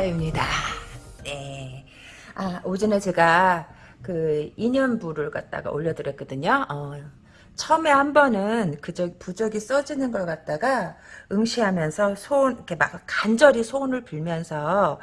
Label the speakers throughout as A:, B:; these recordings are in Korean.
A: 타라입니다. 네. 아, 오전에 제가 그 인연부를 갖다가 올려드렸거든요. 어, 처음에 한 번은 그저 부적이 써지는 걸 갖다가 응시하면서 소원 이렇게 막 간절히 소원을 빌면서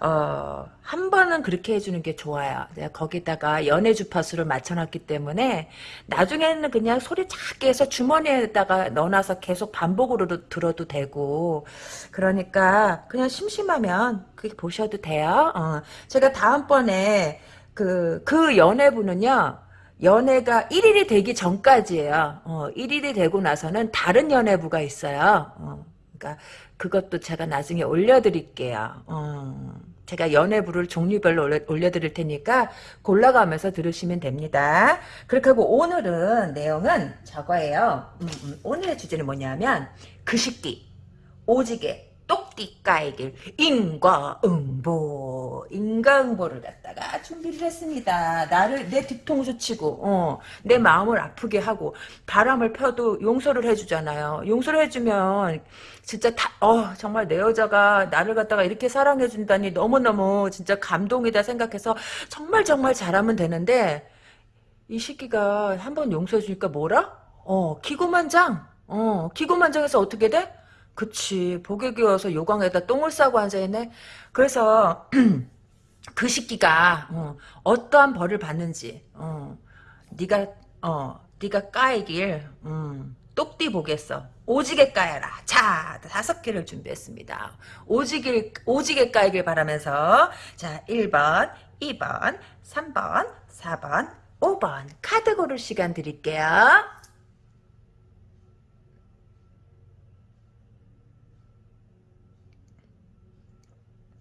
A: 어, 한 번은 그렇게 해주는 게 좋아요. 내가 거기다가 연애 주파수를 맞춰놨기 때문에 나중에는 그냥 소리 작게 해서 주머니에다가 넣어놔서 계속 반복으로 들어도 되고 그러니까 그냥 심심하면 그게 보셔도 돼요. 어, 제가 다음번에 그, 그 연애부는요, 연애가 1일이 되기 전까지예요. 어, 1일이 되고 나서는 다른 연애부가 있어요. 어, 그러니까 그것도 제가 나중에 올려드릴게요. 어, 제가 연애부를 종류별로 올려, 올려드릴 테니까 골라가면서 들으시면 됩니다. 그렇게 하고 오늘은 내용은 저거예요. 음, 음, 오늘의 주제는 뭐냐면 그식기, 오지게, 똑띠 까이길 인과응보 인과응보를 갖다가 준비를 했습니다. 나를 내 뒤통수 치고 어, 내 마음을 아프게 하고 바람을 펴도 용서를 해주잖아요. 용서를 해주면 진짜 다, 어, 정말 내 여자가 나를 갖다가 이렇게 사랑해준다니 너무너무 진짜 감동이다 생각해서 정말 정말 잘하면 되는데 이 시기가 한 번 용서해주니까 뭐라? 어, 기고만장. 어, 기고만장해서 어떻게 돼? 그치. 복에 기워서 요강에다 똥을 싸고 앉아있네. 그래서 그 시기가 어, 떠한 벌을 받는지 어, 네가 어, 네가 까이길 음, 똑띠 보겠어 오지게 까야라. 자 다섯 개를 준비했습니다. 오지게 오지게 까이길 바라면서 자 1번 2번 3번 4번 5번 카드 고를 시간 드릴게요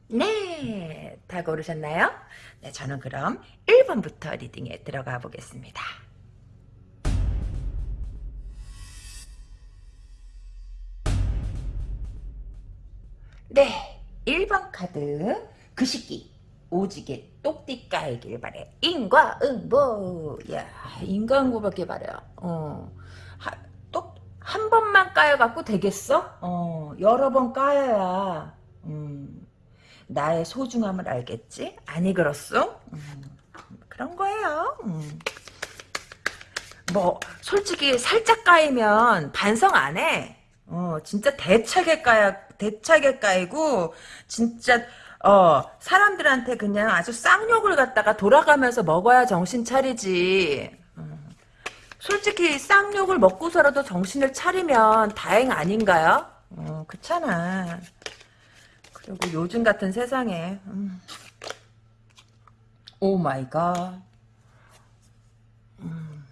A: 네, 다 고르셨나요? 네, 저는 그럼 1번부터 리딩에 들어가 보겠습니다. 네, 1번 카드 그 시기 오지게 똑띠 까이길 바래 인과응보 야 인과응보밖에 바래요 어, 똑한 번만 까여갖고 되겠어? 어, 여러 번 까여야 음, 나의 소중함을 알겠지? 아니 그렇소? 음, 그런 거예요. 음. 뭐 솔직히 살짝 까이면 반성 안 해. 어 진짜 대차게 까야 대차게 까이고 진짜 어 사람들한테 그냥 아주 쌍욕을 갖다가 돌아가면서 먹어야 정신 차리지. 음. 솔직히 쌍욕을 먹고서라도 정신을 차리면 다행 아닌가요? 어, 그렇잖아. 그리고 요즘 같은 세상에 음. oh my god 음.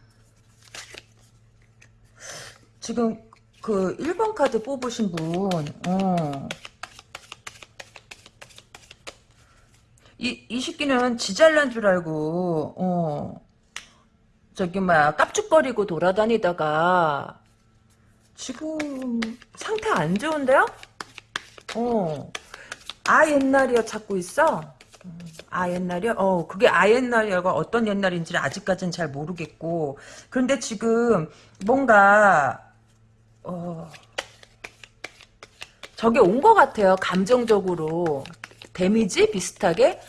A: 지금 그 1번 카드 뽑으신 분 어. 이, 이 새끼는 지잘난 줄 알고 어. 저기 막 깝죽거리고 돌아다니다가 지금 상태 안 좋은데요? 어. 아 옛날이요 찾고 있어? 아 옛날이요? 어 그게 아 옛날이가 어떤 옛날인지 아직까지는 잘 모르겠고. 그런데 지금 뭔가 어 저게 온 것 같아요 감정적으로. 데미지 비슷하게?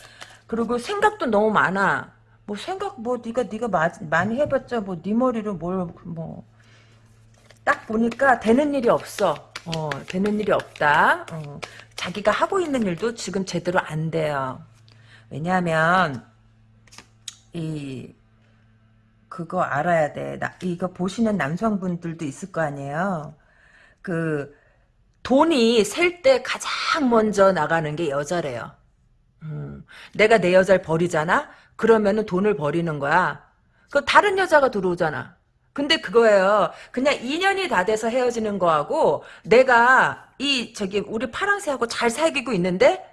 A: 그리고 생각도 너무 많아. 뭐 생각 뭐 네가 네가 마, 많이 해봤자 뭐 네 머리로 뭘 뭐. 딱 보니까 되는 일이 없어 어 되는 일이 없다 어. 자기가 하고 있는 일도 지금 제대로 안 돼요. 왜냐하면 이 그거 알아야 돼. 나, 이거 보시는 남성분들도 있을 거 아니에요. 그 돈이 셀 때 가장 먼저 나가는 게 여자래요. 음, 내가 내 여자를 버리잖아? 그러면은 돈을 버리는 거야. 그 다른 여자가 들어오잖아. 근데 그거예요. 그냥 인연이 다 돼서 헤어지는 거하고 내가 이 저기 우리 파랑새하고 잘 사귀고 있는데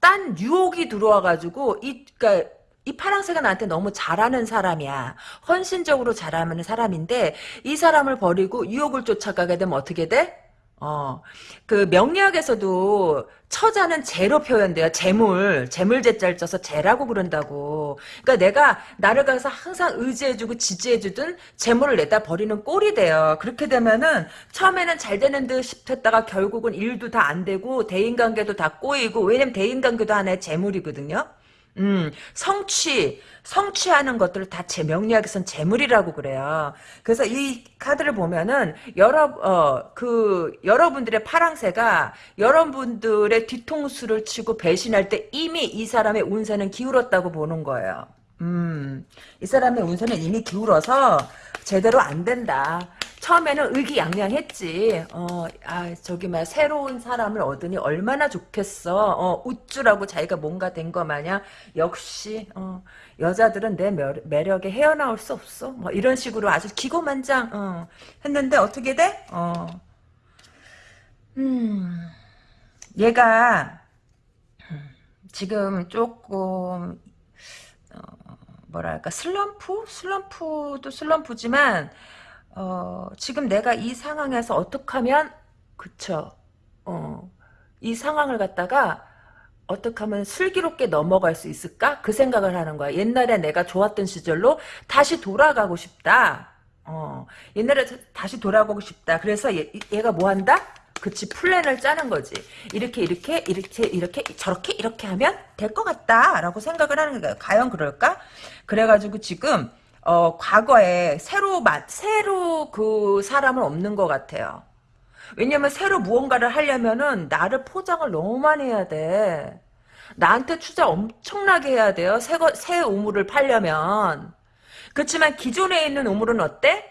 A: 딴 유혹이 들어와가지고 이 그러니까 이 파랑새가 나한테 너무 잘하는 사람이야. 헌신적으로 잘하는 사람인데 이 사람을 버리고 유혹을 쫓아가게 되면 어떻게 돼? 어, 그 명리학에서도 처자는 재로 표현돼요. 재물, 재물재자를 써서 재라고 그런다고. 그러니까 내가 나를 가서 항상 의지해주고 지지해주든 재물을 내다 버리는 꼴이 돼요. 그렇게 되면은 처음에는 잘 되는 듯 싶었다가 결국은 일도 다 안 되고 대인관계도 다 꼬이고 왜냐면 대인관계도 하나의 재물이거든요. 음, 성취, 성취하는 것들을 다 제 명리학에선 재물이라고 그래요. 그래서 이 카드를 보면은 여러 어 그 여러분들의 파랑새가 여러분들의 뒤통수를 치고 배신할 때 이미 이 사람의 운세는 기울었다고 보는 거예요. 음, 이 사람의 운세는 이미 기울어서 제대로 안 된다. 처음에는 의기양양했지. 어, 아, 저기 막 새로운 사람을 얻으니 얼마나 좋겠어. 어, 우쭐하고 자기가 뭔가 된 거 마냥 역시 어, 여자들은 내 매력, 에 헤어나올 수 없어. 뭐 이런 식으로 아주 기고만장 어, 했는데 어떻게 돼? 어. 음, 얘가 지금 조금 어, 뭐랄까 슬럼프? 슬럼프도 슬럼프지만 어, 지금 내가 이 상황에서 어떻게 하면 그쵸 어, 이 상황을 갖다가 어떻게 하면 슬기롭게 넘어갈 수 있을까? 그 생각을 하는 거야. 옛날에 내가 좋았던 시절로 다시 돌아가고 싶다. 어, 옛날에 다시 돌아가고 싶다. 그래서 얘, 얘가 뭐 한다? 그치, 플랜을 짜는 거지. 이렇게, 이렇게, 이렇게, 이렇게, 저렇게, 이렇게 하면 될 것 같다. 라고 생각을 하는 거야. 과연 그럴까? 그래가지고 지금, 어, 과거에 새로, 새로 그 사람은 없는 것 같아요. 왜냐면 새로 무언가를 하려면은 나를 포장을 너무 많이 해야 돼. 나한테 투자 엄청나게 해야 돼요. 새, 거, 새 우물을 팔려면. 그렇지만 기존에 있는 우물은 어때?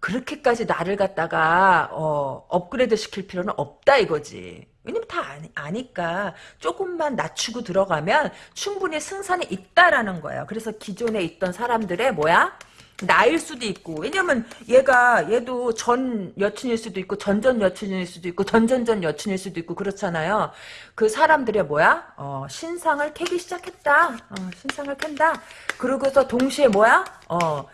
A: 그렇게까지 나를 갖다가 어, 업그레이드 시킬 필요는 없다 이거지. 왜냐면 다 아니, 아니까 조금만 낮추고 들어가면 충분히 승산이 있다라는 거예요. 그래서 기존에 있던 사람들의 뭐야? 나일 수도 있고 왜냐면 얘가 얘도 전 여친일 수도 있고 전전 여친일 수도 있고 전전전 여친일 수도 있고 그렇잖아요. 그 사람들의 뭐야? 어, 신상을 캐기 시작했다. 어, 신상을 캔다. 그러고서 동시에 뭐야? 어,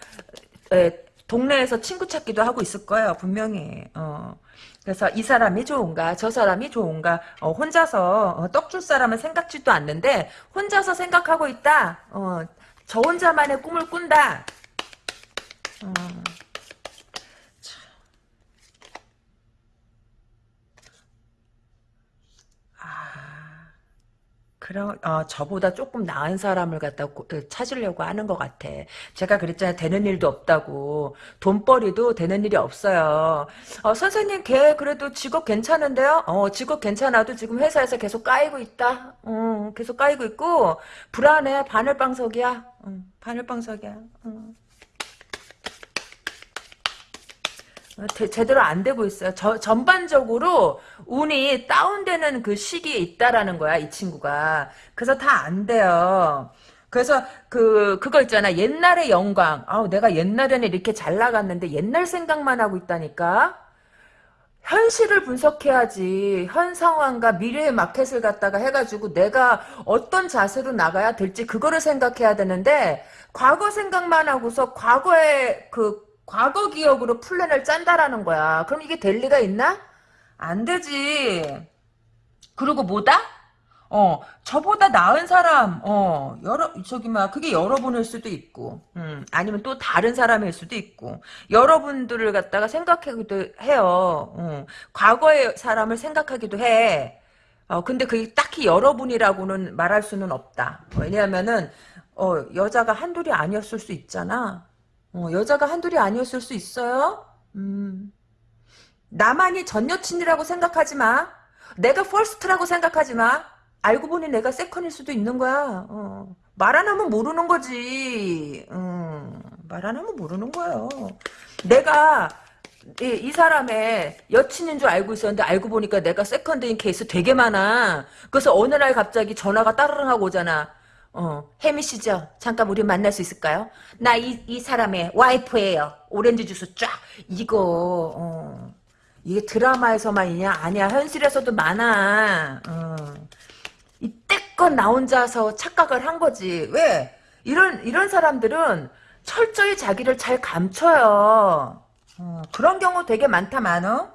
A: 에, 동네에서 친구 찾기도 하고 있을 거예요. 분명히. 어. 그래서 이 사람이 좋은가 저 사람이 좋은가 어, 혼자서 어, 떡줄 사람은 생각지도 않는데 혼자서 생각하고 있다. 어, 저 혼자만의 꿈을 꾼다. 어. 그럼 어, 저보다 조금 나은 사람을 갖다 고, 어, 찾으려고 하는 것 같아. 제가 그랬잖아요. 되는 일도 없다고. 돈벌이도 되는 일이 없어요. 어, 선생님 걔 그래도 직업 괜찮은데요? 어, 직업 괜찮아도 지금 회사에서 계속 까이고 있다. 어, 계속 까이고 있고 불안해. 바늘방석이야. 어, 바늘방석이야. 어. 어, 제대로 안 되고 있어요. 저, 전반적으로 운이 다운되는 그 시기에 있다라는 거야, 이 친구가. 그래서 다 안 돼요. 그래서 그 그거 있잖아 옛날의 영광 아우 내가 옛날에는 이렇게 잘 나갔는데 옛날 생각만 하고 있다니까 현실을 분석해야지 현 상황과 미래의 마켓을 갖다가 해가지고 내가 어떤 자세로 나가야 될지 그거를 생각해야 되는데 과거 생각만 하고서 과거의 그 과거 기억으로 플랜을 짠다라는 거야. 그럼 이게 될 리가 있나? 안 되지. 그리고 뭐다? 어, 저보다 나은 사람, 어, 여러, 저기, 막, 그게 여러분일 수도 있고, 음, 아니면 또 다른 사람일 수도 있고, 여러분들을 갖다가 생각하기도 해요. 어, 과거의 사람을 생각하기도 해. 어, 근데 그게 딱히 여러분이라고는 말할 수는 없다. 왜냐하면은, 어, 여자가 한둘이 아니었을 수 있잖아. 어, 여자가 한둘이 아니었을 수 있어요. 음. 나만이 전 여친이라고 생각하지 마. 내가 first라고 생각하지 마. 알고 보니 내가 second일 수도 있는 거야. 어. 말 안 하면 모르는 거지. 음. 말안 하면 모르는 거예요. 내가 이, 이, 사람의 여친인 줄 알고 있었는데 알고 보니까 내가 second인 케이스 되게 많아. 그래서 어느 날 갑자기 전화가 따르릉 하고 오잖아. 어, 혜미 씨죠? 잠깐 우리 만날 수 있을까요? 나 이 이 사람의 와이프예요. 오렌지 주스 쫙. 이거 어, 이게 드라마에서만 있냐? 아니야. 현실에서도 많아. 어. 이때껏 나 혼자서 착각을 한 거지. 왜? 이런 이런 사람들은 철저히 자기를 잘 감춰요. 어, 그런 경우 되게 많다 많어.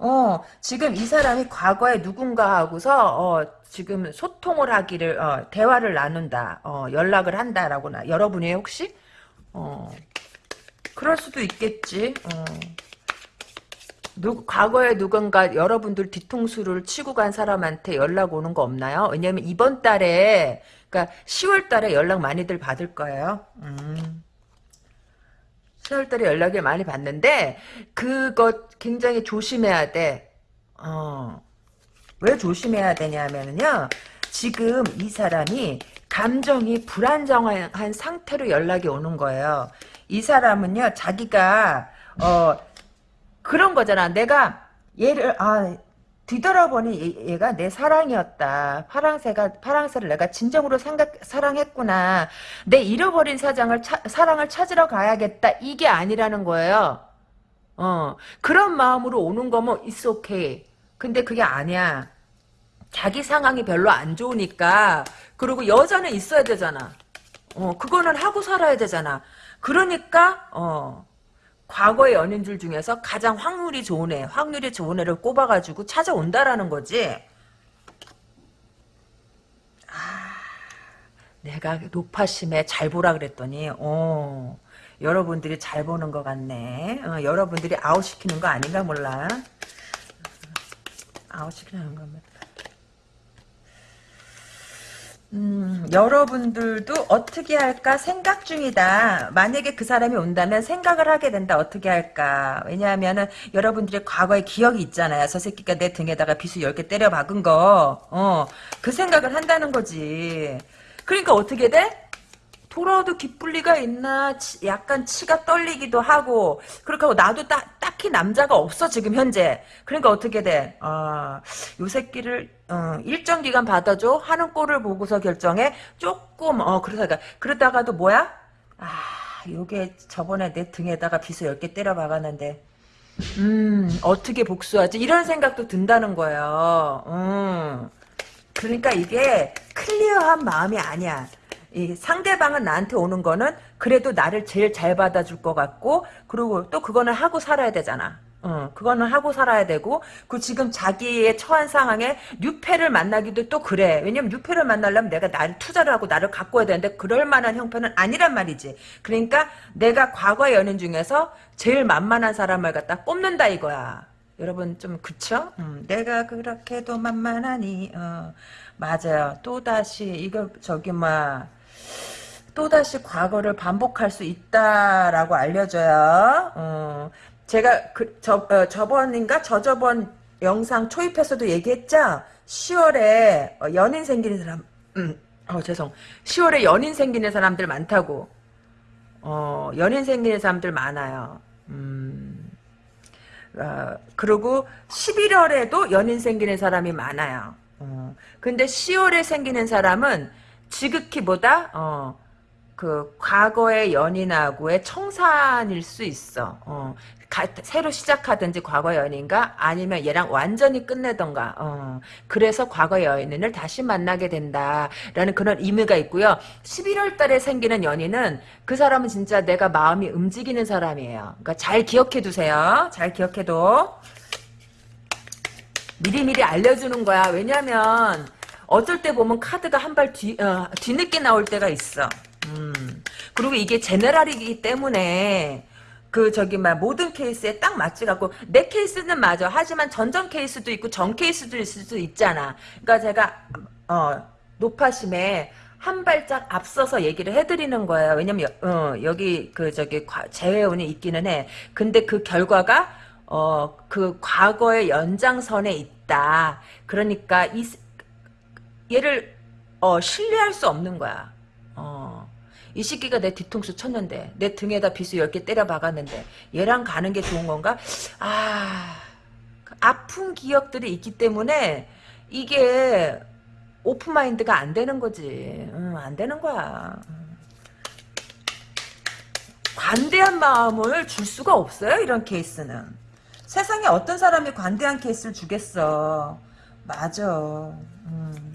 A: 어, 지금 이 사람이 과거에 누군가 하고서, 어, 지금 소통을 하기를, 어, 대화를 나눈다, 어, 연락을 한다라고, 나, 여러분이 혹시? 어, 그럴 수도 있겠지, 어. 누, 과거에 누군가 여러분들 뒤통수를 치고 간 사람한테 연락 오는 거 없나요? 왜냐면 이번 달에, 그니까 10월 달에 연락 많이들 받을 거예요. 음. 10월 달에 연락을 많이 받는데, 그거 굉장히 조심해야 돼. 어. 왜 조심해야 되냐면요. 지금 이 사람이 감정이 불안정한 상태로 연락이 오는 거예요. 이 사람은요, 자기가, 어, 그런 거잖아. 내가 얘를 아 뒤돌아보니 얘, 가 내 사랑이었다. 파랑새가 파랑새를 내가 진정으로 생각 사랑했구나. 내 잃어버린 사장을 차, 사랑을 찾으러 가야겠다. 이게 아니라는 거예요. 어 그런 마음으로 오는 거면 it's okay. 근데 그게 아니야. 자기 상황이 별로 안 좋으니까 그리고 여자는 있어야 되잖아. 어 그거는 하고 살아야 되잖아. 그러니까 어 과거의 연인들 중에서 가장 확률이 좋은 애, 확률이 좋은 애를 꼽아가지고 찾아온다라는 거지. 아, 내가 높아심에 잘 보라 그랬더니, 어, 여러분들이 잘 보는 것 같네. 어, 여러분들이 아웃시키는 거 아닌가 몰라. 아웃시키는 겁니다. 음, 여러분들도 어떻게 할까 생각 중이다. 만약에 그 사람이 온다면 생각을 하게 된다. 어떻게 할까. 왜냐하면은 여러분들의 과거의 기억이 있잖아요. 저 새끼가 내 등에다가 비수 10개 때려 박은 거. 어, 그 생각을 한다는 거지. 그러니까 어떻게 돼? 돌아도 기쁠 리가 있나 치, 약간 치가 떨리기도 하고 그렇게 하고 나도 딱, 딱히 남자가 없어 지금 현재 그러니까 어떻게 돼? 아, 요 새끼를 어, 일정 기간 받아줘 하는 꼴을 보고서 결정해 조금 어 그러다가 그러다가도 뭐야? 아 요게 저번에 내 등에다가 비수 10개 때려 박았는데 음 어떻게 복수하지? 이런 생각도 든다는 거예요 음. 그러니까 이게 클리어한 마음이 아니야 이 상대방은 나한테 오는 거는 그래도 나를 제일 잘 받아줄 것 같고 그리고 또 그거는 하고 살아야 되잖아. 어, 그거는 하고 살아야 되고, 그 지금 자기의 처한 상황에 뉴페를 만나기도 또 그래. 왜냐면 뉴페를 만나려면 내가 나를 투자를 하고 나를 갖고 와야 되는데, 그럴 만한 형편은 아니란 말이지. 그러니까 내가 과거 연인 중에서 제일 만만한 사람을 갖다 뽑는다 이거야. 여러분 좀 그쵸? 음, 내가 그렇게도 만만하니, 어, 맞아요. 또다시, 이거, 저기, 막, 또다시 과거를 반복할 수 있다라고 알려줘요. 어, 제가 그, 저, 어, 저번인가 저저번 영상 초입에서도 얘기했죠. 10월에 어, 연인 생기는 사람, 음, 어 죄송. 10월에 연인 생기는 사람들 많다고. 어, 연인 생기는 사람들 많아요. 음, 어, 그리고 11월에도 연인 생기는 사람이 많아요. 어, 근데 10월에 생기는 사람은 지극히 보다 어, 그 과거의 연인하고의 청산일 수 있어. 어, 가, 새로 시작하든지 과거 연인과 아니면 얘랑 완전히 끝내던가. 어, 그래서 과거 연인을 다시 만나게 된다라는 그런 의미가 있고요. 11월 달에 생기는 연인은 그 사람은 진짜 내가 마음이 움직이는 사람이에요. 그러니까 잘 기억해 두세요. 잘 기억해도 미리미리 알려주는 거야. 왜냐면 어쩔 때 보면 카드가 한 발 뒤, 어, 뒤늦게 나올 때가 있어. 음. 그리고 이게 제너럴이기 때문에 그 저기 막 모든 케이스에 딱 맞지 갖고 내 케이스는 맞아. 하지만 전전 케이스도 있고 전 케이스도 있을 수도 있잖아. 그러니까 제가 어 노파심에 한 발짝 앞서서 얘기를 해드리는 거예요. 왜냐면 어, 여기 그 저기 재회원이 있기는 해. 근데 그 결과가 어 그 과거의 연장선에 있다. 그러니까 이 얘를 어 신뢰할 수 없는 거야. 어. 이 새끼가 내 뒤통수 쳤는데 내 등에다 비수 10개 때려 박았는데 얘랑 가는 게 좋은 건가? 아 아픈 기억들이 있기 때문에 이게 오픈마인드가 안 되는 거지 응, 안 되는 거야 관대한 마음을 줄 수가 없어요 이런 케이스는 세상에 어떤 사람이 관대한 케이스를 주겠어 맞아 음.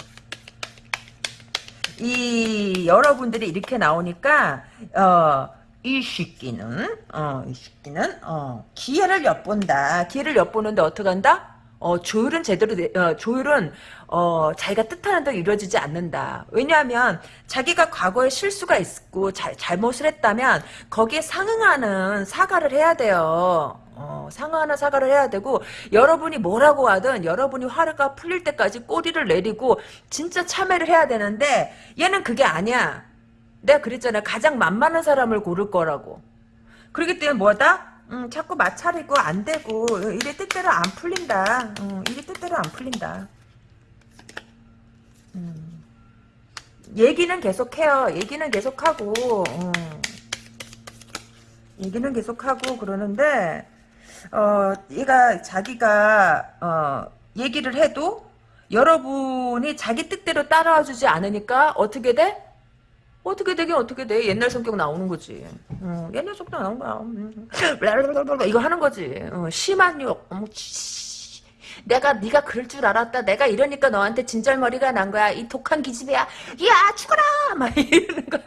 A: 이 여러분들이 이렇게 나오니까 어 이 새끼는 어이 새끼는 어 기회를 엿본다. 기회를 엿보는데 어떻게 한다? 어 조율은 제대로 돼- 어, 조율은 어 자기가 뜻하는 대로 이루어지지 않는다. 왜냐하면 자기가 과거에 실수가 있고 자, 잘못을 했다면 거기에 상응하는 사과를 해야 돼요. 어, 상응하는 사과를 해야 되고 여러분이 뭐라고 하든 여러분이 화가 풀릴 때까지 꼬리를 내리고 진짜 참회를 해야 되는데 얘는 그게 아니야. 내가 그랬잖아. 가장 만만한 사람을 고를 거라고. 그렇기 때문에 뭐다? 음, 자꾸 마찰이고 안 되고 일이 뜻대로 안 풀린다. 음, 일이 뜻대로 안 풀린다. 음. 얘기는 계속해요. 얘기는 계속하고 음. 얘기는 계속하고 그러는데 어, 얘가 자기가 어, 얘기를 해도 여러분이 자기 뜻대로 따라와 주지 않으니까 어떻게 돼? 어떻게 되긴 어떻게 돼? 옛날 성격 나오는 거지. 어, 옛날 성격 나오는 거야. 음. 이거 하는 거지. 어, 심한 욕. 내가 네가 그럴 줄 알았다. 내가 이러니까 너한테 진절머리가 난 거야. 이 독한 기집애야. 야 죽어라. 막 이러는 거야.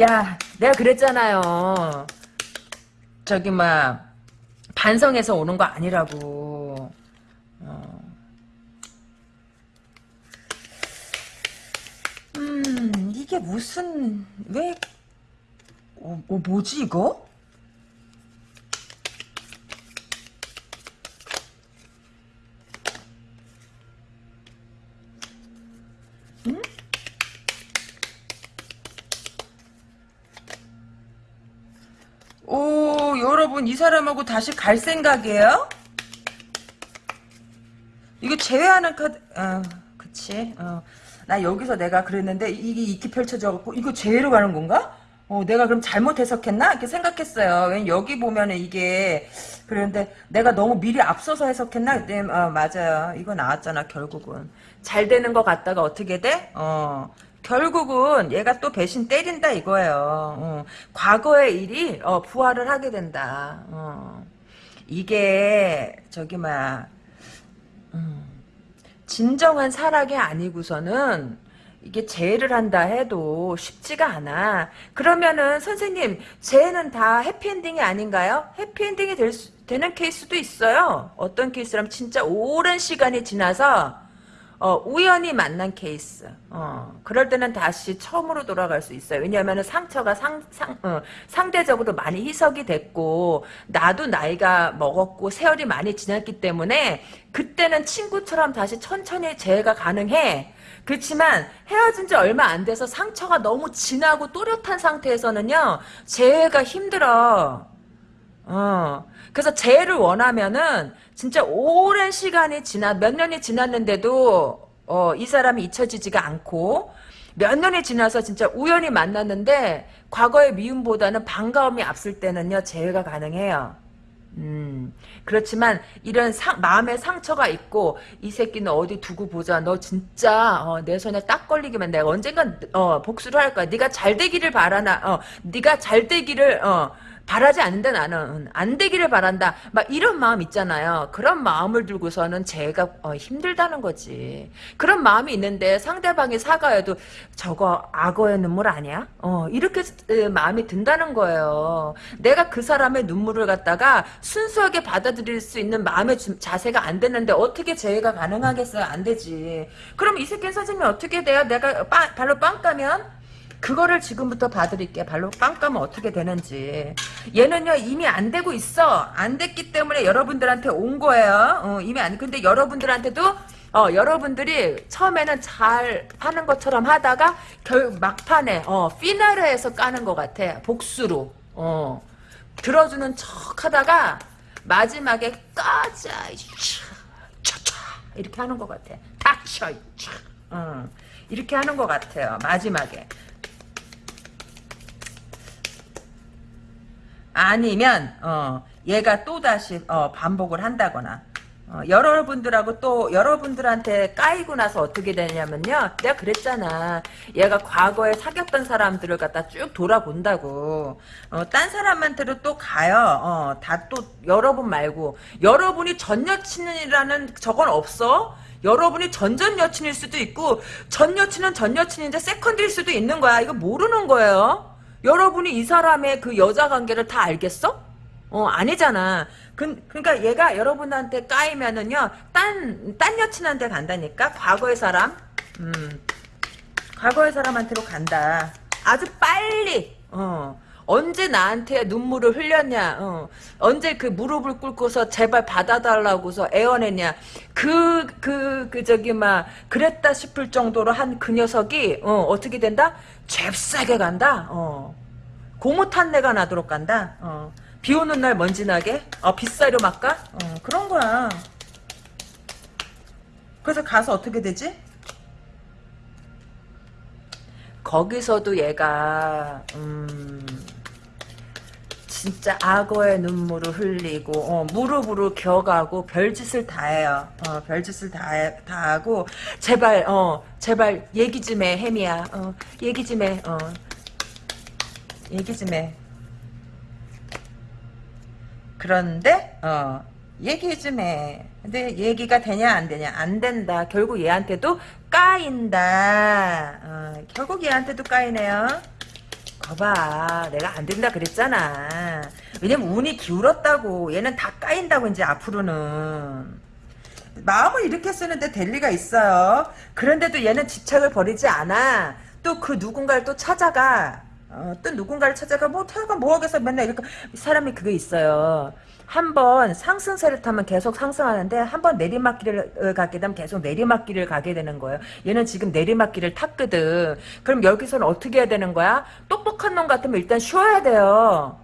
A: 야, 내가 그랬잖아요. 저기 막 반성해서 오는 거 아니라고. 어. 음, 이게 무슨 왜 어, 어, 뭐지 이거? 오, 여러분 이 사람하고 다시 갈 생각이에요? 이거 제외하는 카드, 아, 그치. 어. 나 여기서 내가 그랬는데 이게 이렇게 펼쳐져갖고 이거 제외로 가는 건가? 어, 내가 그럼 잘못 해석했나? 이렇게 생각했어요. 왜냐면 여기 보면은 이게 그런데 내가 너무 미리 앞서서 해석했나? 네, 어, 맞아요. 이거 나왔잖아 결국은. 잘 되는 것 같다가 어떻게 돼? 어. 결국은 얘가 또 배신 때린다 이거예요. 어. 과거의 일이 어, 부활을 하게 된다. 어. 이게 저기 막 진정한 사랑이 아니고서는 이게 재해를 한다 해도 쉽지가 않아. 그러면은 선생님 재해는 다 해피엔딩이 아닌가요? 해피엔딩이 될 수, 되는 케이스도 있어요. 어떤 케이스라면 진짜 오랜 시간이 지나서 어, 우연히 만난 케이스. 어, 그럴 때는 다시 처음으로 돌아갈 수 있어요. 왜냐하면 상처가 상, 상, 어, 상대적으로 많이 희석이 됐고, 나도 나이가 먹었고, 세월이 많이 지났기 때문에, 그때는 친구처럼 다시 천천히 재해가 가능해. 그렇지만, 헤어진 지 얼마 안 돼서 상처가 너무 진하고 또렷한 상태에서는요, 재해가 힘들어. 어. 그래서 재해를 원하면은 진짜 오랜 시간이 지나 몇 년이 지났는데도 어, 이 사람이 잊혀지지가 않고 몇 년이 지나서 진짜 우연히 만났는데 과거의 미움보다는 반가움이 앞설 때는요 재회가 가능해요. 음 그렇지만 이런 상, 마음의 상처가 있고 이 새끼는 어디 두고 보자 너 진짜 어, 내 손에 딱 걸리기만 내가 언젠간 어, 복수를 할 거야 네가 잘 되기를 바라나 어, 네가 잘 되기를 어, 바라지 않는다 나는. 안 되기를 바란다. 막 이런 마음 있잖아요. 그런 마음을 들고서는 제가 어, 힘들다는 거지. 그런 마음이 있는데 상대방이 사과해도 저거 악어의 눈물 아니야? 어, 이렇게 에, 마음이 든다는 거예요. 내가 그 사람의 눈물을 갖다가 순수하게 받아들일 수 있는 마음의 주- 자세가 안 됐는데 어떻게 재해가 가능하겠어요? 안 되지. 그럼 이 새끼 선생님이 어떻게 돼요? 내가 빠, 발로 빵 까면 그거를 지금부터 봐드릴게. 발로 빵 까면 어떻게 되는지. 얘는요, 이미 안 되고 있어. 안 됐기 때문에 여러분들한테 온 거예요. 어, 이미 안, 근데 여러분들한테도, 어, 여러분들이 처음에는 잘 하는 것처럼 하다가, 결, 막판에, 어, 피나르에서 까는 것 같아. 복수로. 어, 들어주는 척 하다가, 마지막에 까자. 이렇게 하는 것 같아. 닥쳐, 차. 어, 이렇게 하는 것 같아요. 마지막에. 아니면 어, 얘가 또 다시 어, 반복을 한다거나 어, 여러분들하고 또 여러분들한테 까이고 나서 어떻게 되냐면요. 내가 그랬잖아. 얘가 과거에 사귀었던 사람들을 갖다 쭉 돌아본다고. 어, 딴 사람한테도 또 가요. 어, 다 또 여러분 말고. 여러분이 전 여친이라는 저건 없어. 여러분이 전전 여친일 수도 있고 전 여친은 전 여친인데 세컨드일 수도 있는 거야. 이거 모르는 거예요 여러분이 이 사람의 그 여자 관계를 다 알겠어? 어, 아니잖아. 그, 그러니까 얘가 여러분한테 까이면은요, 딴, 딴 여친한테 간다니까? 과거의 사람? 음, 과거의 사람한테로 간다. 아주 빨리, 어. 언제 나한테 눈물을 흘렸냐, 어. 언제 그 무릎을 꿇고서 제발 받아달라고서 애원했냐. 그, 그, 그, 저기, 막, 그랬다 싶을 정도로 한 그 녀석이, 어, 어떻게 된다? 잽싸게 간다, 어. 고무 탄내가 나도록 간다, 어. 비 오는 날 먼지 나게? 어, 빗사료 막까? 어, 그런 거야. 그래서 가서 어떻게 되지? 거기서도 얘가 음 진짜 악어의 눈물을 흘리고 어, 무릎으로 겨가고 별짓을 다 해요. 어, 별짓을 다, 해, 다 하고 제발 어 제발 얘기 좀해 혜미야. 어, 얘기 좀 해. 어, 얘기 좀 해. 그런데 어 얘기 좀 해. 근데 얘기가 되냐 안 되냐 안 된다. 결국 얘한테도 까인다. 어, 결국 얘한테도 까이네요. 거봐 내가 안 된다 그랬잖아. 왜냐면 운이 기울었다고 얘는 다 까인다고 이제 앞으로는. 마음을 이렇게 쓰는데 될 리가 있어요. 그런데도 얘는 집착을 버리지 않아. 또 그 누군가를 또 찾아가. 어, 또 누군가를 찾아가 뭐 태가 뭐 하겠어 맨날 이렇게 사람이 그게 있어요. 한 번 상승세를 타면 계속 상승하는데 한 번 내리막길을 가게 되면 계속 내리막길을 가게 되는 거예요. 얘는 지금 내리막길을 탔거든. 그럼 여기서는 어떻게 해야 되는 거야? 똑똑한 놈 같으면 일단 쉬어야 돼요.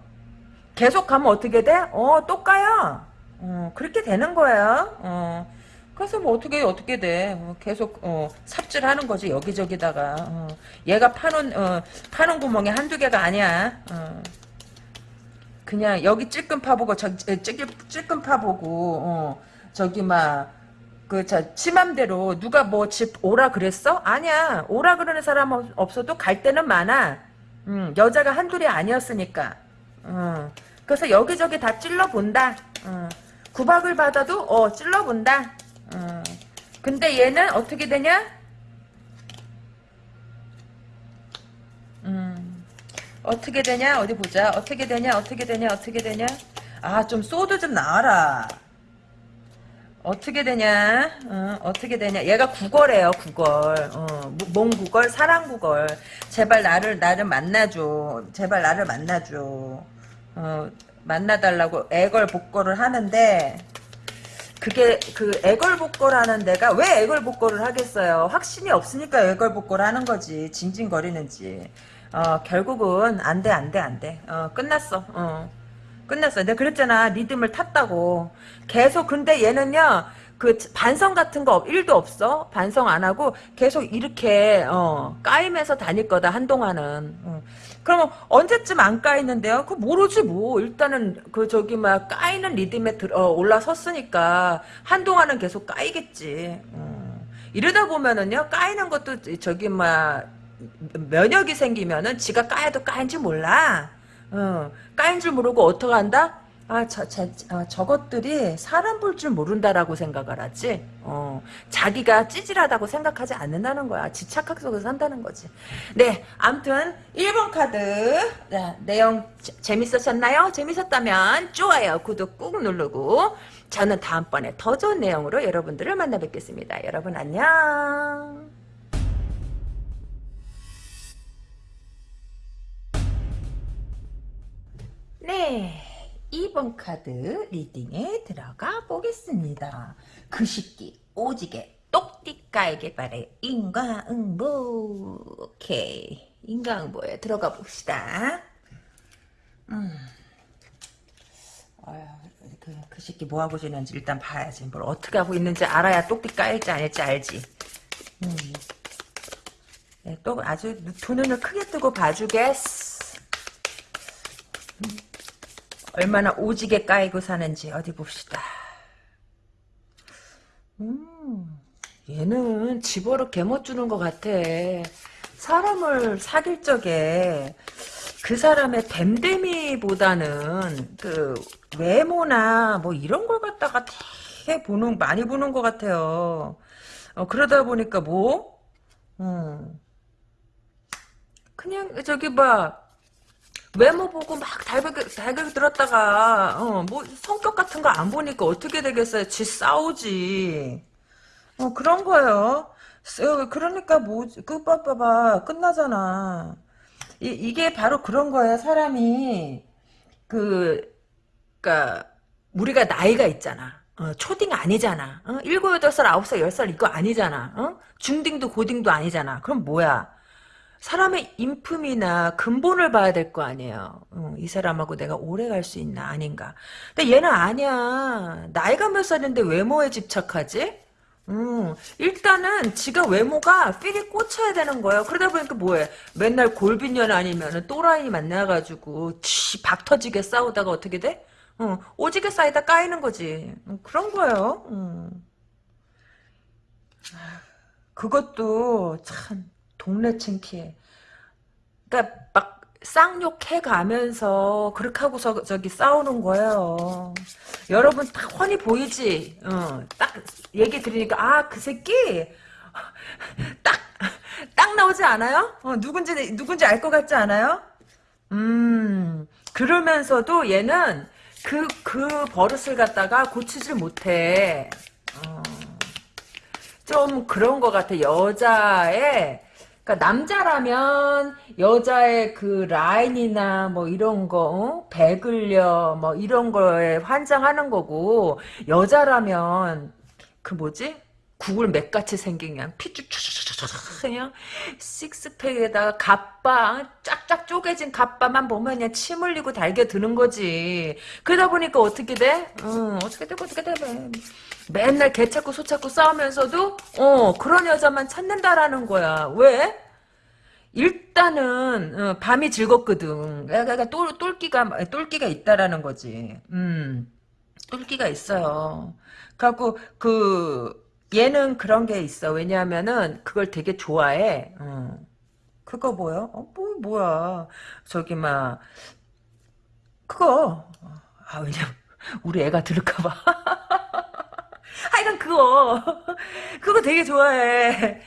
A: 계속 가면 어떻게 돼? 어, 또 까요. 어, 그렇게 되는 거예요. 어. 그래서 뭐 어떻게 어떻게 돼? 어, 계속 어, 삽질하는 거지 여기저기다가 어, 얘가 파는 어, 파는 구멍이 한두 개가 아니야. 어. 그냥 여기 찔끔 파보고 저 찔끔 찔끔 파보고 어, 저기 막 그자 치맘대로 누가 뭐 집 오라 그랬어? 아니야 오라 그러는 사람 없- 없어도 갈 데는 많아. 음, 여자가 한둘이 아니었으니까. 어, 그래서 여기저기 다 찔러 본다. 어, 구박을 받아도 어 찔러 본다. 어. 근데 얘는 어떻게 되냐? 어떻게 되냐? 어디 보자. 어떻게 되냐? 어떻게 되냐? 어떻게 되냐? 아, 좀 소드 좀 나와라. 어떻게 되냐? 어, 어떻게 되냐? 얘가 국어래요, 국어. 어, 뭐- 뭔 국어? 사랑 국어. 제발 나를 나를 만나줘. 제발 나를 만나줘. 어, 만나달라고 애걸복걸을 하는데 그게 그 애걸복걸 하는 데가 왜 애걸복걸을 하겠어요? 확신이 없으니까 애걸복걸 하는 거지. 징징거리는지. 어, 결국은 안 돼, 안 돼, 안 돼. 어, 끝났어. 어. 끝났어. 내가 그랬잖아. 리듬을 탔다고. 계속 근데 얘는요. 그 반성 같은 거 1도 없어. 반성 안 하고 계속 이렇게 어, 까이면서 다닐 거다 한동안은. 어. 그러면 언제쯤 안 까이는데요? 그 모르지 뭐. 일단은 그 저기 막 까이는 리듬에 들, 어, 올라섰으니까 한동안은 계속 까이겠지. 어. 이러다 보면은요. 까이는 것도 저기 막 면역이 생기면은 지가 까여도 까인지 몰라. 어, 까인 줄 모르고 어떡한다? 아, 저, 저, 어, 저것들이 사람 볼 줄 모른다라고 생각을 하지. 어, 자기가 찌질하다고 생각하지 않는다는 거야. 지착학 속에서 산다는 거지. 네, 암튼 1번 카드 네, 내용 재- 재밌으셨나요? 재밌었다면 좋아요, 구독 꾹 누르고 저는 다음번에 더 좋은 내용으로 여러분들을 만나 뵙겠습니다. 여러분 안녕. 네. 2번 카드 리딩에 들어가 보겠습니다. 그 시기 오지게 똑띠까에게 바래 인과응보 오케이 인과응보에 들어가 봅시다. 음. 그, 그 새끼 뭐하고 지내는지 일단 봐야지. 뭘 어떻게 하고 있는지 알아야 똑띠 까일지 아닐지 알지. 음. 네, 또 아주 두 눈을 크게 뜨고 봐주겠어. 얼마나 오지게 까이고 사는지 어디 봅시다. 음, 얘는 집어로 개못 주는 것 같아. 사람을 사귈 적에 그 사람의 댐댐이보다는 그 외모나 뭐 이런 걸 갖다가 되게 보는 많이 보는 것 같아요. 어, 그러다 보니까 뭐, 음, 그냥 저기 봐. 외모 보고 막 달걀, 달걀 들었다가, 어, 뭐, 성격 같은 거 안 보니까 어떻게 되겠어요? 지 싸우지. 어, 그런 거예요. 쓰- 그러니까 뭐, 그, 봐봐봐. 끝나잖아. 이, 이게 바로 그런 거야. 사람이, 그, 그니까, 우리가 나이가 있잖아. 어, 초딩 아니잖아. 어? 7, 8살, 9살, 10살 이거 아니잖아. 어? 중딩도 고딩도 아니잖아. 그럼 뭐야? 사람의 인품이나 근본을 봐야 될 거 아니에요. 어, 이 사람하고 내가 오래 갈 수 있나 아닌가. 근데 얘는 아니야. 나이가 몇 살인데 외모에 집착하지? 음, 일단은 지가 외모가 필이 꽂혀야 되는 거예요. 그러다 보니까 뭐해? 맨날 골빈년 아니면 또라이 만나가지고 치, 박 터지게 싸우다가 어떻게 돼? 어, 오지게 쌓이다 까이는 거지. 음, 그런 거예요. 음. 그것도 참 동네 창피해. 그러니까 막 쌍욕해 가면서 그렇게 하고서 저기 싸우는 거예요. 여러분 딱 훤히 보이지? 어, 딱 얘기 들으니까 아 그 새끼 딱 딱 나오지 않아요? 어, 누군지 누군지 알 것 같지 않아요? 음 그러면서도 얘는 그그 버릇을 갖다가 고치질 못해. 어. 좀 그런 것 같아. 여자의 그러니까 남자라면 여자의 그 라인이나 뭐 이런 거 어? 배글려 뭐 이런 거에 환장하는 거고 여자라면 그 뭐지? 구글 맥같이 생긴 그냥 피쭈쭈쭈쭈쭈 그냥 식스팩에다가 갑바 쫙쫙 쪼개진 갑바만 보면 그냥 침 흘리고 달겨 드는 거지 그러다 보니까 어떻게 돼? 어, 어떻게 되고 어떻게 돼 맨날 개 찾고 소 찾고 싸우면서도 어 그런 여자만 찾는다라는 거야 왜? 일단은 어, 밤이 즐겁거든 그러니까 똘, 똘끼가 똘끼가 있다라는 거지 음 똘끼가 있어요 그래갖고 그 얘는 그런 게 있어. 왜냐하면은 그걸 되게 좋아해. 어. 그거 뭐야? 어, 뭐 뭐야? 저기 막 그거 아 왜냐 우리 애가 들을까봐. 하여간 그거. 그거 되게 좋아해.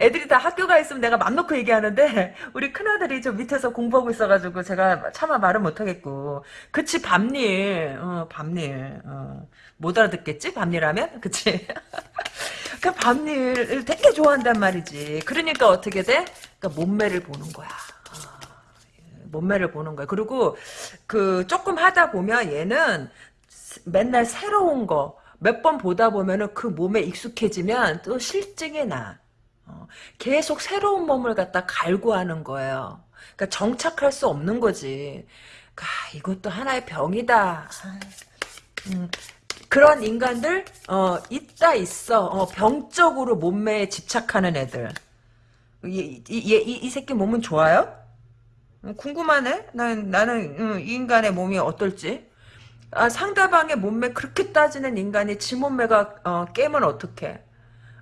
A: 애들이 다 학교 가 있으면 내가 맘 놓고 얘기하는데 우리 큰아들이 저 밑에서 공부하고 있어가지고 제가 차마 말을 못하겠고. 그치 밤일. 어, 밤일. 어. 못 알아듣겠지? 밤일하면? 그치? 그 밤일을 되게 좋아한단 말이지. 그러니까 어떻게 돼? 그러니까 몸매를 보는 거야. 몸매를 보는 거야. 그리고 그 조금 하다 보면 얘는 맨날 새로운 거 몇 번 보다 보면은 그 몸에 익숙해지면 또 실증이 나. 어, 계속 새로운 몸을 갖다 갈구하는 거예요. 그러니까 정착할 수 없는 거지. 아, 이것도 하나의 병이다. 음, 그런 인간들 어, 있다 있어. 어, 병적으로 몸매에 집착하는 애들. 이, 이, 이, 이 새끼 몸은 좋아요? 음, 궁금하네. 난 나는 음, 이 인간의 몸이 어떨지. 아, 상대방의 몸매 그렇게 따지는 인간이 지 몸매가 어, 깨면 어떡해.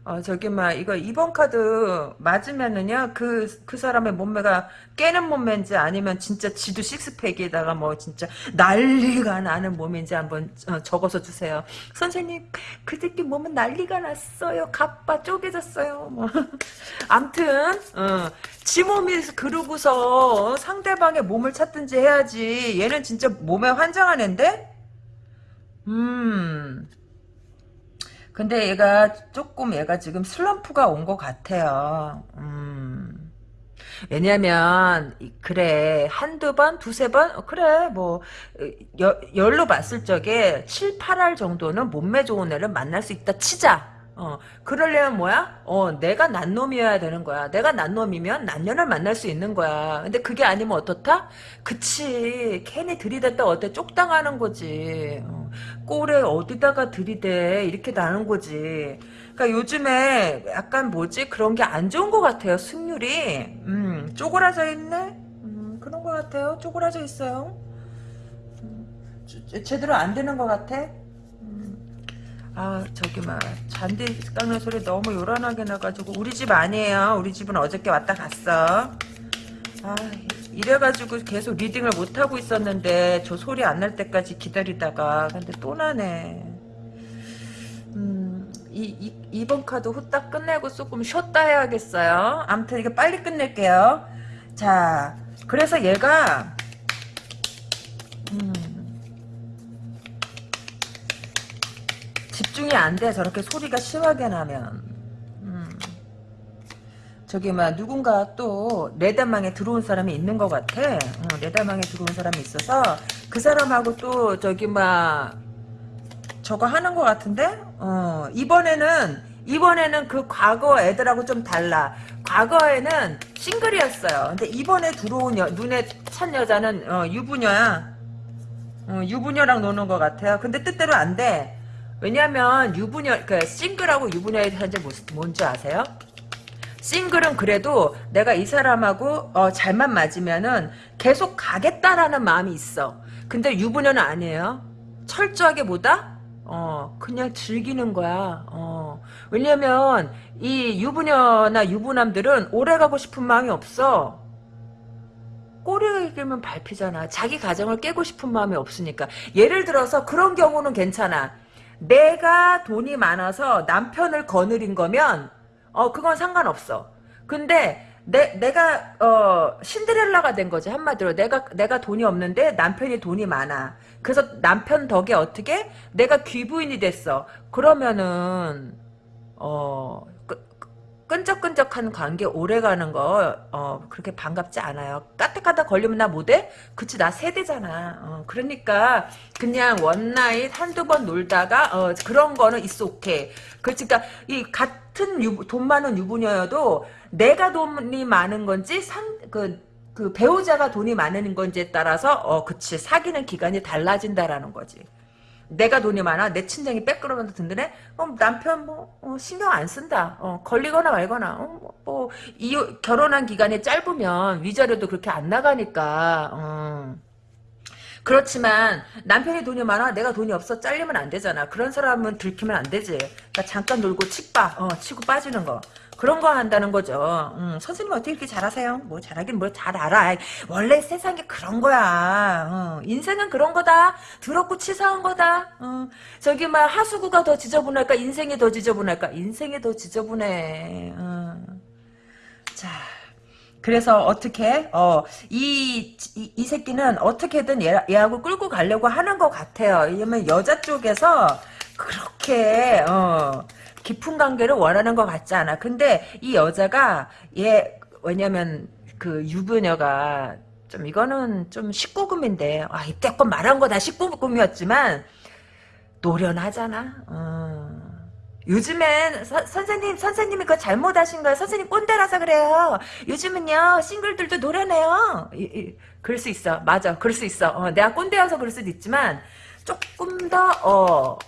A: 어, 저기, 막, 이거 2번 카드 맞으면은요, 그, 그 사람의 몸매가 깨는 몸매인지 아니면 진짜 지도 식스팩에다가 뭐 진짜 난리가 나는 몸인지 한번 어, 적어서 주세요. 선생님, 그 새끼 몸은 난리가 났어요. 갑바 쪼개졌어요. 뭐. 암튼, 어, 지 몸이 그러고서 상대방의 몸을 찾든지 해야지. 얘는 진짜 몸에 환장한 앤데? 음. 근데 얘가 조금 얘가 지금 슬럼프가 온 것 같아요. 음. 왜냐면 그래 한두 번 두세 번 어, 그래 뭐 여, 열로 봤을 적에 7, 8할 정도는 몸매 좋은 애를 만날 수 있다 치자 어, 그러려면 뭐야? 어, 내가 난 놈이어야 되는 거야. 내가 난 놈이면 난년을 만날 수 있는 거야. 근데 그게 아니면 어떻다? 그치. 괜히 들이댔다 어때? 쪽당하는 거지. 어, 꼴에 어디다가 들이대. 이렇게 나는 거지. 그러니까 요즘에 약간 뭐지? 그런 게 안 좋은 것 같아요. 승률이. 음, 쪼그라져 있네? 음, 그런 것 같아요. 쪼그라져 있어요. 음, 제대로 안 되는 것 같아. 아 저기 막 잔디 깎는 소리 너무 요란하게 나가지고 우리 집 아니에요. 우리 집은 어저께 왔다 갔어. 아 이래가지고 계속 리딩을 못하고 있었는데 저 소리 안 날 때까지 기다리다가 근데 또 나네. 음, 이, 이, 2번 카드 후딱 끝내고 조금 쉬었다 해야겠어요. 아무튼 이거 빨리 끝낼게요. 자 그래서 얘가 집중이 안 돼. 저렇게 소리가 심하게 나면. 음. 저기 막 누군가 또 내다망에 들어온 사람이 있는 것 같아. 어, 내다망에 들어온 사람이 있어서 그 사람하고 또 저기 막 저거 하는 것 같은데? 어, 이번에는 이번에는 그 과거 애들하고 좀 달라. 과거에는 싱글이었어요. 근데 이번에 들어온 여, 눈에 찬 여자는 어, 유부녀야. 어, 유부녀랑 노는 것 같아요. 근데 뜻대로 안 돼 왜냐면 유부녀 그 싱글하고 유부녀의 현재 뭔지 아세요? 싱글은 그래도 내가 이 사람하고 어, 잘만 맞으면은 계속 가겠다라는 마음이 있어. 근데 유부녀는 아니에요. 철저하게 뭐다? 어 그냥 즐기는 거야. 어 왜냐면 이 유부녀나 유부남들은 오래 가고 싶은 마음이 없어. 꼬리가 길면 밟히잖아. 자기 가정을 깨고 싶은 마음이 없으니까. 예를 들어서 그런 경우는 괜찮아. 내가 돈이 많아서 남편을 거느린 거면 어 그건 상관없어. 근데 내 내가 어 신데렐라가 된 거지 한마디로 내가 내가 돈이 없는데 남편이 돈이 많아. 그래서 남편 덕에 어떻게 내가 귀부인이 됐어. 그러면은 어 끈적끈적한 관계 오래가는 거 어, 그렇게 반갑지 않아요. 까딱까딱 걸리면 나 뭐 돼? 그치 나 새 되잖아. 어, 그러니까 그냥 one night 한두 번 놀다가 어, 그런 거는 있어 오케이. 그러니까 이 같은 유, 돈 많은 유부녀여도 내가 돈이 많은 건지 산그 그 배우자가 돈이 많은 건지에 따라서 어 그치 사귀는 기간이 달라진다라는 거지. 내가 돈이 많아 내 친정이 빼끌어면서 든든해? 어, 남편 뭐 어, 신경 안 쓴다. 어, 걸리거나 말거나. 어, 뭐, 뭐 이, 결혼한 기간이 짧으면 위자료도 그렇게 안 나가니까 어. 그렇지만 남편이 돈이 많아 내가 돈이 없어 잘리면 안 되잖아 그런 사람은 들키면 안 되지 그러니까 잠깐 놀고 칙빠 어, 치고 빠지는 거 그런 거 한다는 거죠. 음, 선생님 어떻게 이렇게 잘하세요? 뭐 잘하긴 뭘 잘 알아. 원래 세상에 그런 거야. 어, 인생은 그런 거다. 더럽고 치사한 거다. 어, 저기 막 하수구가 더 지저분할까? 인생이 더 지저분할까? 인생이 더 지저분해. 어. 자. 그래서 어떻게 어이 이, 이 새끼는 어떻게든 얘, 얘하고 끌고 가려고 하는 것 같아요. 왜냐면 여자 쪽에서 그렇게 어 깊은 관계를 원하는 것 같지 않아. 근데 이 여자가 얘 왜냐면 그 유부녀가 좀 이거는 좀 19금인데 아 이때껏 말한 거 다 19금이었지만 노련하잖아. 어. 요즘엔 서, 선생님 선생님이 그거 잘못하신 거예요. 선생님 꼰대라서 그래요. 요즘은요 싱글들도 노련해요. 이, 이, 그럴 수 있어. 맞아. 그럴 수 있어. 어, 내가 꼰대여서 그럴 수도 있지만 조금 더 어,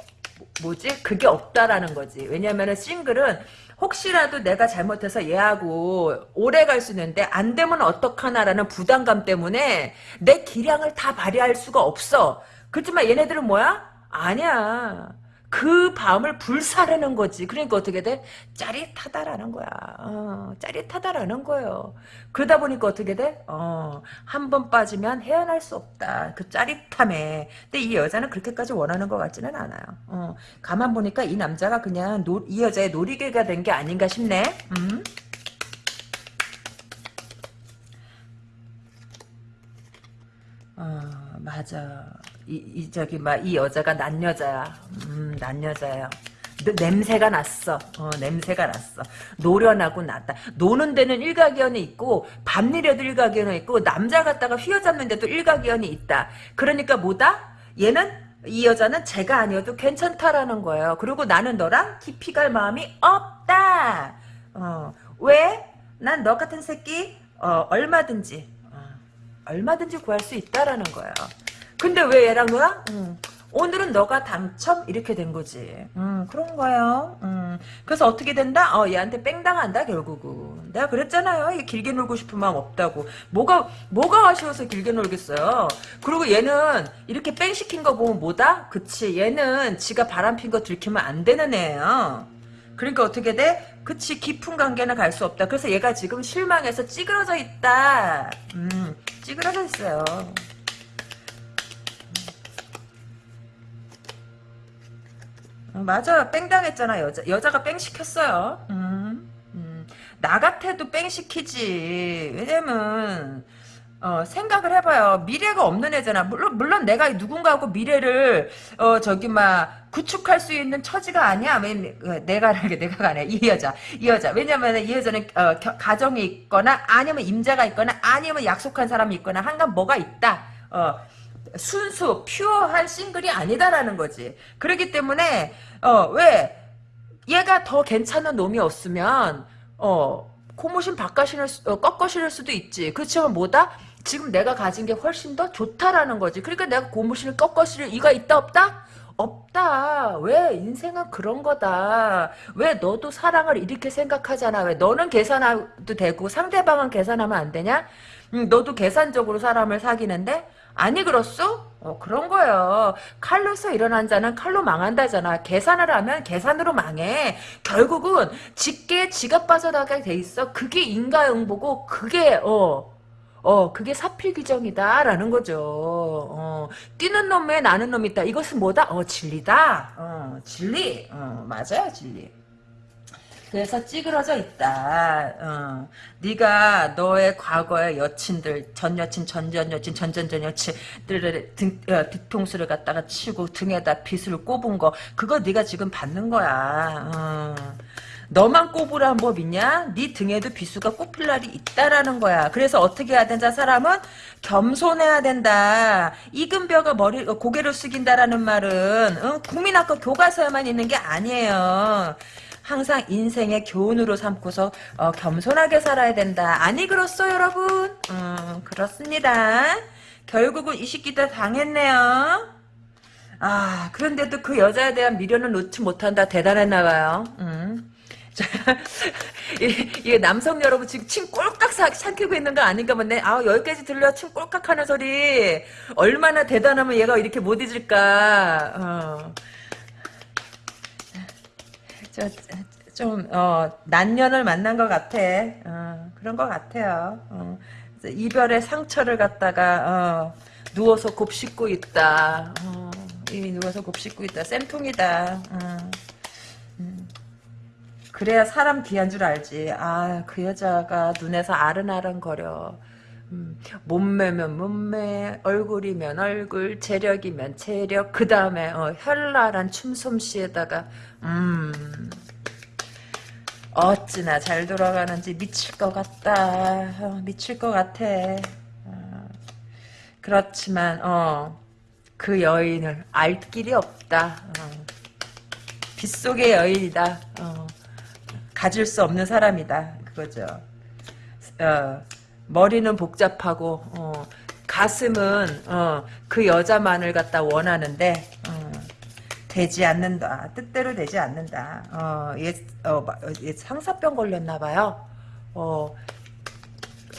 A: 뭐지? 그게 없다라는 거지. 왜냐면은 싱글은 혹시라도 내가 잘못해서 얘하고 오래 갈 수 있는데 안 되면 어떡하나라는 부담감 때문에 내 기량을 다 발휘할 수가 없어. 그렇지만 얘네들은 뭐야? 아니야. 그 밤을 불사르는 거지. 그러니까 어떻게 돼? 짜릿하다라는 거야. 어, 짜릿하다라는 거예요. 그러다 보니까 어떻게 돼? 어, 한 번 빠지면 헤어날 수 없다. 그 짜릿함에. 근데 이 여자는 그렇게까지 원하는 것 같지는 않아요. 어, 가만 보니까 이 남자가 그냥 노, 이 여자의 놀이개가 된 게 아닌가 싶네. 음? 어, 맞아. 이, 이 저기 막 이 여자가 난 여자야. 음, 난 여자야. 냄새가 났어. 어, 냄새가 났어. 노련하고 낫다. 노는 데는 일가견이 있고 밤일에도 일가견이 있고 남자 갖다가 휘어잡는 데도 일가견이 있다. 그러니까 뭐다? 얘는 이 여자는 제가 아니어도 괜찮다라는 거예요. 그리고 나는 너랑 깊이 갈 마음이 없다. 어, 왜? 난 너 같은 새끼 어, 얼마든지 어, 얼마든지 구할 수 있다라는 거예요. 근데 왜 얘랑 놀아? 음. 오늘은 너가 당첨 이렇게 된 거지. 음, 그런 거예요. 음. 그래서 어떻게 된다? 어, 얘한테 뺑당한다 결국은. 내가 그랬잖아요. 길게 놀고 싶은 마음 없다고. 뭐가 뭐가 아쉬워서 길게 놀겠어요. 그리고 얘는 이렇게 뺑 시킨 거 보면 뭐다? 그치. 얘는 지가 바람 핀 거 들키면 안 되는 애예요. 그러니까 어떻게 돼? 그치 깊은 관계는 갈 수 없다. 그래서 얘가 지금 실망해서 찌그러져 있다. 음, 찌그러져 있어요. 맞아 뺑 당했잖아 여자 여자가 뺑 시켰어요 음, 음. 나 같아도 뺑 시키지 왜냐면 어, 생각을 해봐요. 미래가 없는 애잖아. 물론, 물론 내가 누군가하고 미래를, 어, 저기, 막, 구축할 수 있는 처지가 아니야. 왜, 어, 내가, 내가가 아니야. 이 여자. 이 여자. 왜냐면 이 여자는, 어, 겨- 가정이 있거나, 아니면 임자가 있거나, 아니면 약속한 사람이 있거나, 한간 뭐가 있다. 어, 순수, 퓨어한 싱글이 아니다라는 거지. 그렇기 때문에, 어, 왜, 얘가 더 괜찮은 놈이 없으면, 어, 고무신 바꿔 신을, 수- 어, 꺾어 신을 수도 있지. 그렇지만 뭐다? 지금 내가 가진 게 훨씬 더 좋다라는 거지. 그러니까 내가 고무신을 꺾어 신을 이가 있다 없다? 없다. 왜 인생은 그런 거다. 왜 너도 사랑을 이렇게 생각하잖아. 왜 너는 계산해도 되고 상대방은 계산하면 안 되냐? 음, 너도 계산적으로 사람을 사귀는데 아니 그렇소? 어, 그런 거예요. 칼로서 일어난 자는 칼로 망한다잖아. 계산을 하면 계산으로 망해. 결국은 직계에 지갑 빠져나가게 돼 있어. 그게 인과응보고 그게 어. 어, 그게 사필 규정이다라는 거죠. 어, 뛰는 놈에 나는 놈이 있다. 이것은 뭐다? 어, 진리다. 어, 진리. 어, 맞아요, 진리. 그래서 찌그러져 있다. 어. 네가 너의 과거의 여친들, 전 여친, 전전 여친, 전전전 여친들의 등, 어, 뒤통수를 갖다가 치고 등에다 빗을 꼽은 거, 그거 네가 지금 받는 거야. 어. 너만 꼽으라는 법 있냐? 네 등에도 비수가 꼽힐 날이 있다라는 거야. 그래서 어떻게 해야 된다? 사람은 겸손해야 된다. 이금벼가 머리 어, 고개를 숙인다라는 말은 응? 국민학교 교과서에만 있는 게 아니에요. 항상 인생의 교훈으로 삼고서 어, 겸손하게 살아야 된다. 아니 그렇소 여러분? 음, 그렇습니다. 결국은 이 시기도 당했네요. 아 그런데도 그 여자에 대한 미련을 놓지 못한다. 대단했나 봐요. 음. 자, 이- 남성 여러분 지금 침 꼴깍 사- 삼키고 있는 거 아닌가 본데 아 여기까지 들려 침 꼴깍 하는 소리 얼마나 대단하면 얘가 이렇게 못 잊을까 어. 저, 좀, 어, 난년을 만난 것 같아. 어, 그런 것 같아요. 어, 이별의 상처를 갖다가, 어, 누워서 곱씹고 있다. 어, 이미 누워서 곱씹고 있다. 쌤통이다. 어, 음. 그래야 사람 귀한 줄 알지. 아, 그 여자가 눈에서 아른아른거려. 음, 몸매면 몸매, 얼굴이면 얼굴, 체력이면 체력, 그 다음에 어, 현란한 춤솜씨에다가 음, 어찌나 잘 돌아가는지 미칠 것 같다. 어, 미칠 것 같아. 어, 그렇지만 어, 그 여인을 알 길이 없다. 어, 빗속의 여인이다. 어, 가질 수 없는 사람이다. 그거죠. 어, 머리는 복잡하고 어, 가슴은 어, 그 여자만을 갖다 원하는데 어, 되지 않는다. 뜻대로 되지 않는다. 어, 어, 얘 상사병 걸렸나 봐요. 어,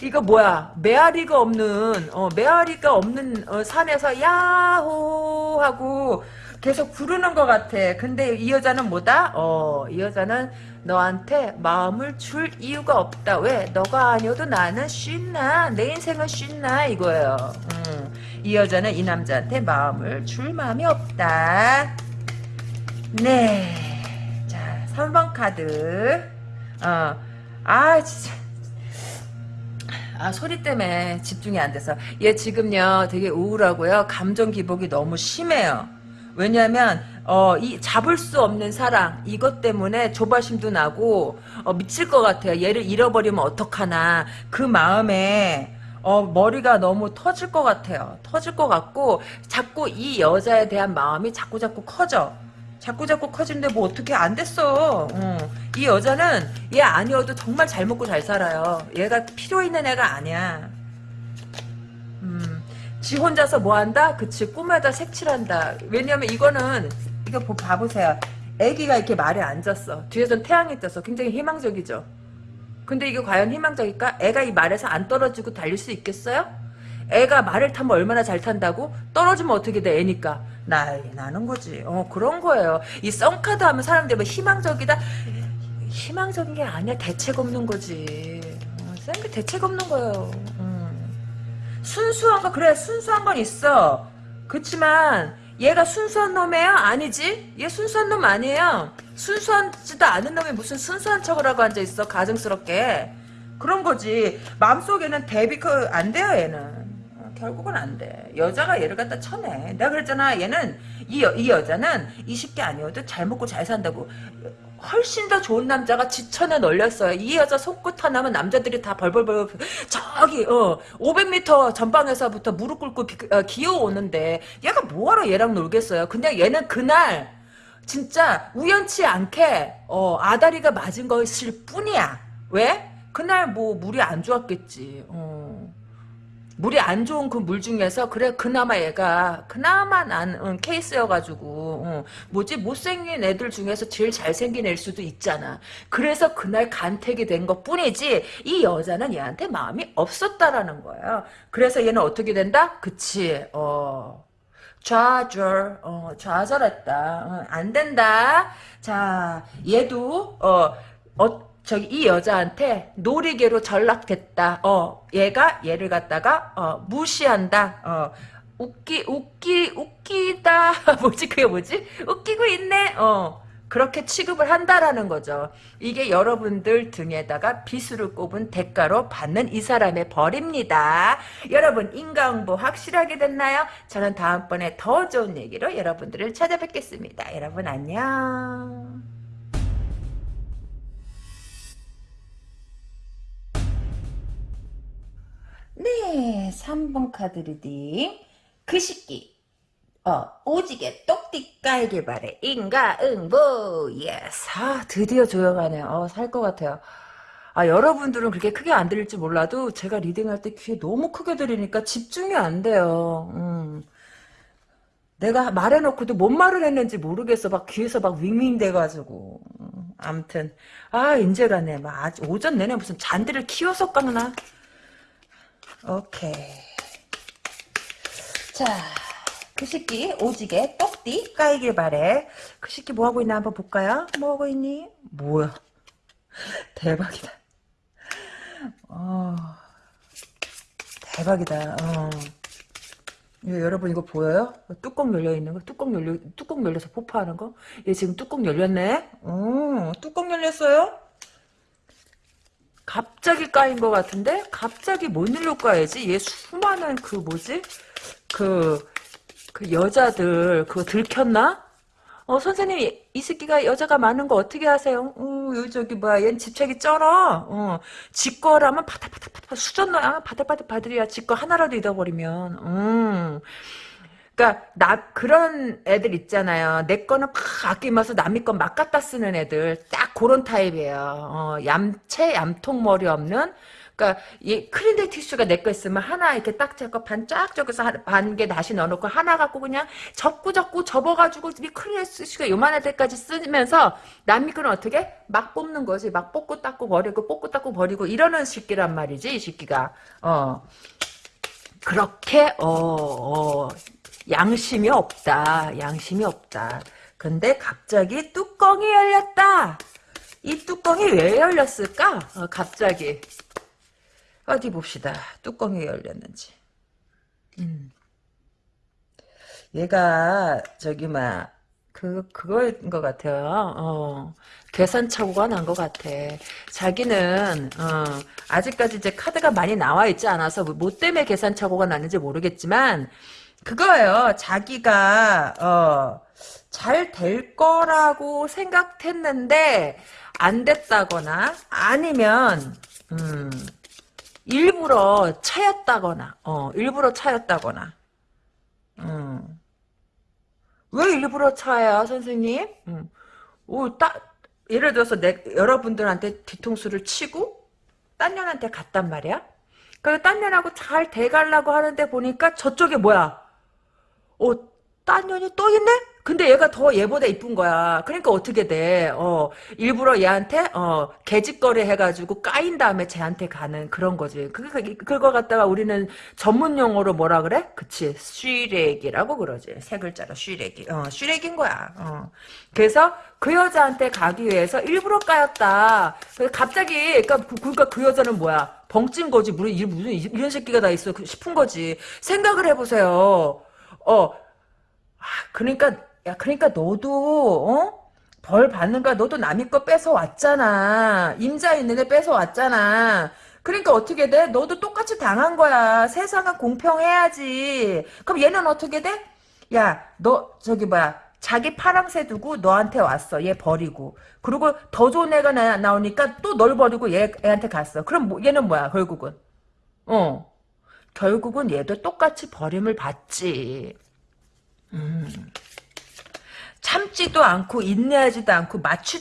A: 이거 뭐야? 메아리가 없는 어, 메아리가 없는 어, 산에서 야호 하고 계속 부르는 것 같아. 근데 이 여자는 뭐다? 어, 이 여자는 너한테 마음을 줄 이유가 없다. 왜? 너가 아니어도 나는 쉰나. 내 인생은 쉰나 이거예요. 음, 이 여자는 이 남자한테 마음을 줄 마음이 없다. 네. 자, 3번 카드. 어. 아, 진짜. 아, 소리 때문에 집중이 안 돼서. 얘 지금요, 되게 우울하고요. 감정 기복이 너무 심해요. 왜냐면, 어, 이 잡을 수 없는 사랑, 이것 때문에 조바심도 나고, 어, 미칠 것 같아요. 얘를 잃어버리면 어떡하나. 그 마음에, 어, 머리가 너무 터질 것 같아요. 터질 것 같고, 자꾸 이 여자에 대한 마음이 자꾸 자꾸 커져. 자꾸 자꾸 커지는데 뭐 어떻게 안 됐어. 어. 이 여자는 얘 아니어도 정말 잘 먹고 잘 살아요. 얘가 필요 있는 애가 아니야. 음, 지 혼자서 뭐 한다? 그치 꿈에다 색칠한다. 왜냐면 이거는 이거 보- 봐보세요. 애기가 이렇게 말에 앉았어. 뒤에선 태양이 떴어. 굉장히 희망적이죠. 근데 이게 과연 희망적일까? 애가 이 말에서 안 떨어지고 달릴 수 있겠어요? 애가 말을 타면 얼마나 잘 탄다고? 떨어지면 어떻게 돼? 애니까. 난리 나는 거지. 어, 그런 거예요. 이 썬카드 하면 사람들이 뭐 희망적이다? 희망적인 게 아니야. 대책 없는 거지. 어, 쌤게 대책 없는 거예요. 음. 순수한 거, 그래, 순수한 건 있어. 그렇지만, 얘가 순수한 놈이에요? 아니지? 얘 순수한 놈 아니에요. 순수하지도 않은 놈이 무슨 순수한 척을 하고 앉아있어, 가증스럽게. 그런 거지. 마음속에는 대비 그안 돼요 얘는. 어, 결국은 안 돼. 여자가 얘를 갖다 쳐내. 내가 그랬잖아. 얘는 이, 여, 이 여자는 20개 아니어도 잘 먹고 잘 산다고. 훨씬 더 좋은 남자가 지천에 널렸어요. 이 여자 손끝 하나면 남자들이 다 벌벌벌 저기 어 500m 전방에서부터 무릎 꿇고 비, 어, 기어오는데 얘가 뭐하러 얘랑 놀겠어요. 그냥 얘는 그날 진짜 우연치 않게 어, 아다리가 맞은 것일 뿐이야. 왜? 그날 뭐 물이 안 좋았겠지. 어. 물이 안 좋은 그 물 중에서 그래 그나마 얘가 그나마 난 응, 케이스여가지고 어, 뭐지? 못생긴 애들 중에서 제일 잘생긴 애일 수도 있잖아. 그래서 그날 간택이 된 것 뿐이지 이 여자는 얘한테 마음이 없었다라는 거예요 그래서 얘는 어떻게 된다? 그치 어 좌절 어 좌절했다. 어, 안 된다. 자 얘도 어, 어 저기 이 여자한테 놀이개로 전락됐다. 어, 얘가 얘를 갖다가 어, 무시한다. 어, 웃기 웃기 웃기다. 뭐지 그게 뭐지? 웃기고 있네. 어. 그렇게 취급을 한다라는 거죠. 이게 여러분들 등에다가 비수를 꼽은 대가로 받는 이 사람의 벌입니다. 여러분 인과응보 확실하게 됐나요? 저는 다음번에 더 좋은 얘기로 여러분들을 찾아뵙겠습니다. 여러분 안녕. 네, 3번 카드 reading. 그 시기. 어, 오지게 똑띠 깔길 바래. 인과 응보. yes. 아, 드디어 조용하네요. 어, 살 것 같아요. 아, 여러분들은 그렇게 크게 안 들릴지 몰라도 제가 reading할 때 귀에 너무 크게 들리니까 집중이 안 돼요. 음. 내가 말해놓고도 뭔 말을 했는지 모르겠어. 막 귀에서 막 윙윙 돼가지고. 음, 암튼. 아, 인제가네. 막 오전 내내 무슨 잔디를 키워서 깎나? 오케이. 자, 그 새끼 오지게 똑띠 까이길 바래. 그 새끼 뭐하고 있나 한번 볼까요? 뭐하고 있니? 뭐야. 대박이다. 어, 대박이다. 어. 예, 여러분 이거 보여요? 뚜껑 열려 있는 거? 뚜껑 열려 뚜껑 열려서 폭파하는 거? 얘 지금 뚜껑 열렸네. 어, 뚜껑 열렸어요? 갑자기 까인 것 같은데? 갑자기 뭔 일로 까야지? 얘 수많은 그 뭐지? 그, 그 여자들 그거 들켰나? 어 선생님 이, 이 새끼가 여자가 많은 거 어떻게 하세요? 어 저기 뭐야 얘는 집착이 쩔어. 어 지 거라면 바닥바닥바닥 수전 너야 바닥바닥 바들이야 지 거 하나라도 잃어버리면. 음. 그러니까 나 그런 애들 있잖아요. 내 거는 팍 아끼면서 남의 건 막 갖다 쓰는 애들 딱 그런 타입이에요. 어, 얌체 얌통 머리 없는. 그러니까 이 크린데 티슈가 내 거 있으면 하나 이렇게 딱 잡고 반쫙 접어서 반 개 다시 넣어놓고 하나 갖고 그냥 접고 접고 접어가지고 이 크린데 티슈가 요만할 때까지 쓰면서 남의 거는 어떻게? 막 뽑는 거지. 막 뽑고 닦고 버리고 뽑고 닦고 버리고 이러는 새끼란 말이지 이 새끼가. 어. 그렇게 어, 어 양심이 없다. 양심이 없다. 근데 갑자기 뚜껑이 열렸다. 이 뚜껑이 왜 열렸을까? 어, 갑자기. 어디 봅시다. 뚜껑이 열렸는지. 음. 얘가 저기 막 그, 그거인 것 같아요. 어, 계산착오가 난 것 같아. 자기는, 어, 아직까지 이제 카드가 많이 나와 있지 않아서, 뭐 때문에 계산착오가 났는지 모르겠지만, 그거예요. 자기가 어, 잘 될 거라고 생각했는데 안 됐다거나 아니면 음, 일부러 차였다거나 어, 일부러 차였다거나 음. 왜 일부러 차야 선생님? 음. 오, 딱 예를 들어서 내, 여러분들한테 뒤통수를 치고 딴 년한테 갔단 말이야? 그래서 딴 년하고 잘 돼가려고 하는데 보니까 저쪽에 뭐야? 어, 딴 년이 또 있네? 근데 얘가 더 얘보다 이쁜 거야. 그러니까 어떻게 돼? 어, 일부러 얘한테, 어, 개짓거리 해가지고 까인 다음에 쟤한테 가는 그런 거지. 그, 그, 그거 갖다가 우리는 전문 용어로 뭐라 그래? 그치. 쉬레기라고 그러지. 세 글자로 쉬레기. 어, 쉬레기인 거야. 어. 그래서 그 여자한테 가기 위해서 일부러 까였다. 갑자기, 그러니까, 그, 그러니까 그 여자는 뭐야? 벙찐 거지. 무슨, 무슨 이런 새끼가 다 있어. 싶은 거지. 생각을 해보세요. 어, 아, 그러니까, 야, 그러니까 너도, 어? 벌 받는 거야. 너도 남의 거 뺏어 왔잖아. 임자 있는 애 뺏어 왔잖아. 그러니까 어떻게 돼? 너도 똑같이 당한 거야. 세상은 공평해야지. 그럼 얘는 어떻게 돼? 야, 너 저기 뭐야? 자기 파랑새 두고 너한테 왔어. 얘 버리고. 그리고 더 좋은 애가 나, 나오니까 또 널 버리고 얘, 애한테 갔어. 그럼 뭐, 얘는 뭐야? 결국은. 어. 결국은 얘도 똑같이 버림을 받지. 음. 참지도 않고 인내하지도 않고 맞추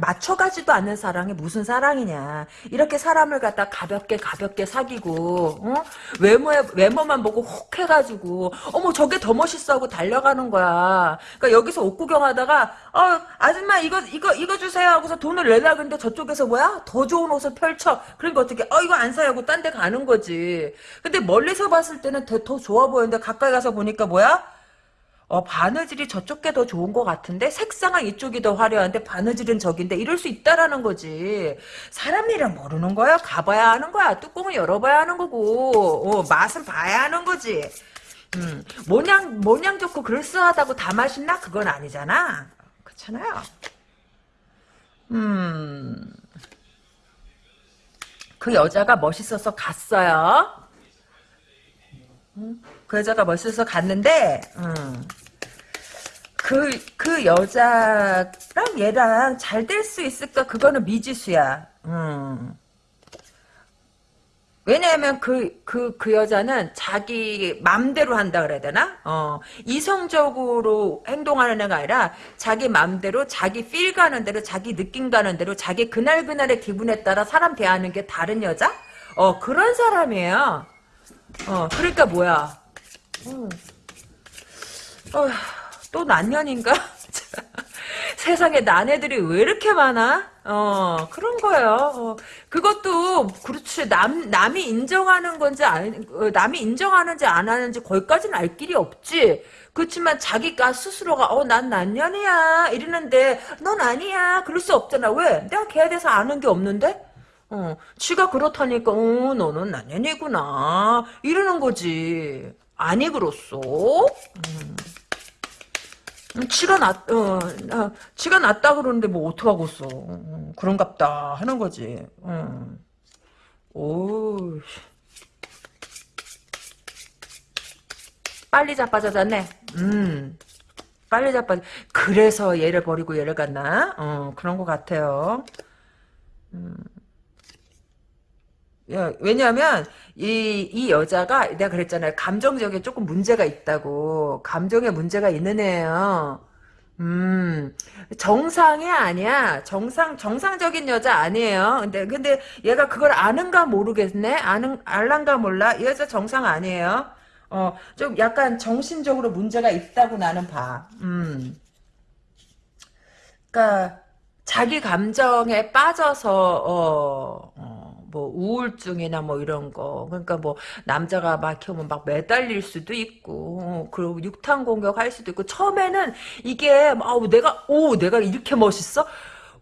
A: 맞춰가지도 않는 사랑이 무슨 사랑이냐. 이렇게 사람을 갖다 가볍게 가볍게 사귀고 어? 외모에 외모만 보고 혹 해가지고 어머 저게 더 멋있어 하고 달려가는 거야. 그러니까 여기서 옷 구경하다가 어 아줌마 이거 이거 이거 주세요 하고서 돈을 내라 근데 저쪽에서 뭐야? 더 좋은 옷을 펼쳐. 그러니까 어떻게 어 이거 안 사요 하고 딴 데 가는 거지. 근데 멀리서 봤을 때는 더, 더 좋아 보였는데 가까이 가서 보니까 뭐야 어, 바느질이 저쪽 게 더 좋은 것 같은데 색상은 이쪽이 더 화려한데 바느질은 저긴데 이럴 수 있다라는 거지. 사람 일은 모르는 거야. 가봐야 하는 거야. 뚜껑을 열어봐야 하는 거고 어, 맛은 봐야 하는 거지. 음, 모양 모양 좋고 그럴싸하다고 다 맛있나? 그건 아니잖아. 그렇잖아요. 음. 그 여자가 멋있어서 갔어요. 음, 그 여자가 멋있어서 갔는데, 음, 그, 그 여자랑 얘랑 잘 될 수 있을까? 그거는 미지수야. 음. 왜냐하면 그, 그, 그 여자는 자기 맘대로 한다 그래야 되나? 어, 이성적으로 행동하는 애가 아니라 자기 맘대로 자기 필 가는 대로 자기 느낌 가는 대로 자기 그날그날의 기분에 따라 사람 대하는 게 다른 여자? 어, 그런 사람이에요. 어, 그러니까 뭐야. 음. 어, 또 난년인가? 세상에 난애들이 왜 이렇게 많아? 어, 그런 거예요. 어, 그것도, 그렇지. 남, 남이 인정하는 건지, 아니, 어, 남이 인정하는지 안 하는지 거기까지는 알 길이 없지. 그렇지만 자기가 스스로가, 어, 난 난년이야. 이러는데, 넌 아니야. 그럴 수 없잖아. 왜? 내가 걔에 대해서 아는 게 없는데? 어, 지가 그렇다니까, 어, 너는 난년이구나. 이러는 거지. 아니, 그렇소? 음. 음, 치가 났, 어, 어, 치가 났다 그러는데 뭐 어떡하겠어. 음, 그런갑다 하는 거지. 음. 오, 빨리 자빠져졌네. 음, 빨리 자빠져. 그래서 얘를 버리고 얘를 갔나? 어, 그런 것 같아요. 음. 야, 왜냐하면 이, 이 여자가 내가 그랬잖아요. 감정적인 조금 문제가 있다고. 감정에 문제가 있는 애예요. 음, 정상이 아니야. 정상, 정상적인 여자 아니에요. 근데, 근데 얘가 그걸 아는가 모르겠네? 아는, 알란가 몰라? 이 여자 정상 아니에요. 어, 좀 약간 정신적으로 문제가 있다고 나는 봐. 음. 그니까, 자기 감정에 빠져서, 어, 어 뭐 우울증이나 뭐 이런 거. 그러니까 뭐 남자가 막 키우면 막 매달릴 수도 있고 어, 그리고 육탄 공격할 수도 있고. 처음에는 이게 아우 내가 오 내가 이렇게 멋있어?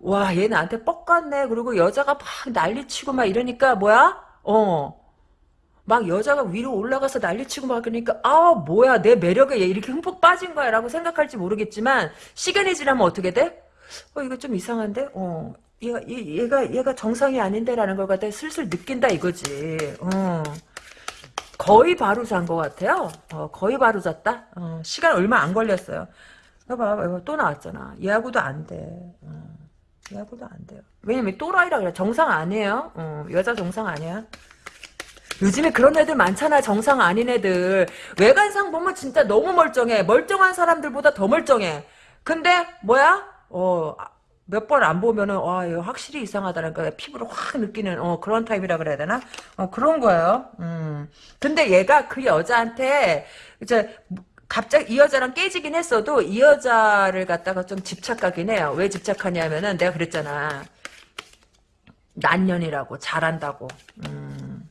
A: 와 얘 나한테 뻑 같네. 그리고 여자가 막 난리치고 막 이러니까 뭐야? 어. 막 여자가 위로 올라가서 난리치고 막 그러니까 아 뭐야 내 매력에 얘 이렇게 흠뻑 빠진 거야 라고 생각할지 모르겠지만 시간이 지나면 어떻게 돼? 어 이거 좀 이상한데? 어 얘가, 얘, 가 얘가 정상이 아닌데라는 걸 갖다 슬슬 느낀다 이거지. 어. 거의 바로 잔 것 같아요. 어, 거의 바로 잤다. 어, 시간 얼마 안 걸렸어요. 봐봐, 이거 또 나왔잖아. 얘하고도 안 돼. 어, 얘하고도 안 돼요. 왜냐면 또라이라 그래. 정상 아니에요. 어, 여자 정상 아니야. 요즘에 그런 애들 많잖아. 정상 아닌 애들. 외관상 보면 진짜 너무 멀쩡해. 멀쩡한 사람들보다 더 멀쩡해. 근데 뭐야? 어 몇 번 안 보면은 와 이거 확실히 이상하다는 거 피부를 확 느끼는 어 그런 타입이라 그래야 되나? 어 그런 거예요. 음. 근데 얘가 그 여자한테 이제 갑자기 이 여자랑 깨지긴 했어도 이 여자를 갖다가 좀 집착하긴 해요. 왜 집착하냐면은 내가 그랬잖아. 난년이라고 잘한다고. 음.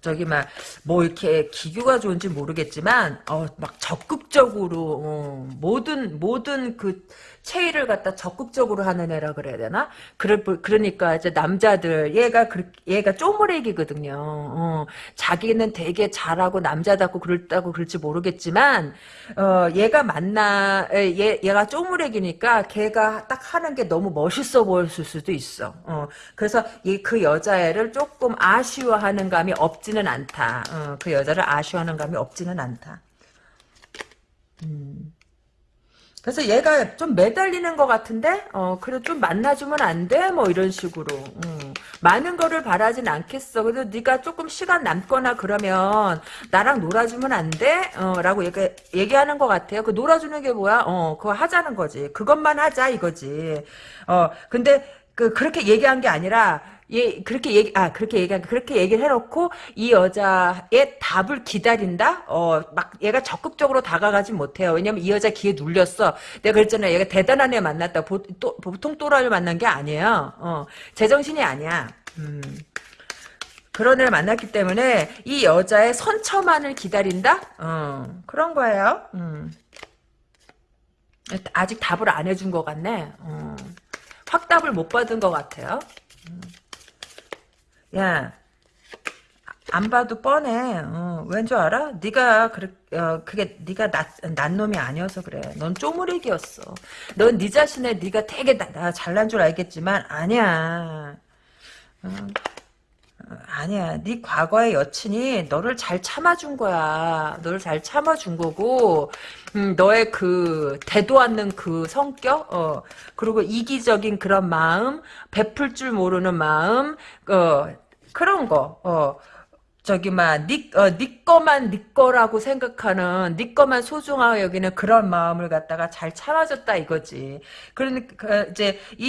A: 저기 막 뭐 이렇게 기교가 좋은지 모르겠지만 어 막 적극적으로 어, 모든 모든 그 체의를 갖다 적극적으로 하는 애라 그래야 되나? 그럴 그러니까 이제 남자들 얘가 그 얘가 쪼무레기거든요. 어, 자기는 되게 잘하고 남자답고 그럴다고 그럴지 모르겠지만 어 얘가 만나 얘 얘가 쪼무레기니까 걔가 딱 하는 게 너무 멋있어 보였을 수도 있어. 어, 그래서 이 그 여자애를 조금 아쉬워하는 감이 없지는 않다. 어, 그 여자를 아쉬워하는 감이 없지는 않다. 음. 그래서 얘가 좀 매달리는 것 같은데 어 그래 좀 만나주면 안 돼? 뭐 이런 식으로 음. 많은 거를 바라진 않겠어. 그래도 네가 조금 시간 남거나 그러면 나랑 놀아주면 안 돼? 어 라고 얘기, 얘기하는 것 같아요. 그 놀아주는 게 뭐야? 어 그거 하자는 거지. 그것만 하자 이거지. 어 근데 그 그렇게 얘기한 게 아니라 얘 그렇게 얘기 아 그렇게 얘기한 그렇게 얘기를 해놓고 이 여자의 답을 기다린다. 어 막 얘가 적극적으로 다가가지 못해요. 왜냐면 이 여자 기에 눌렸어. 내가 그랬잖아. 얘가 대단한 애 만났다. 보, 또, 보통 또라이를 만난 게 아니에요. 어 제정신이 아니야. 음. 그런 애를 만났기 때문에 이 여자의 선처만을 기다린다. 어 그런 거예요. 음. 아직 답을 안 해준 것 같네. 어. 확답을 못 받은 것 같아요. 음. 야, 안 봐도 뻔해. 어, 왠줄 알아? 네가 그래, 어, 그게 네가 낫, 난 놈이 아니어서 그래. 넌 쪼무리기였어. 넌 네 자신에 네가 되게 나, 나 잘난 줄 알겠지만 아니야. 어, 어, 아니야. 네 과거의 여친이 너를 잘 참아준 거야. 너를 잘 참아준 거고, 음, 너의 그 대도 않는 그 성격, 어, 그리고 이기적인 그런 마음, 베풀 줄 모르는 마음, 어, 그런 거, 어. 저기 막 니, 어, 니 거만 니 거라고 생각하는 니 거만 소중하게 여기는 그런 마음을 갖다가 잘 참아줬다 이거지. 그러니까 그 이제 이,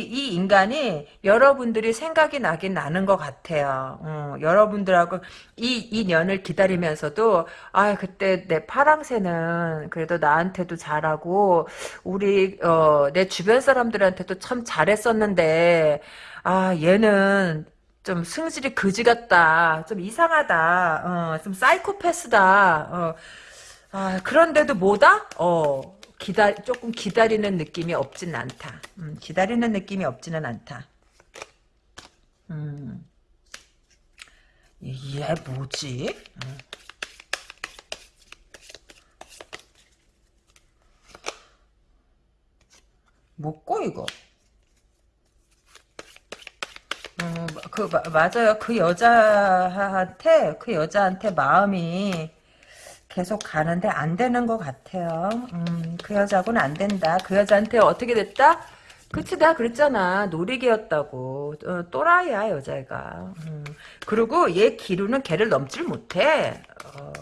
A: 이 인간이 여러분들이 생각이 나긴 나는 것 같아요. 어, 여러분들하고 이, 이 년을 기다리면서도 아 그때 내 파랑새는 그래도 나한테도 잘하고 우리 어, 내 주변 사람들한테도 참 잘했었는데 아 얘는 좀 승질이 그지 같다. 좀 이상하다. 어, 좀 사이코패스다. 어. 아, 그런데도 뭐다? 어, 기다, 조금 기다리는 느낌이 없진 않다. 음, 기다리는 느낌이 없지는 않다. 음. 얘 뭐지? 음. 뭐고 이거? 음, 그 맞아요. 그 여자한테 그 여자한테 마음이 계속 가는데 안 되는 것 같아요. 음, 그 여자하고는 안 된다. 그 여자한테 어떻게 됐다? 그치 나 그랬잖아 노리개였다고 어, 또라이야 여자애가 음. 그리고 얘 기류는 걔를 넘질 못해 어,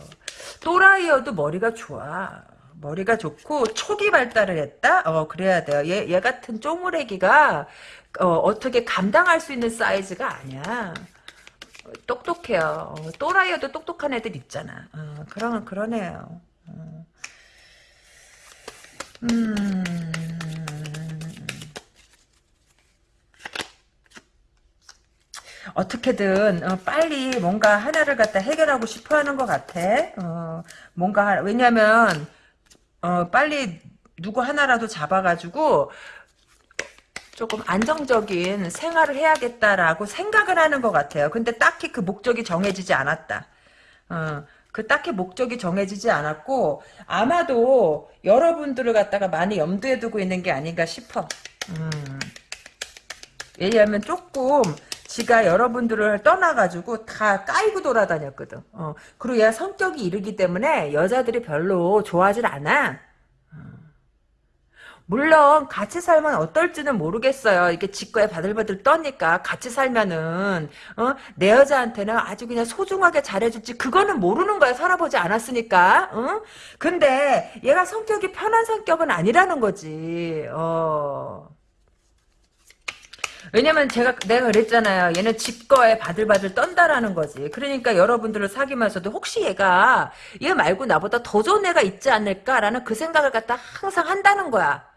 A: 또라이여도 머리가 좋아 머리가 좋고 초기 발달을 했다? 어 그래야 돼요 얘, 얘 같은 쪼무레기가 어, 떻게 감당할 수 있는 사이즈가 아니야. 똑똑해요. 어, 또라이여도 똑똑한 애들 있잖아. 어, 그런 애요. 어. 음. 어떻게든 어, 빨리 뭔가 하나를 갖다 해결하고 싶어하는 것 같아. 어, 뭔가 왜냐면 어, 빨리 누구 하나라도 잡아가지고 조금 안정적인 생활을 해야겠다라고 생각을 하는 것 같아요. 근데 딱히 그 목적이 정해지지 않았다. 어, 그 딱히 목적이 정해지지 않았고 아마도 여러분들을 갖다가 많이 염두에 두고 있는 게 아닌가 싶어. 음. 왜냐하면 조금 지가 여러분들을 떠나가지고 다 까이고 돌아다녔거든. 어. 그리고 얘 성격이 이르기 때문에 여자들이 별로 좋아하질 않아. 물론 같이 살면 어떨지는 모르겠어요. 이게 직거에 바들바들 떠니까 같이 살면은 어? 내 여자한테는 아주 그냥 소중하게 잘해줄지 그거는 모르는 거야. 살아보지 않았으니까. 어? 근데 얘가 성격이 편한 성격은 아니라는 거지. 어. 왜냐면 제가 내가 그랬잖아요. 얘는 직거에 바들바들 떤다라는 거지. 그러니까 여러분들을 사귀면서도 혹시 얘가 얘 말고 나보다 더 좋은 애가 있지 않을까라는 그 생각을 갖다 항상 한다는 거야.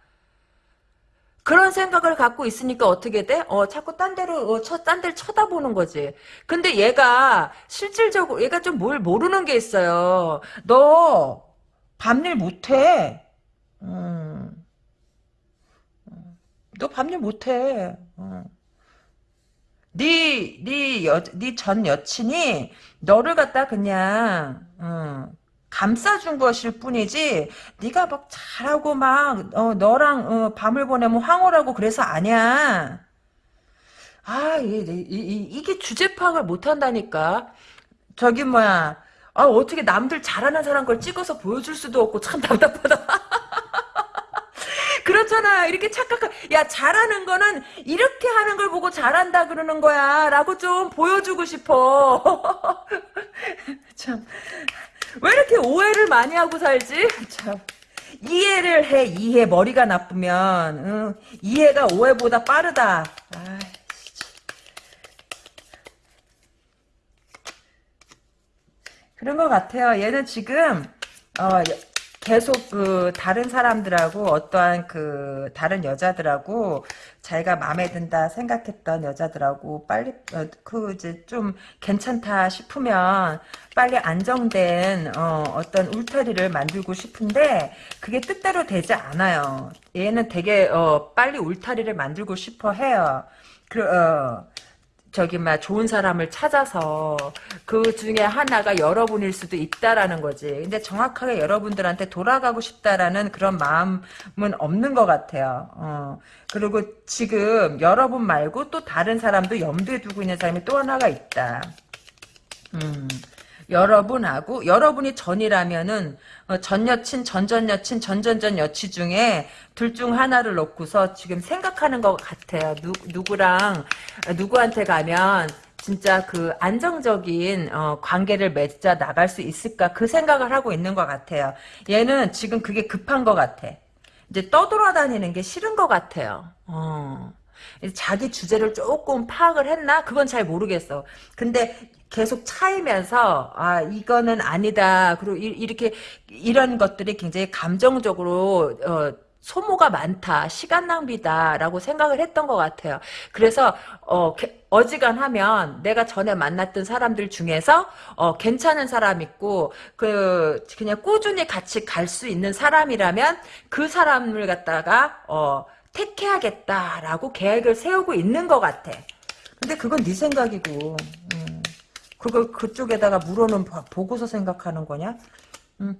A: 그런 생각을 갖고 있으니까 어떻게 돼? 어, 자꾸 딴 데로, 어, 쳐, 딴 데를 쳐다보는 거지. 근데 얘가, 실질적으로, 얘가 좀 뭘 모르는 게 있어요. 너, 밤일 못해. 음. 너 밤일 못해. 어. 네, 네 여, 네 전 여친이 너를 갖다 그냥, 어, 감싸준 것일 뿐이지 네가 막 잘하고 막 어, 너랑 어, 밤을 보내면 황홀하고 그래서 아니야. 아 이, 이, 게 주제 파악을 못한다니까. 저기 뭐야. 아 어떻게 남들 잘하는 사람 걸 찍어서 보여줄 수도 없고 참 답답하다. 그렇잖아. 이렇게 착각한, 야, 잘하는 거는 이렇게 하는 걸 보고 잘한다 그러는 거야. 라고 좀 보여주고 싶어. 참. 왜 이렇게 오해를 많이 하고 살지? 참. 이해를 해, 이해. 머리가 나쁘면. 응. 이해가 오해보다 빠르다. 아 그런 것 같아요. 얘는 지금, 어, 계속 그 다른 사람들하고 어떠한 그 다른 여자들하고 자기가 마음에 든다 생각했던 여자들하고 빨리 어, 그 이제 좀 괜찮다 싶으면 빨리 안정된 어, 어떤 울타리를 만들고 싶은데 그게 뜻대로 되지 않아요. 얘는 되게 어, 빨리 울타리를 만들고 싶어 해요. 그 어, 저기 막 좋은 사람을 찾아서 그 중에 하나가 여러분일 수도 있다라는 거지. 근데 정확하게 여러분들한테 돌아가고 싶다라는 그런 마음은 없는 것 같아요. 어. 그리고 지금 여러분 말고 또 다른 사람도 염두에 두고 있는 사람이 또 하나가 있다. 음. 여러분하고 여러분이 전이라면은 어, 전 여친, 전전 여친, 전전전 여친 중에 둘 중 하나를 놓고서 지금 생각하는 것 같아요. 누, 누구랑 누구한테 가면 진짜 그 안정적인 어, 관계를 맺자 나갈 수 있을까 그 생각을 하고 있는 것 같아요. 얘는 지금 그게 급한 것 같아. 이제 떠돌아다니는 게 싫은 것 같아요. 어. 자기 주제를 조금 파악을 했나? 그건 잘 모르겠어. 근데 계속 차이면서 아 이거는 아니다. 그리고 이, 렇게 이런 것들이 굉장히 감정적으로 어, 소모가 많다, 시간 낭비다라고 생각을 했던 것 같아요. 그래서 어, 어지간하면 내가 전에 만났던 사람들 중에서 어, 괜찮은 사람 있고 그 그냥 꾸준히 같이 갈 수 있는 사람이라면 그 사람을 갖다가 어, 택해야겠다라고 계획을 세우고 있는 것 같아. 근데 그건 네 생각이고. 음. 그걸 그쪽에다가 물어는 보고서 생각하는 거냐? 음,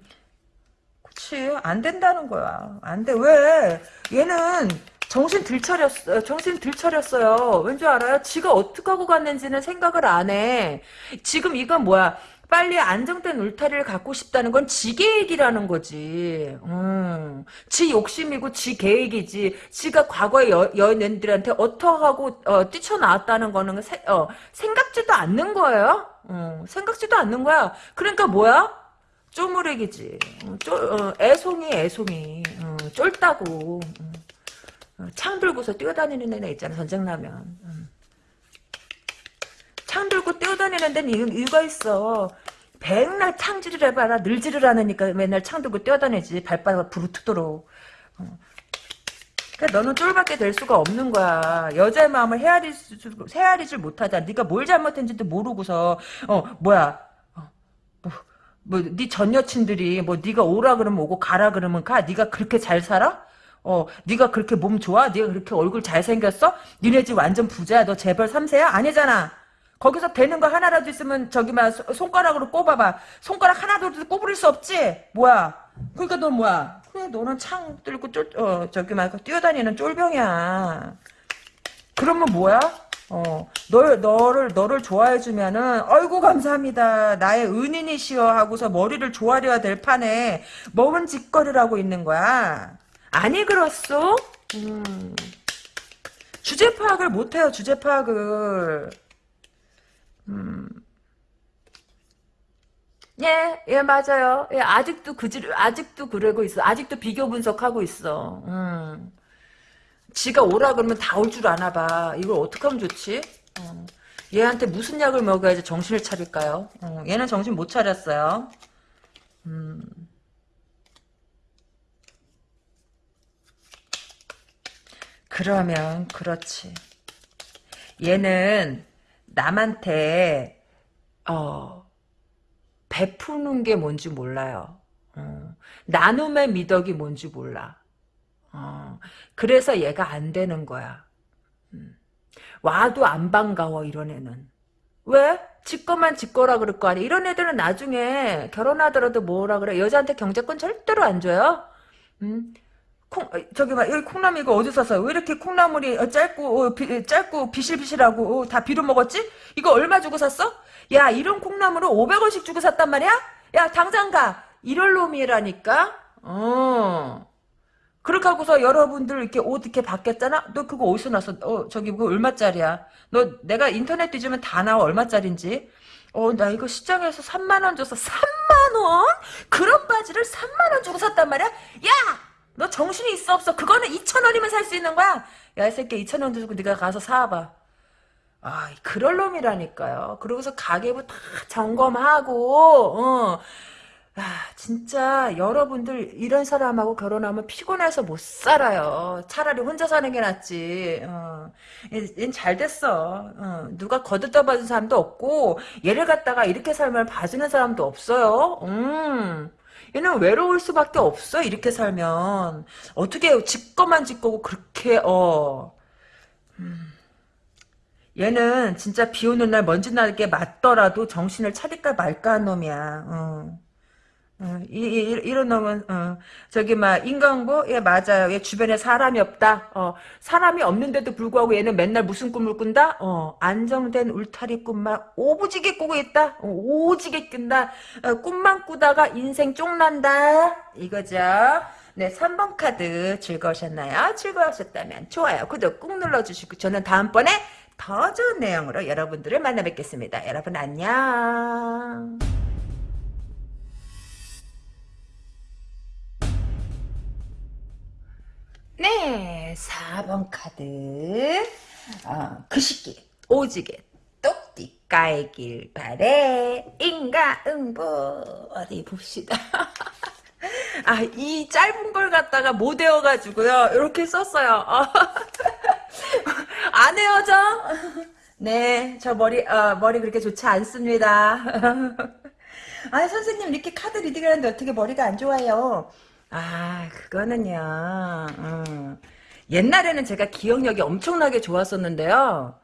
A: 그치 안 된다는 거야. 안 돼. 왜? 얘는 정신 들차렸어. 정신 들차렸어요. 왠 줄 알아요? 지가 어떻게 하고 갔는지는 생각을 안 해. 지금 이건 뭐야? 빨리 안정된 울타리를 갖고 싶다는 건 지 계획이라는 거지. 음, 지 욕심이고 지 계획이지. 지가 과거의 여, 연인들한테 어떠하고 어, 뛰쳐나왔다는 거는 세, 어, 생각지도 않는 거예요. 어, 생각지도 않는 거야. 그러니까 뭐야? 쪼무레기지. 어, 쫄, 어, 애송이 애송이. 어, 쫄다고. 어, 창 들고서 뛰어다니는 애네 있잖아 전쟁 나면. 음. 창 들고 뛰어다니는 데는 이유가 있어. 백날 창질을 해봐라. 늘지를 않으니까 맨날 창 들고 뛰어다니지. 발바닥 부르트도록. 어. 그러니까 너는 쫄밖에 될 수가 없는 거야. 여자의 마음을 헤아리, 헤아리질 못하자. 네가 뭘 잘못했는지도 모르고서 어 뭐야 어, 뭐, 뭐네 전 여친들이 뭐 네가 오라 그러면 오고 가라 그러면 가. 네가 그렇게 잘 살아? 어, 네가 그렇게 몸 좋아? 네가 그렇게 얼굴 잘생겼어? 니네 집 완전 부자야. 너 재벌 3세야? 아니잖아. 거기서 되는 거 하나라도 있으면 저기 막 손가락으로 꼽아봐. 손가락 하나도 꼽을 수 없지? 뭐야? 그러니까 너 뭐야? 그래 너는 창 들고 쫄, 어, 저기 막 뛰어다니는 쫄병이야. 그러면 뭐야? 어, 널, 너를, 너를 좋아해주면은, 어이구, 감사합니다. 나의 은인이시여 하고서 머리를 조아려야 될 판에, 먹은 짓거리를 하고 있는 거야. 아니, 그렇소? 음. 주제 파악을 못해요, 주제 파악을. 음. 예, 예, 맞아요. 예, 아직도 그질, 아직도 그러고 있어. 아직도 비교 분석하고 있어. 음. 지가 오라 그러면 다 올 줄 아나 봐. 이걸 어떻게 하면 좋지? 어. 얘한테 무슨 약을 먹어야지 정신을 차릴까요? 어, 얘는 정신 못 차렸어요. 음. 그러면 그렇지. 얘는 남한테 어 베푸는 게 뭔지 몰라요. 어, 나눔의 미덕이 뭔지 몰라. 어, 그래서 얘가 안 되는 거야. 음. 와도 안 반가워 이런 애는. 왜? 지 거만 지 거라 그럴 거 아니야. 이런 애들은 나중에 결혼하더라도 뭐라 그래. 여자한테 경제권 절대로 안 줘요. 음? 콩, 어, 저기 봐, 여기 콩나물 이거 어디서 샀어? 왜 이렇게 콩나물이 어, 짧고, 어, 비, 짧고 비실비실하고, 어, 다 비로 먹었지? 이거 얼마 주고 샀어? 야, 이런 콩나물을 500원씩 주고 샀단 말이야? 야, 당장 가! 이럴 놈이라니까? 어. 그렇게 하고서 여러분들 이렇게 옷 이렇게 바뀌었잖아? 너 그거 어디서 났어? 어, 저기 그거 얼마짜리야? 너 내가 인터넷 뒤지면 다 나와 얼마짜린지? 어, 나 이거 시장에서 3만원 줘서 3만원? 그런 바지를 3만원 주고 샀단 말이야? 야! 너 정신이 있어 없어? 그거는 2천 원이면 살 수 있는 거야? 야, 이 새끼 2천 원 주고 네가 가서 사와봐. 아, 그럴 놈이라니까요. 그러고서 가계부 다 점검하고, 어. 아, 진짜 여러분들 이런 사람하고 결혼하면 피곤해서 못 살아요. 차라리 혼자 사는 게 낫지. 어. 잘 됐어. 어. 누가 거들떠 봐준 사람도 없고 얘를 갖다가 이렇게 살면 봐주는 사람도 없어요. 음. 얘는 외로울 수밖에 없어 이렇게 살면 어떻게 짓거만 짓거고 그렇게 어 음. 얘는 진짜 비 오는 날 먼지 나게 맞더라도 정신을 차릴까 말까 한 놈이야 어. 어, 이, 이, 런 놈은 어, 저기 막 인간고? 예 맞아요. 얘 주변에 사람이 없다. 어, 사람이 없는데도 불구하고 얘는 맨날 무슨 꿈을 꾼다? 어, 안정된 울타리 꿈만 오부지게 꾸고 있다. 어, 오지게 꾼다. 어, 꿈만 꾸다가 인생 쪽난다. 이거죠? 네 3번 카드 즐거우셨나요? 즐거우셨다면 좋아요 구독 꾹 눌러주시고 저는 다음번에 더 좋은 내용으로 여러분들을 만나 뵙겠습니다. 여러분 안녕 네, 4번 카드. 어, 그 시기, 오지게, 똑띠 까이길 바래. 인가응보. 어디 봅시다. 아, 이 짧은 걸 갖다가 못 외워가지고요. 이렇게 썼어요. 어. 안 헤어져? 네, 저 머리, 어, 머리 그렇게 좋지 않습니다. 아, 선생님, 이렇게 카드 리딩을 하는데 어떻게 머리가 안 좋아요? 아, 그거는요. 음. 옛날에는 제가 기억력이 엄청나게 좋았었는데요.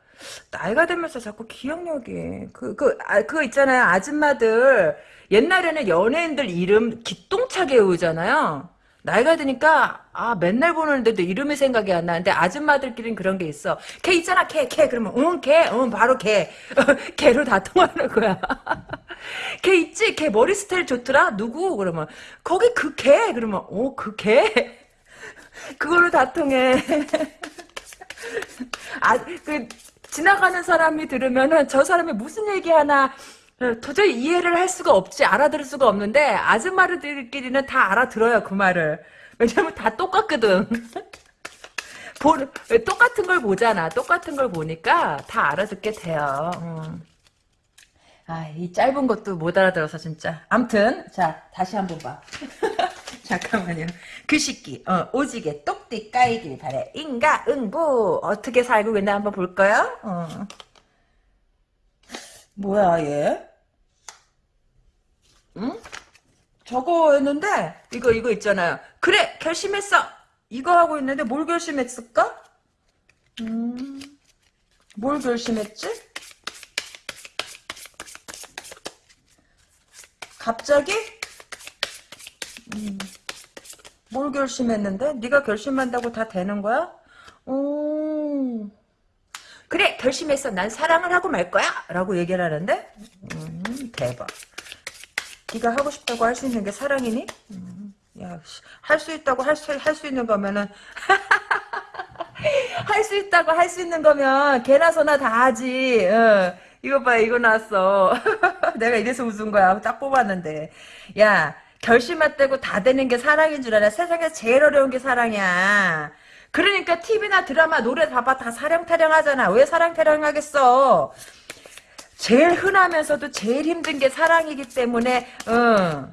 A: 나이가 들면서 자꾸 기억력이 그그 아, 그거 있잖아요. 아줌마들 옛날에는 연예인들 이름 기똥차게 외우잖아요. 나이가 드니까 아 맨날 보는데도 이름이 생각이 안 나는데 아줌마들끼리는 그런 게 있어. 걔 있잖아, 걔, 걔 그러면 응, 걔, 응, 바로 걔, 걔로 다 통하는 거야. 걔 있지, 걔 머리 스타일 좋더라. 누구? 그러면 거기 그 걔, 그러면 어그 걔. 그걸로 다 통해. 아, 그 지나가는 사람이 들으면은 저 사람이 무슨 얘기하나 어, 도저히 이해를 할 수가 없지 알아들을 수가 없는데 아줌마들끼리는 다 알아들어요 그 말을. 왜냐면 다 똑같거든. 보, 똑같은 걸 보잖아. 똑같은 걸 보니까 다 알아듣게 돼요. 음. 아이 짧은 것도 못 알아들어서 진짜. 암튼 자 다시 한번 봐. 잠깐만요. 그 시기 어, 오지게 똑띠 까이길 바래. 인가 응부. 어떻게 살고 있나 한번 볼까요? 어. 뭐야 얘? 응? 저거 했는데 이거 이거 있잖아요. 그래 결심했어. 이거 하고 있는데 뭘 결심했을까? 음, 뭘 결심했지? 갑자기? 음, 뭘 결심했는데? 네가 결심한다고 다 되는 거야? 오. 결심했어 난 사랑을 하고 말 거야? 라고 얘기를 하는데 음, 대박. 네가 하고 싶다고 할 수 있는 게 사랑이니? 음, 야할 수 있다고 할 수 할 수 있는 거면은 할 수 있다고 할 수 있는 거면 개나 소나 다 하지. 어, 이거 봐 이거 나왔어. 내가 이래서 웃은 거야. 딱 뽑았는데. 야 결심했다고 다 되는 게 사랑인 줄 알아? 세상에서 제일 어려운 게 사랑이야 그러니까 TV나 드라마 노래 봐봐 다 사랑타령 하잖아. 왜 사랑타령 하겠어? 제일 흔하면서도 제일 힘든 게 사랑이기 때문에 어.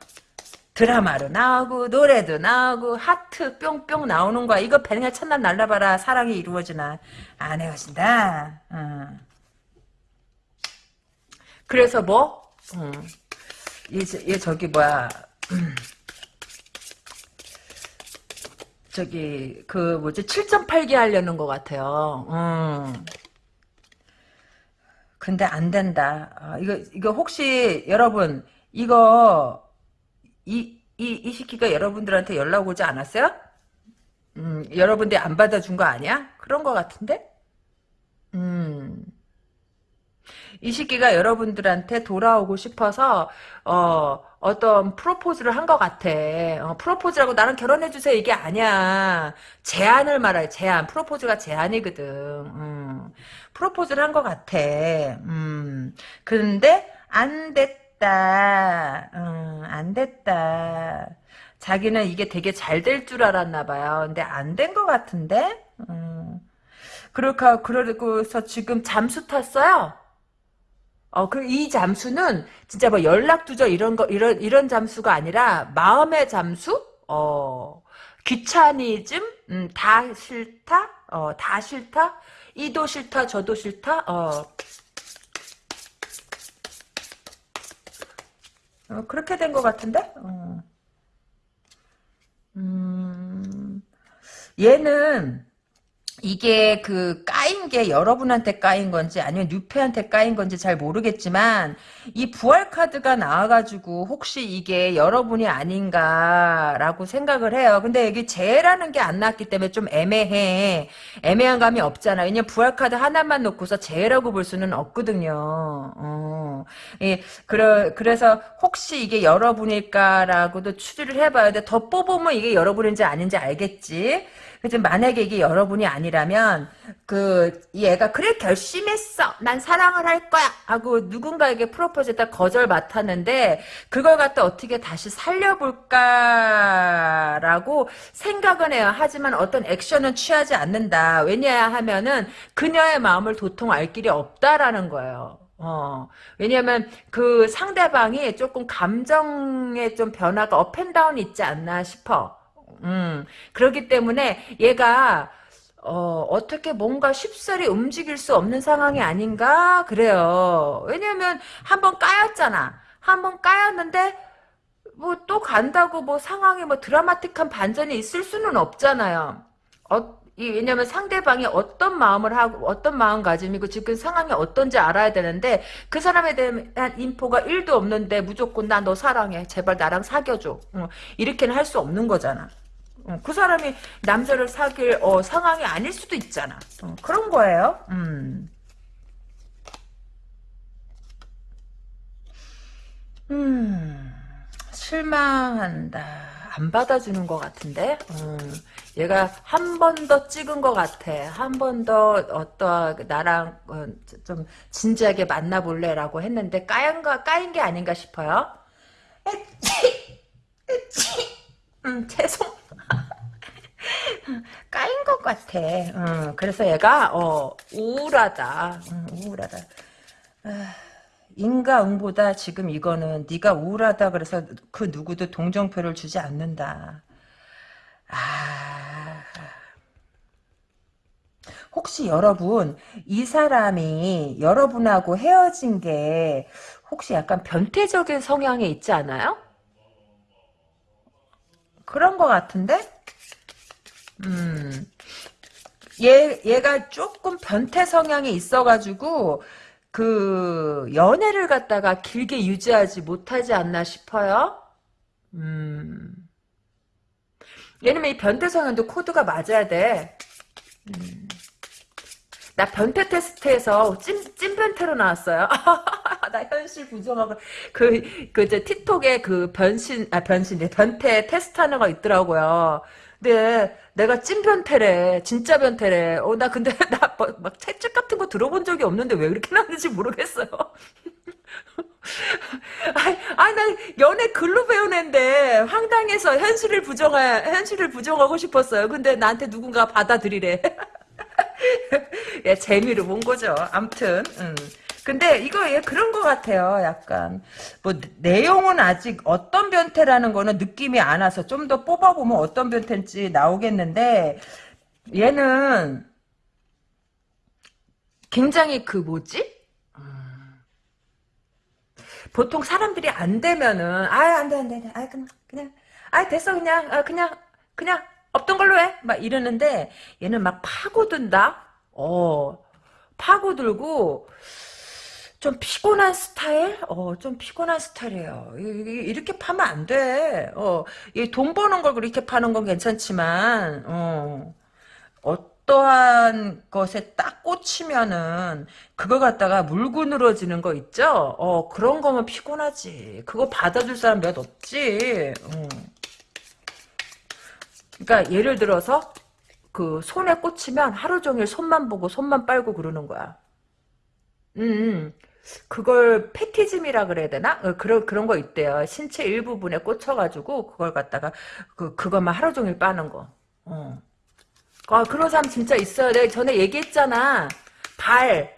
A: 드라마로 나오고 노래도 나오고 하트 뿅뿅 나오는 거야. 이거 그냥 첫날 날라봐라 사랑이 이루어지나 안 헤어진다. 어. 그래서 뭐? 음. 얘, 얘 저기 뭐야 저기 그 뭐지 7.8기 하려는 것 같아요. 음. 근데 안 된다. 아, 이거 이거 혹시 여러분 이거 이 이 이 시키가 여러분들한테 연락 오지 않았어요? 음, 여러분들이 안 받아준 거 아니야? 그런 것 같은데? 음. 이 시기가 여러분들한테 돌아오고 싶어서 어 어떤 프로포즈를 한 것 같아. 어, 프로포즈라고 나랑 결혼해주세요 이게 아니야. 제안을 말해. 제안. 프로포즈가 제안이거든. 음. 프로포즈를 한 것 같아. 음. 근데 안 됐다. 음, 안 됐다. 자기는 이게 되게 잘 될 줄 알았나 봐요. 근데 안 된 것 같은데? 음. 그러니까 그러고서 지금 잠수 탔어요. 어, 그, 이 잠수는, 진짜 뭐 연락 두절 이런 거, 이런, 이런 잠수가 아니라, 마음의 잠수? 어, 귀차니즘? 음, 다 싫다? 어, 다 싫다? 이도 싫다, 저도 싫다? 어. 어 그렇게 된 것 같은데? 어. 음, 얘는, 이게 그 까인 게 여러분한테 까인 건지 아니면 뉴페한테 까인 건지 잘 모르겠지만 이 부활 카드가 나와가지고 혹시 이게 여러분이 아닌가라고 생각을 해요. 근데 여기 재라는 게 안 나왔기 때문에 좀 애매해. 애매한 감이 없잖아. 왜냐면 부활 카드 하나만 놓고서 재라고 볼 수는 없거든요. 어. 예, 그래, 그래서 혹시 이게 여러분일까라고도 추리를 해봐야 돼. 더 뽑으면 이게 여러분인지 아닌지 알겠지. 그래서 만약에 이게 여러분이 아니라면 그 얘가 그래 결심했어. 난 사랑을 할 거야. 하고 누군가에게 프로포즈했다 거절 맡았는데 그걸 갖다 어떻게 다시 살려볼까라고 생각은 해요. 하지만 어떤 액션은 취하지 않는다. 왜냐 하면은 그녀의 마음을 도통 알 길이 없다라는 거예요. 어, 왜냐면 그 상대방이 조금 감정의 좀 변화가 업앤다운이 있지 않나 싶어. 음, 그렇기 때문에 얘가 어, 어떻게 뭔가 쉽사리 움직일 수 없는 상황이 아닌가 그래요. 왜냐면 한번 까였잖아. 한번 까였는데 뭐 또 간다고 뭐 상황이 뭐 드라마틱한 반전이 있을 수는 없잖아요. 어, 이, 왜냐면 상대방이 어떤 마음을 하고 어떤 마음가짐이고 지금 상황이 어떤지 알아야 되는데 그 사람에 대한 인포가 1도 없는데 무조건 나 너 사랑해 제발 나랑 사귀어줘 어, 이렇게는 할 수 없는 거잖아 어, 그 사람이 남자를 사귈 어, 상황이 아닐 수도 있잖아. 어, 그런 거예요. 음. 음, 실망한다. 안 받아주는 것 같은데? 음, 얘가 한 번 더 찍은 것 같아. 한 번 더, 어떠, 나랑, 어, 좀, 진지하게 만나볼래 라고 했는데, 까인 거, 까인 게 아닌가 싶어요. 음, 죄송. 까인 것 같아. 어, 그래서 얘가 어, 우울하다. 음, 우울하다. 아, 인가응보다 지금 이거는 네가 우울하다 그래서 그 누구도 동정표를 주지 않는다. 아, 혹시 여러분 이 사람이 여러분하고 헤어진 게 혹시 약간 변태적인 성향에 있지 않아요? 그런 것 같은데? 음. 얘, 얘가 조금 변태 성향이 있어가지고, 그, 연애를 갖다가 길게 유지하지 못하지 않나 싶어요? 음. 얘는 이 변태 성향도 코드가 맞아야 돼. 음. 나 변태 테스트에서 찐, 찐 변태로 나왔어요. 나 현실 부정하고, 그, 그, 이제 틱톡에 그 변신, 아, 변신, 변태 테스트 하는 거 있더라고요. 근데 내가 찐 변태래. 진짜 변태래. 어, 나 근데 나막 뭐, 채찍 같은 거 들어본 적이 없는데 왜 그렇게 나왔는지 모르겠어요. 아니, 아니, 난 연애 글로 배운 앤데 황당해서 현실을 부정하, 현실을 부정하고 싶었어요. 근데 나한테 누군가 받아들이래. 예, 재미로 본 거죠. 암튼, 음. 근데 이거 얘 그런 것 같아요. 약간. 뭐 내용은 아직 어떤 변태라는 거는 느낌이 안 와서 좀 더 뽑아보면 어떤 변태인지 나오겠는데 얘는 굉장히 그 뭐지? 보통 사람들이 안 되면은 아안돼 안돼아 그냥 그냥. 아 됐어 그냥. 아, 그냥 그냥 없던 걸로 해. 막 이러는데 얘는 막 파고든다? 어. 파고들고 좀 피곤한 스타일? 어, 좀 피곤한 스타일이에요. 이렇게 파면 안 돼. 어, 이돈 버는 걸 그렇게 파는 건 괜찮지만, 어, 어떠한 것에 딱 꽂히면은, 그거 갖다가 물고 늘어지는 거 있죠? 어, 그런 거면 피곤하지. 그거 받아줄 사람 몇 없지. 어. 그러니까 예를 들어서, 그 손에 꽂히면 하루 종일 손만 보고 손만 빨고 그러는 거야. 음, 음. 그걸 패티즘이라 그래야 되나? 어, 그런 그런 거 있대요. 신체 일부분에 꽂혀가지고 그걸 갖다가 그 그것만 하루 종일 빠는 거. 어. 아, 그런 사람 진짜 있어요. 내가 전에 얘기했잖아. 발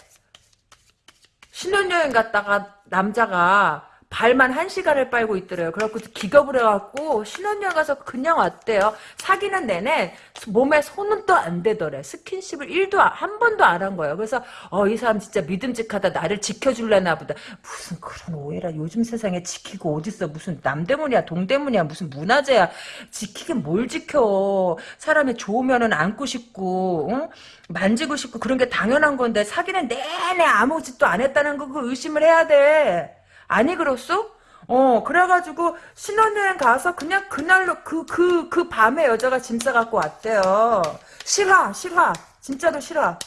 A: 신혼여행 갔다가 남자가 발만 한 시간을 빨고 있더래요. 그래갖고 기겁을 해갖고 신혼여행 가서 그냥 왔대요. 사귀는 내내 몸에 손은 또안 대더래. 스킨십을 1도 한 번도 안 한 거예요. 그래서 어 이 사람 진짜 믿음직하다. 나를 지켜줄래나 보다. 무슨 그런 오해라. 요즘 세상에 지키고 어딨어. 무슨 남대문이야 동대문이야 무슨 문화재야. 지키긴 뭘 지켜. 사람이 좋으면은 안고 싶고 응? 만지고 싶고 그런 게 당연한 건데 사귀는 내내 아무 짓도 안 했다는 거 그 의심을 해야 돼. 아니 그렇소? 어 그래가지고 신혼여행 가서 그냥 그날로 그 그그 밤에 여자가 짐 싸갖고 왔대요. 싫어 싫어 진짜로 싫어.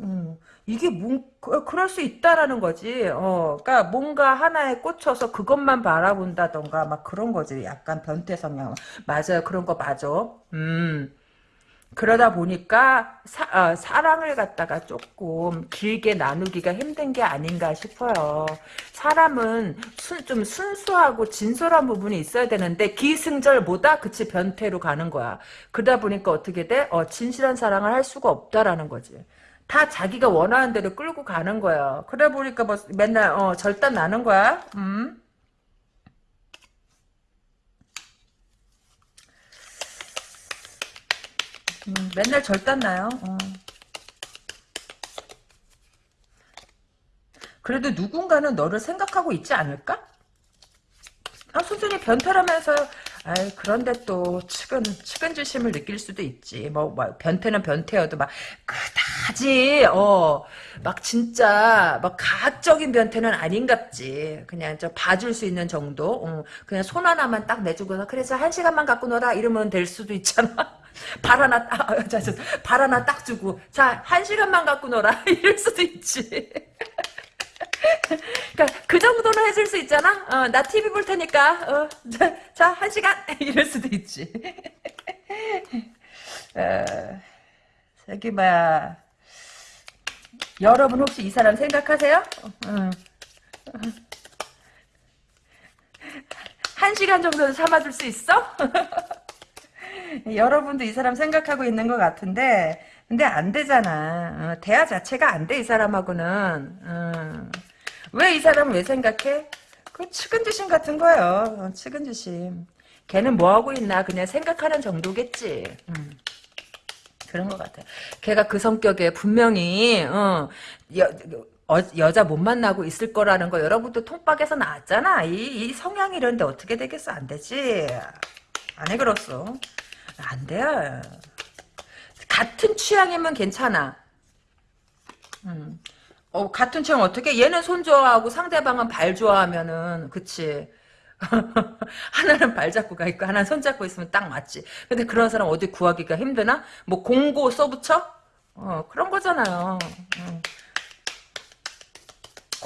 A: 음, 이게 뭔 그- 그럴 수 있다라는 거지. 어, 그러니까 뭔가 하나에 꽂혀서 그것만 바라본다던가 막 그런 거지. 약간 변태 성향. 맞아요. 그런 거 맞아. 음. 그러다 보니까 사, 랑을 갖다가 조금 길게 나누기가 힘든 게 아닌가 싶어요. 사람은 순, 좀 순수하고 진솔한 부분이 있어야 되는데 기승절보다 그치 변태로 가는 거야. 그러다 보니까 어떻게 돼? 어, 진실한 사랑을 할 수가 없다라는 거지. 다 자기가 원하는 대로 끌고 가는 거야. 그러다 보니까 뭐 맨날 어, 절단 나는 거야. 음. 음, 맨날 절단 나요. 어. 그래도 누군가는 너를 생각하고 있지 않을까? 아, 순순히 변태라면서, 아이, 그런데 또, 측은, 측은지심을 느낄 수도 있지. 뭐, 뭐, 변태는 변태여도 막, 그다지, 어, 막 진짜, 막 가학적인 변태는 아닌갑지. 그냥 저 봐줄 수 있는 정도? 어, 그냥 손 하나만 딱 내주고서, 그래서 한 시간만 갖고 놀아. 이러면 될 수도 있잖아. 발 하나 딱, 아, 발 하나 딱 주고, 자, 한 시간만 갖고 놀아. 이럴 수도 있지. 그러니까 그 정도는 해줄 수 있잖아. 어, 나 TV 볼 테니까. 어, 자, 자, 한 시간 이럴 수도 있지. 어, 저기 뭐야. 여러분 혹시 이 사람 생각하세요? 어, 어. 한 시간 정도는 참아줄 수 있어? 여러분도 이 사람 생각하고 있는 것 같은데 근데 안 되잖아. 어, 대화 자체가 안 돼 이 사람하고는. 어. 왜이 사람을 왜 생각해? 그 측은지심 같은 거예요. 어, 측은지심. 걔는 뭐 하고 있나 그냥 생각하는 정도겠지. 음. 그런 것 같아. 걔가 그 성격에 분명히 어, 여, 어, 여자 못 만나고 있을 거라는 거 여러분도 통박에서 나왔잖아. 이, 이 성향이 이런데 어떻게 되겠어? 안 되지. 안해 그렇소. 안 돼요. 같은 취향이면 괜찮아. 음. 어, 같은 취향 어떻게? 얘는 손 좋아하고 상대방은 발 좋아하면은, 그치. 하나는 발 잡고 가 있고, 하나는 손 잡고 있으면 딱 맞지. 근데 그런 사람 어디 구하기가 힘드나? 뭐, 공고 써붙여? 어, 그런 거잖아요. 음.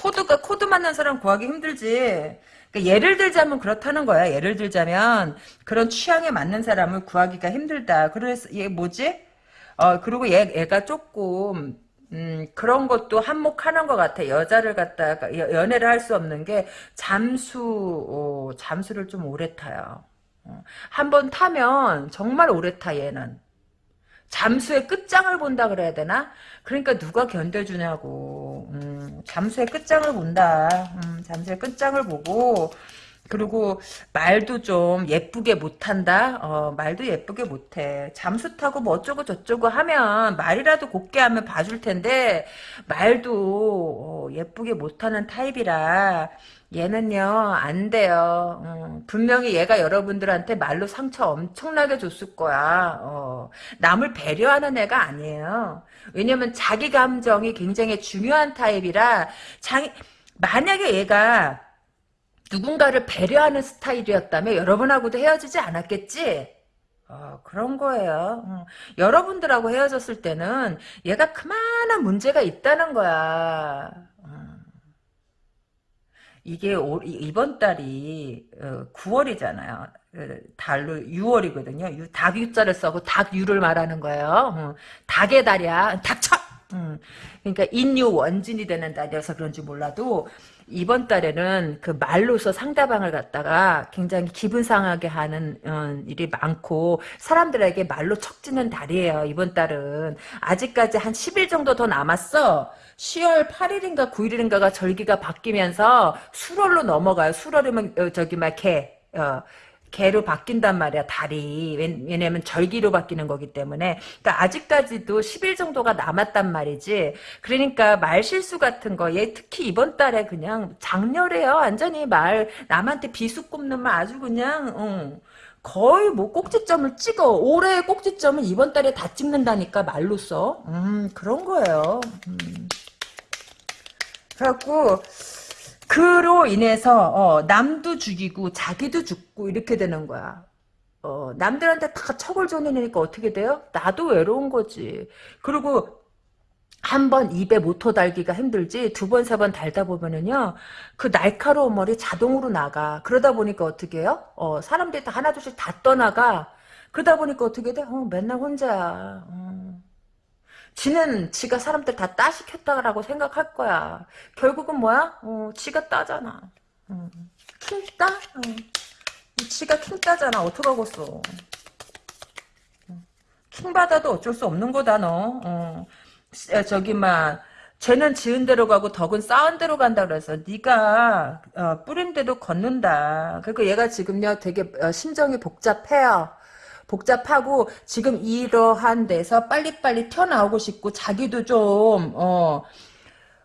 A: 코드가, 코드 맞는 사람 구하기 힘들지. 그러니까 예를 들자면 그렇다는 거야. 예를 들자면, 그런 취향에 맞는 사람을 구하기가 힘들다. 그래서, 얘 뭐지? 어, 그리고 얘, 얘가 조금, 음, 그런 것도 한몫하는 것 같아. 여자를 갖다가, 여- 연애를 할 수 없는 게, 잠수, 어, 잠수를 좀 오래 타요. 어, 한번 타면, 정말 오래 타, 얘는. 잠수의 끝장을 본다 그래야 되나? 그러니까 누가 견뎌주냐고. 음, 잠수의 끝장을 본다. 음, 잠수의 끝장을 보고 그리고 말도 좀 예쁘게 못한다. 어, 말도 예쁘게 못해. 잠수 타고 뭐 어쩌고 저쩌고 하면 말이라도 곱게 하면 봐줄 텐데 말도 어, 예쁘게 못하는 타입이라 얘는요 안 돼요. 어, 분명히 얘가 여러분들한테 말로 상처 엄청나게 줬을 거야. 어, 남을 배려하는 애가 아니에요. 왜냐면 자기 감정이 굉장히 중요한 타입이라 자기 만약에 얘가 누군가를 배려하는 스타일이었다면 여러분하고도 헤어지지 않았겠지? 어, 그런 거예요. 어. 여러분들하고 헤어졌을 때는 얘가 그만한 문제가 있다는 거야. 어. 이게 올, 이번 달이 9월이잖아요. 달로 6월이거든요. 닭 유자를 써고 닭유를 말하는 거예요. 어. 닭의 달이야. 닥쳐! 음. 그러니까 인유 원진이 되는 달이어서 그런지 몰라도 이번 달에는 그 말로서 상대방을 갖다가 굉장히 기분 상하게 하는 어, 일이 많고 사람들에게 말로 척지는 달이에요. 이번 달은 아직까지 한 10일 정도 더 남았어. 10월 8일인가 9일인가가 절기가 바뀌면서 수월로 넘어가요. 수월이면 어, 저기 막 개. 어, 개로 바뀐단 말이야 달이 왜냐면 절기로 바뀌는 거기 때문에 그러니까 아직까지도 10일 정도가 남았단 말이지 그러니까 말 실수 같은 거얘 특히 이번 달에 그냥 장렬해요 완전히 말 남한테 비수 꼽는 말 아주 그냥 어. 거의 뭐 꼭지점을 찍어 올해의 꼭지점은 이번 달에 다 찍는다니까 말로써 음 그런 거예요 음. 그래갖고 그로 인해서 어, 남도 죽이고 자기도 죽고 이렇게 되는 거야. 어, 남들한테 다 척을 져내니까 어떻게 돼요? 나도 외로운 거지. 그리고 한 번 입에 모터 달기가 힘들지 두 번 세 번 달다 보면은요 그 날카로운 머리 자동으로 나가 그러다 보니까 어떻게 해요? 어, 사람들이 다 하나둘씩 다 떠나가 그러다 보니까 어떻게 돼? 어, 맨날 혼자야. 어. 지는 지가 사람들 다 따시켰다라고 생각할 거야. 결국은 뭐야? 어, 지가 따잖아. 어. 킹 따? 어. 지가 킹 따잖아. 어떡하겠어. 어. 킹 받아도 어쩔 수 없는 거다 너. 어. 저기 막 죄는 지은 대로 가고 덕은 쌓은 대로 간다 그래서 네가 어, 뿌린 대로 걷는다. 그리고 얘가 지금요 되게 어, 심정이 복잡해요. 복잡하고 지금 이러한 데서 빨리빨리 튀어나오고 싶고 자기도 좀 어,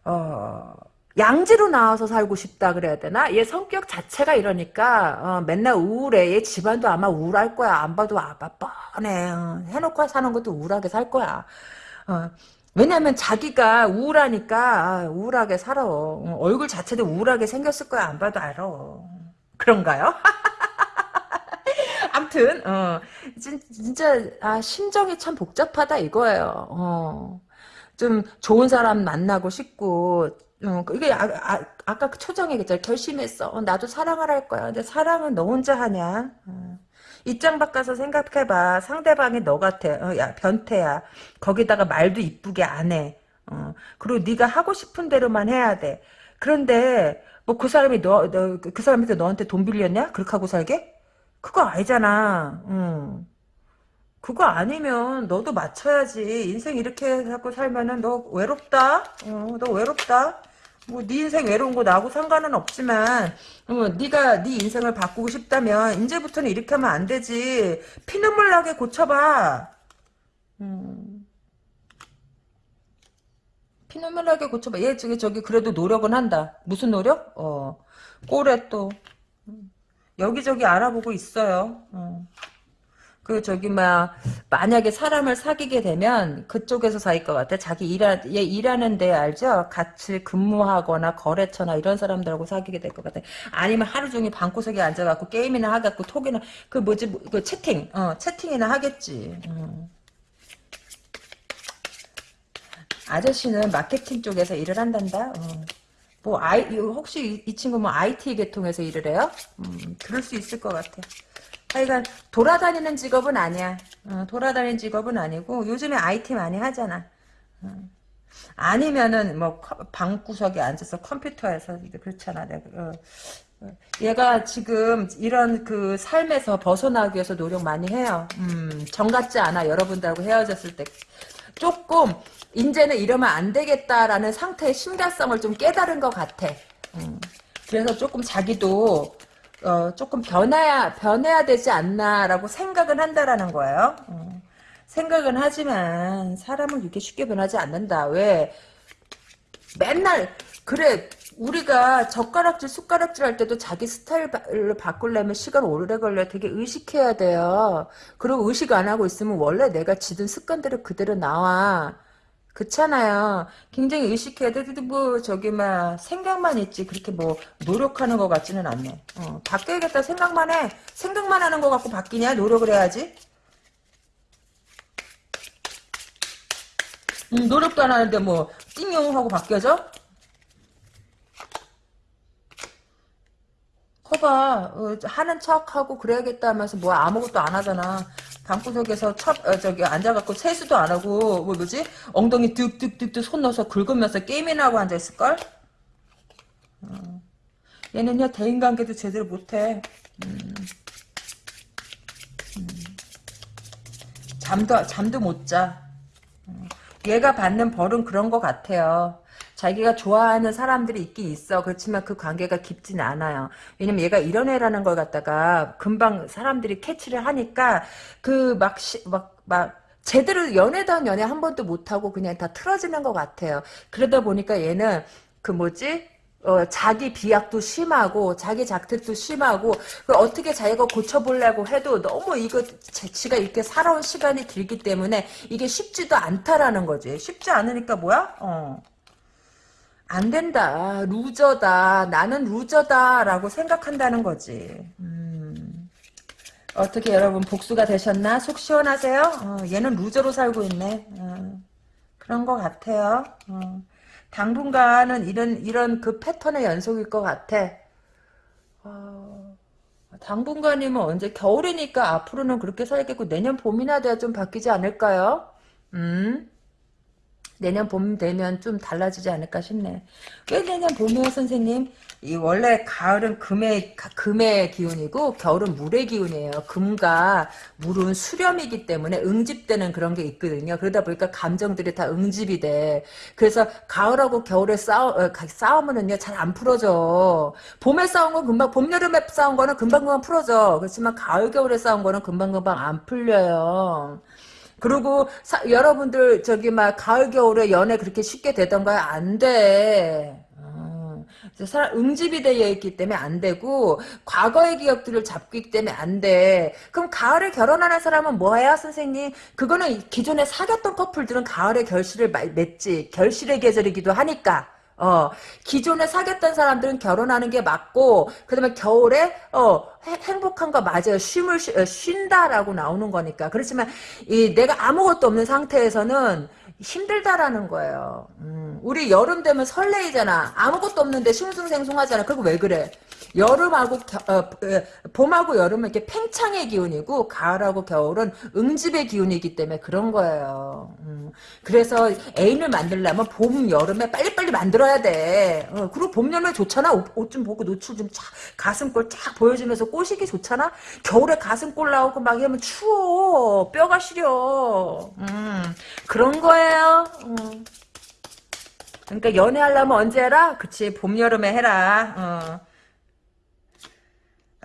A: 어, 양지로 나와서 살고 싶다 그래야 되나? 얘 성격 자체가 이러니까 어, 맨날 우울해. 얘 집안도 아마 우울할 거야. 안 봐도 아빠 뻔해. 어, 해놓고 사는 것도 우울하게 살 거야. 어, 왜냐면 자기가 우울하니까 아, 우울하게 살아. 어, 얼굴 자체도 우울하게 생겼을 거야. 안 봐도 알아. 그런가요? 암튼 어, 진짜 아, 심정이 참 복잡하다 이거예요. 어. 좀 좋은 사람 만나고 싶고 어, 이게 아, 아, 아까 그 초정에 얘기했잖아. 결심했어. 어, 나도 사랑을 할 거야. 근데 사랑은 너 혼자 하냐? 어. 입장 바꿔서 생각해봐. 상대방이 너 같아. 어, 야 변태야. 거기다가 말도 이쁘게 안 해. 어. 그리고 네가 하고 싶은 대로만 해야 돼. 그런데 뭐 그 사람이 너, 너, 그 사람한테 너한테 돈 빌렸냐? 그렇게 하고 살게? 그거 아니잖아. 응. 그거 아니면 너도 맞춰야지. 인생 이렇게 하고 살면은 너 외롭다. 어, 너 외롭다. 뭐네 인생 외로운 거 나하고 상관은 없지만 어, 네가 네 인생을 바꾸고 싶다면 이제부터는 이렇게 하면 안 되지. 피눈물 나게 고쳐봐. 음. 피눈물 나게 고쳐봐. 얘 저기 저기 그래도 노력은 한다. 무슨 노력? 어. 꼴에 또 여기저기 알아보고 있어요. 어. 그 저기 막 만약에 사람을 사귀게 되면 그쪽에서 사귈 것 같아. 자기 일하 얘 일하는 데 알죠? 같이 근무하거나 거래처나 이런 사람들하고 사귀게 될 것 같아. 아니면 하루 종일 방구석에 앉아갖고 게임이나 하갖고 톡이나 그 뭐지 그 채팅 어 채팅이나 하겠지. 음. 아저씨는 마케팅 쪽에서 일을 한단다. 어. 뭐 아이 혹시 이, 이, 친구 뭐 IT 계통에서 일을 해요? 음, 그럴 수 있을 것 같아. 하여간 돌아다니는 직업은 아니야. 어, 돌아다니는 직업은 아니고 요즘에 IT 많이 하잖아. 어. 아니면은 뭐 방구석에 앉아서 컴퓨터에서 그렇잖아. 내가 어. 얘가 지금 이런 그 삶에서 벗어나기 위해서 노력 많이 해요. 음, 정 같지 않아. 여러분들하고 헤어졌을 때. 조금, 이제는 이러면 안 되겠다라는 상태의 심각성을 좀 깨달은 것 같아. 음, 그래서 조금 자기도, 어, 조금 변해야, 변해야 되지 않나라고 생각은 한다라는 거예요. 음, 생각은 하지만, 사람은 이렇게 쉽게 변하지 않는다. 왜? 맨날, 그래, 우리가 젓가락질, 숟가락질 할 때도 자기 스타일로 바꾸려면 시간 오래 걸려. 되게 의식해야 돼요. 그리고 의식 안 하고 있으면 원래 내가 지든 습관대로 그대로 나와. 그렇잖아요. 굉장히 의식해야 돼. 뭐, 저기, 막, 생각만 있지. 그렇게 뭐, 노력하는 것 같지는 않네. 어, 바뀌어야겠다. 생각만 해. 생각만 하는 것 같고 바뀌냐? 노력을 해야지. 음, 노력도 안 하는데 뭐, 띵용 하고 바뀌어져? 커봐 어, 하는 척하고 그래야겠다 하면서 뭐 아무것도 안 하잖아 방구석에서 첫 어, 저기 앉아갖고 세수도 안 하고 뭐 뭐지 엉덩이 득득득득 손 넣어서 긁으면서 게임이나 하고 앉아있을걸 어. 얘는요 대인관계도 제대로 못해 음. 음. 잠도 잠도 못자 음. 얘가 받는 벌은 그런 것 같아요 자기가 좋아하는 사람들이 있긴 있어. 그렇지만 그 관계가 깊진 않아요. 왜냐면 얘가 이런 애라는 걸 갖다가 금방 사람들이 캐치를 하니까 그 막, 막, 막, 제대로 연애다운 연애 한 번도 못하고 그냥 다 틀어지는 것 같아요. 그러다 보니까 얘는 그 뭐지? 어, 자기 비약도 심하고 자기 작택도 심하고 어떻게 자기가 고쳐보려고 해도 너무 이거 지가 이렇게 살아온 시간이 길기 때문에 이게 쉽지도 않다라는 거지. 쉽지 않으니까 뭐야? 어. 안 된다. 루저다. 나는 루저다. 라고 생각한다는 거지. 음. 어떻게 여러분 복수가 되셨나? 속 시원하세요? 어, 얘는 루저로 살고 있네. 어, 그런 것 같아요. 어. 당분간은 이런, 이런 그 패턴의 연속일 것 같아. 어, 당분간이면 언제 겨울이니까 앞으로는 그렇게 살겠고 내년 봄이나 돼야 좀 바뀌지 않을까요? 음? 내년 봄 되면 좀 달라지지 않을까 싶네. 왜 내년 봄이요, 선생님? 이 원래 가을은 금의 금의 기운이고 겨울은 물의 기운이에요. 금과 물은 수렴이기 때문에 응집되는 그런 게 있거든요. 그러다 보니까 감정들이 다 응집이 돼. 그래서 가을하고 겨울에 싸우 어, 싸우면은요 잘 안 풀어져. 봄에 싸운 건 금방 봄 여름에 싸운 거는 금방 금방 풀어져. 그렇지만 가을 겨울에 싸운 거는 금방 금방 안 풀려요. 그리고 사, 여러분들 저기 막 가을 겨울에 연애 그렇게 쉽게 되던가요? 안 돼. 어, 사람 응집이 되어 있기 때문에 안 되고 과거의 기억들을 잡고 있기 때문에 안 돼. 그럼 가을에 결혼하는 사람은 뭐해요, 선생님? 그거는 기존에 사귀었던 커플들은 가을에 결실을 맺지. 결실의 계절이기도 하니까. 어, 기존에 사귀었던 사람들은 결혼하는 게 맞고, 그 다음에 겨울에, 어, 행복한 거 맞아요. 쉼을, 쉬, 어, 쉰다라고 나오는 거니까. 그렇지만, 이, 내가 아무것도 없는 상태에서는 힘들다라는 거예요. 음, 우리 여름 되면 설레이잖아. 아무것도 없는데 싱숭생숭 하잖아. 그리고 왜 그래? 여름하고 겨, 어, 어, 봄하고 여름은 이렇게 팽창의 기운이고 가을하고 겨울은 응집의 기운이기 때문에 그런 거예요. 음, 그래서 애인을 만들려면 봄, 여름에 빨리빨리 만들어야 돼. 어, 그리고 봄, 여름에 좋잖아. 옷 좀 보고 노출 좀 쫙, 가슴골 쫙 보여주면서 꼬시기 좋잖아. 겨울에 가슴골 나오고 막 이러면 추워. 뼈가 시려. 음, 그런 거예요. 음. 그러니까 연애하려면 언제 해라? 그치 봄 여름에 해라. 어.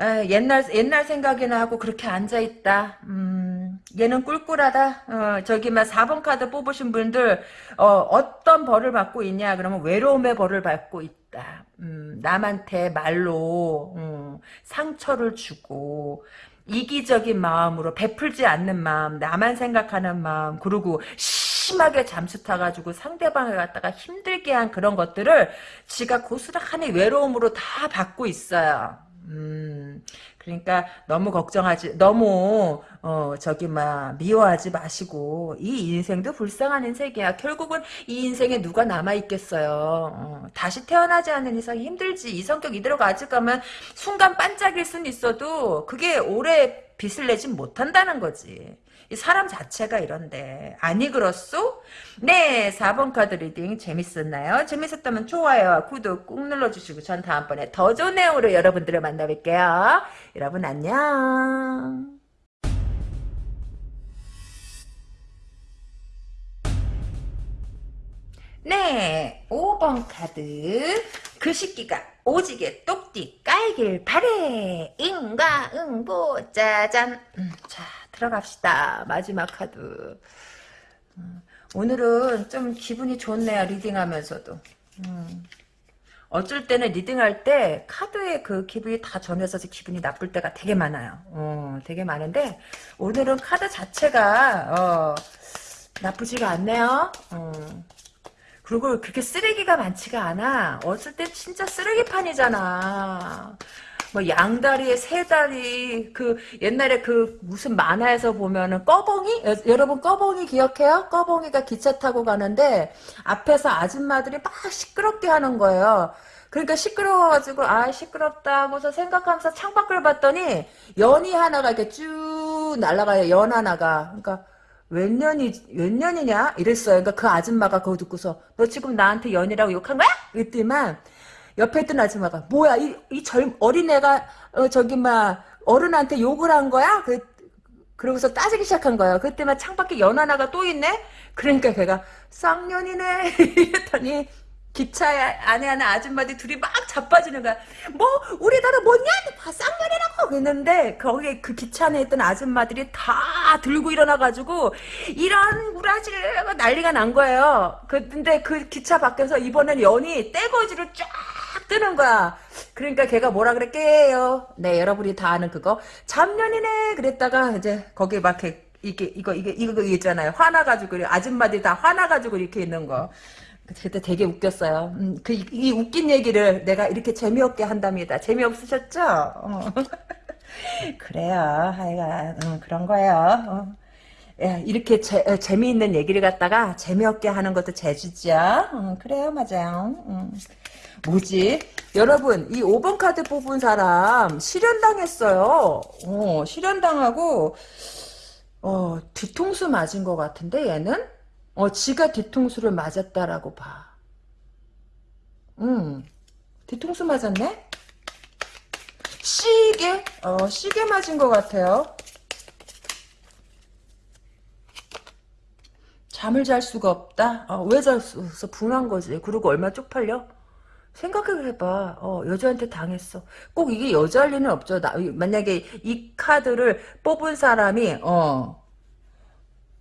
A: 에, 옛날 옛날 생각이나 하고 그렇게 앉아 있다. 음, 얘는 꿀꿀하다. 어, 저기 막 4번 카드 뽑으신 분들 어, 떤 벌을 받고 있냐? 그러면 외로움의 벌을 받고 있다. 음, 남한테 말로 음, 상처를 주고 이기적인 마음으로 베풀지 않는 마음, 나만 생각하는 마음, 그리고 심하게 잠수 타가지고 상대방을 갖다가 힘들게 한 그런 것들을 지가 고스란히 외로움으로 다 받고 있어요. 음, 그러니까 너무 걱정하지, 너무, 어, 저기, 막, 미워하지 마시고, 이 인생도 불쌍한 인생이야. 결국은 이 인생에 누가 남아 있겠어요. 어, 다시 태어나지 않는 이상 힘들지. 이 성격 이대로 가져가면 순간 반짝일 순 있어도, 그게 오래 빛을 내진 못한다는 거지. 이 사람 자체가 이런데 아니 그렇소? 네 4번 카드 reading 재밌었나요? 재밌었다면 좋아요와 구독 꾹 눌러주시고 전 다음번에 더 좋은 내용으로 여러분들을 만나뵐게요. 여러분 안녕. 네, 5번 카드. 그 식기가 오지게 똑띠 깔길 바래. 인과 응보 짜잔. 음, 자, 들어갑시다. 마지막 카드. 음, 오늘은 좀 기분이 좋네요. reading하면서도. 음, 어쩔 때는 reading할 때 카드의 그 기분이 다 전해서 기분이 나쁠 때가 되게 많아요. 어, 되게 많은데 오늘은 카드 자체가 어, 나쁘지가 않네요. 어. 그리고 그렇게 쓰레기가 많지가 않아. 어쩔 때 진짜 쓰레기판이잖아. 뭐 양다리에 세다리 그 옛날에 그 무슨 만화에서 보면은 꺼봉이 여, 여러분 꺼봉이 기억해요? 꺼봉이가 기차 타고 가는데 앞에서 아줌마들이 막 시끄럽게 하는 거예요. 그러니까 시끄러워가지고 아 시끄럽다 하고서 생각하면서 창밖을 봤더니 연이 하나가 이렇게 쭉 날아가요. 연 하나가. 그러니까 몇 년이 몇 년이냐 이랬어요. 그러니까 그 아줌마가 그거 듣고서 너 지금 나한테 연이라고 욕한 거야? 이랬더만 옆에 있던 아줌마가 뭐야 이이젊 어린애가 어, 저기 막 어른한테 욕을 한 거야? 그 그러고서 따지기 시작한 거예요. 그때만 창밖에 연 하나가 또 있네. 그러니까 걔가 쌍년이네 이랬더니 기차에 안에 하는 아줌마들이 둘이 막 자빠지는 거야. 뭐 우리나라 뭐냐? 다 쌍년이라고 그랬는데 거기에 그 기차 안에 있던 아줌마들이 다 들고 일어나가지고 이런 구라질 난리가 난 거예요. 그, 근데 그 기차 밖에서 이번엔 연이 떼거지로 쫙 뜨는 거야. 그러니까 걔가 뭐라 그랬게요. 네 여러분이 다 아는 그거 잡년이네 그랬다가 이제 거기 막 이렇게 이게 이거 이게 이거 있잖아요. 화나가지고 아줌마들이 다 화나가지고 이렇게 있는 거. 그때 되게 웃겼어요. 음, 그, 이 웃긴 얘기를 내가 이렇게 재미없게 한답니다. 재미없으셨죠? 어. 그래요. 하여간, 음, 그런 거예요. 어. 야, 이렇게 재, 재미있는 얘기를 갖다가 재미없게 하는 것도 재주죠. 어, 그래요, 맞아요. 음. 뭐지? 여러분, 이 5번 카드 뽑은 사람 실현당했어요. 어, 실현당하고, 어, 뒤통수 맞은 것 같은데, 얘는? 어, 지가 뒤통수를 맞았다라고 봐. 음, 뒤통수 맞았네? 시계? 어, 시계 맞은 것 같아요. 잠을 잘 수가 없다? 어, 왜잘 수? 분한 거지. 그리고 얼마 쪽팔려? 생각을 해봐. 어, 여자한테 당했어. 꼭 이게 여자일 리는 없죠. 나, 만약에 이 카드를 뽑은 사람이, 어,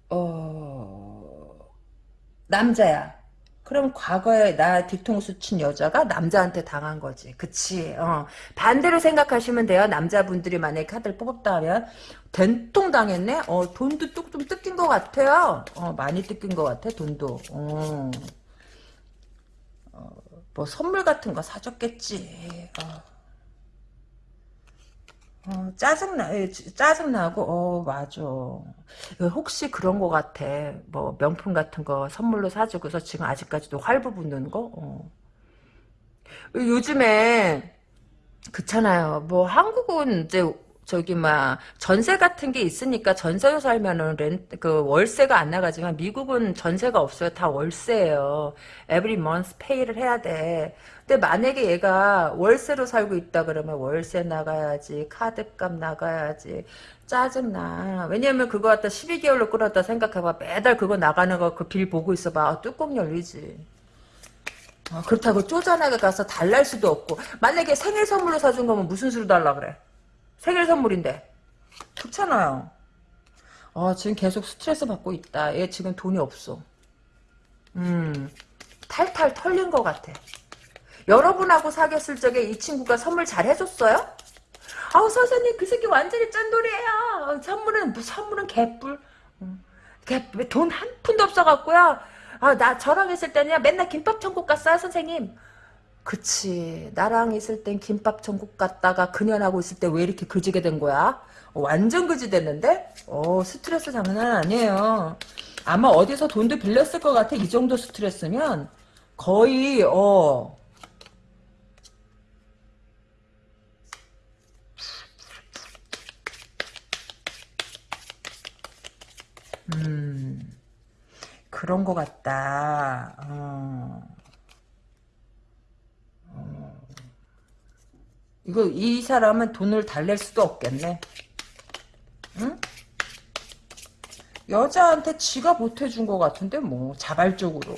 A: 어, 남자야. 그럼 과거에 나 뒤통수 친 여자가 남자한테 당한 거지. 그치. 어. 반대로 생각하시면 돼요. 남자분들이 만약에 카드를 뽑았다 하면 된통 당했네? 어, 돈도 뚝 좀 뜯긴 것 같아요. 어, 많이 뜯긴 것 같아, 돈도. 어. 어, 뭐 선물 같은 거 사줬겠지. 어. 어, 짜증나, 예, 짜증나고, 어, 맞아. 혹시 그런 거 같아. 뭐, 명품 같은 거 선물로 사주고서 지금 아직까지도 활부 붙는 거? 어. 요즘에, 그렇잖아요. 뭐, 한국은 이제 저기 막 전세 같은 게 있으니까 전세로 살면은 렌 그 월세가 안 나가지만 미국은 전세가 없어요. 다 월세예요. every month pay를 해야 돼. 근데 만약에 얘가 월세로 살고 있다 그러면 월세 나가야지 카드값 나가야지 짜증나. 왜냐면 그거 갖다 12개월로 끌었다 생각해봐. 매달 그거 나가는 거 그 빌 보고 있어봐. 아, 뚜껑 열리지. 아, 그렇다고 쪼잔하게 가서 달랄 수도 없고 만약에 생일 선물로 사준 거면 무슨 수로 달라 그래? 생일 선물인데. 좋잖아요. 아, 지금 계속 스트레스 받고 있다. 얘 지금 돈이 없어. 음, 탈탈 털린 것 같아. 여러분하고 사귀었을 적에 이 친구가 선물 잘 해줬어요? 아우, 선생님, 그 새끼 완전히 짠돌이에요. 선물은, 선물은 개뿔. 음, 돈한 푼도 없어갖고요. 아, 나 저랑 있을 때는 맨날 김밥 천국 갔어요, 선생님. 그치. 나랑 있을 땐 김밥 천국 갔다가 그년하고 있을 때 왜 이렇게 그지게 된 거야? 어, 완전 그지 됐는데? 어, 스트레스 장난 아니에요. 아마 어디서 돈도 빌렸을 것 같아. 이 정도 스트레스면. 거의, 어, 음, 그런 것 같다. 어. 어. 이거 이 사람은 돈을 달랠 수도 없겠네. 응? 여자한테 지가 못해준 것 같은데 뭐 자발적으로.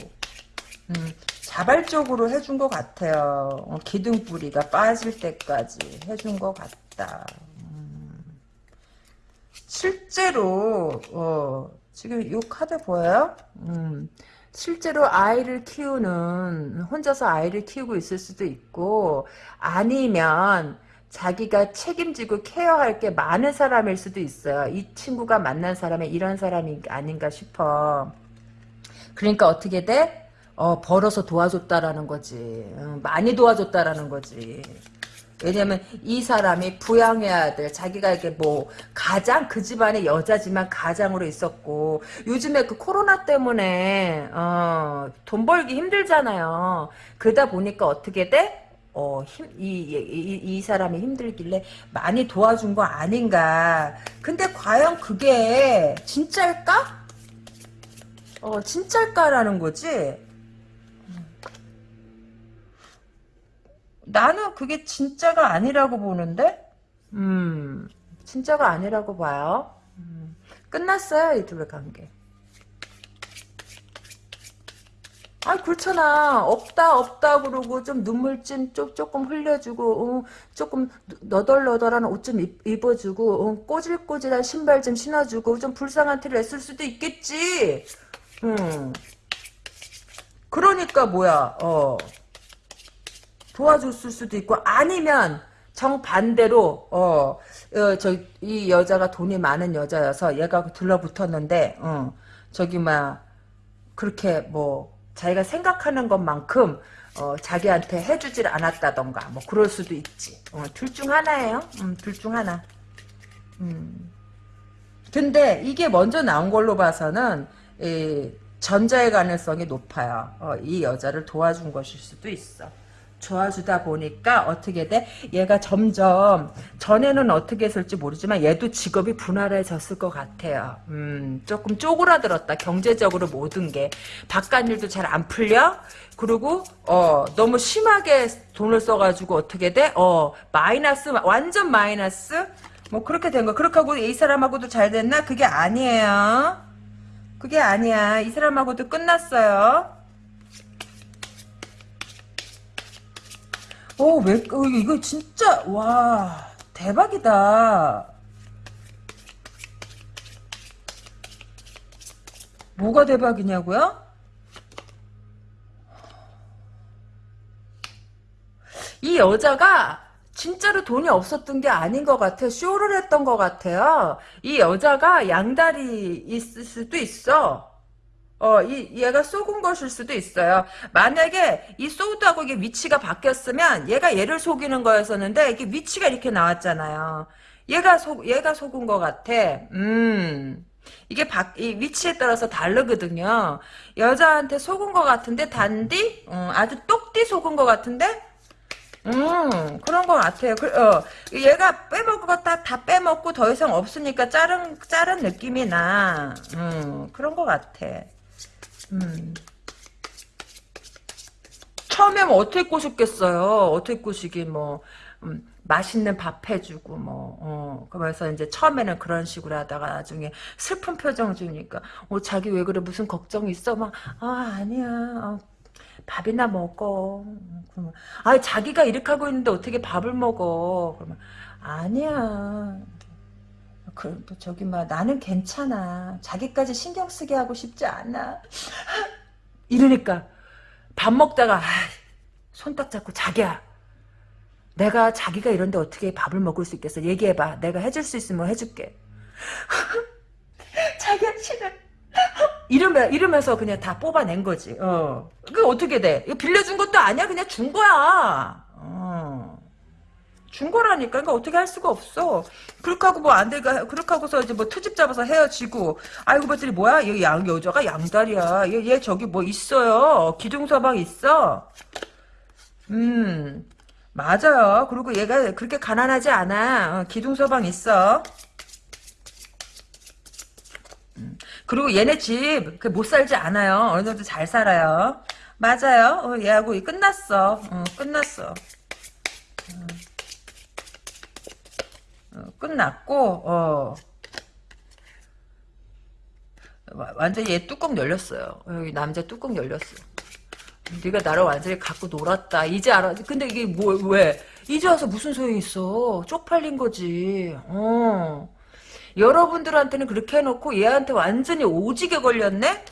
A: 음, 자발적으로 해준 것 같아요. 어, 기둥뿌리가 빠질 때까지 해준 것 같다. 음. 실제로 어, 지금 이 카드 보여요? 음, 실제로 아이를 키우는 혼자서 아이를 키우고 있을 수도 있고 아니면 자기가 책임지고 케어할 게 많은 사람일 수도 있어요. 이 친구가 만난 사람이 이런 사람이 아닌가 싶어. 그러니까 어떻게 돼? 어, 벌어서 도와줬다라는 거지. 어, 많이 도와줬다라는 거지. 왜냐면 이 사람이 부양해야 될 자기가 이게 뭐 가장 그 집안의 여자지만 가장으로 있었고 요즘에 그 코로나 때문에 어, 돈 벌기 힘들잖아요. 그러다 보니까 어떻게 돼? 어, 힘, 이, 이, 이, 사람이 힘들길래 많이 도와준 거 아닌가. 근데 과연 그게 진짜일까? 어, 진짜일까라는 거지? 나는 그게 진짜가 아니라고 보는데? 음, 진짜가 아니라고 봐요. 음, 끝났어요, 이 둘의 관계. 아 그렇잖아 없다 없다 그러고 좀 눈물 찜 좀 조금 흘려주고 어, 조금 너덜너덜한 옷 좀 입어주고 어, 꼬질꼬질한 신발 좀 신어주고 좀 불쌍한 티를 냈을 수도 있겠지 음. 그러니까 뭐야 어 도와줬을 수도 있고 아니면 정반대로 어, 어저이 여자가 돈이 많은 여자여서 얘가 들러붙었는데 어, 저기 막 그렇게 뭐 자기가 생각하는 것만큼 어, 자기한테 해주질 않았다던가 뭐 그럴 수도 있지. 어, 둘 중 하나예요. 음, 둘 중 하나. 음. 근데 이게 먼저 나온 걸로 봐서는 이, 전자의 가능성이 높아요. 어, 이 여자를 도와준 것일 수도 있어 좋아주다 보니까 어떻게 돼? 얘가 점점 전에는 어떻게 했을지 모르지만 얘도 직업이 분할해졌을 것 같아요. 음, 조금 쪼그라들었다. 경제적으로 모든 게 바깥 일도 잘 안 풀려. 그리고 어 너무 심하게 돈을 써가지고 어떻게 돼? 어 마이너스 완전 마이너스 뭐 그렇게 된 거. 그렇게 하고 이 사람하고도 잘 됐나? 그게 아니에요. 그게 아니야. 이 사람하고도 끝났어요. 오, 어, 왜, 어, 이거 진짜, 와, 대박이다. 뭐가 대박이냐고요? 이 여자가 진짜로 돈이 없었던 게 아닌 것 같아. 쇼를 했던 것 같아요. 이 여자가 양다리 있을 수도 있어. 어, 이, 얘가 속은 것일 수도 있어요. 만약에 이 소드하고 이게 위치가 바뀌었으면 얘가 얘를 속이는 거였었는데 이게 위치가 이렇게 나왔잖아요. 얘가 속, 얘가 속은 것 같아. 음. 이게 바, 이 위치에 따라서 다르거든요. 여자한테 속은 것 같은데 단디? 음, 아주 똑띠 속은 것 같은데? 음, 그런 것 같아요. 그, 어, 얘가 빼먹은 거다 다 빼먹고 더 이상 없으니까 자른, 자른 느낌이 나. 음, 그런 것 같아. 음. 처음에 뭐 어떻게 꼬셨겠어요. 어떻게 꼬시기 뭐 음, 맛있는 밥 해주고 뭐 어, 그래서 이제 처음에는 그런 식으로 하다가 나중에 슬픈 표정 주니까 어 자기 왜 그래? 무슨 걱정 있어? 막 아 아니야. 어, 밥이나 먹어. 그러면 아 자기가 이렇게 하고 있는데 어떻게 밥을 먹어? 그러면 아니야 그, 저기, 막, 나는 괜찮아. 자기까지 신경 쓰게 하고 싶지 않아. 이러니까, 밥 먹다가, 손 딱 잡고, 자기야. 내가 자기가 이런데 어떻게 밥을 먹을 수 있겠어? 얘기해봐. 내가 해줄 수 있으면 해줄게. 자기야, 싫어. 이러면, 이러면서 그냥 다 뽑아낸 거지. 어. 그 어떻게 돼? 이거 빌려준 것도 아니야. 그냥 준 거야. 어. 준 거라니까. 그러니까 어떻게 할 수가 없어. 그렇게 하고 뭐안 되가, 그렇게 하고서 이제 뭐 트집 잡아서 헤어지고, 아이고, 봤더니 뭐야? 얘 양, 여자가 양다리야. 얘, 얘 저기 뭐 있어요. 기둥서방 있어. 음, 맞아요. 그리고 얘가 그렇게 가난하지 않아. 어, 기둥서방 있어. 음, 그리고 얘네 집못 살지 않아요. 어느 정도 잘 살아요. 맞아요. 어, 얘하고 끝났어. 어, 끝났어. 끝났고 어. 와- 완전히 얘 뚜껑 열렸어요. 여기 남자 뚜껑 열렸어. 네가 나를 완전히 갖고 놀았다. 이제 알아. 근데 이게 뭐 왜? 이제 와서 무슨 소용이 있어? 쪽팔린 거지. 어. 여러분들한테는 그렇게 해놓고 얘한테 완전히 오지게 걸렸네?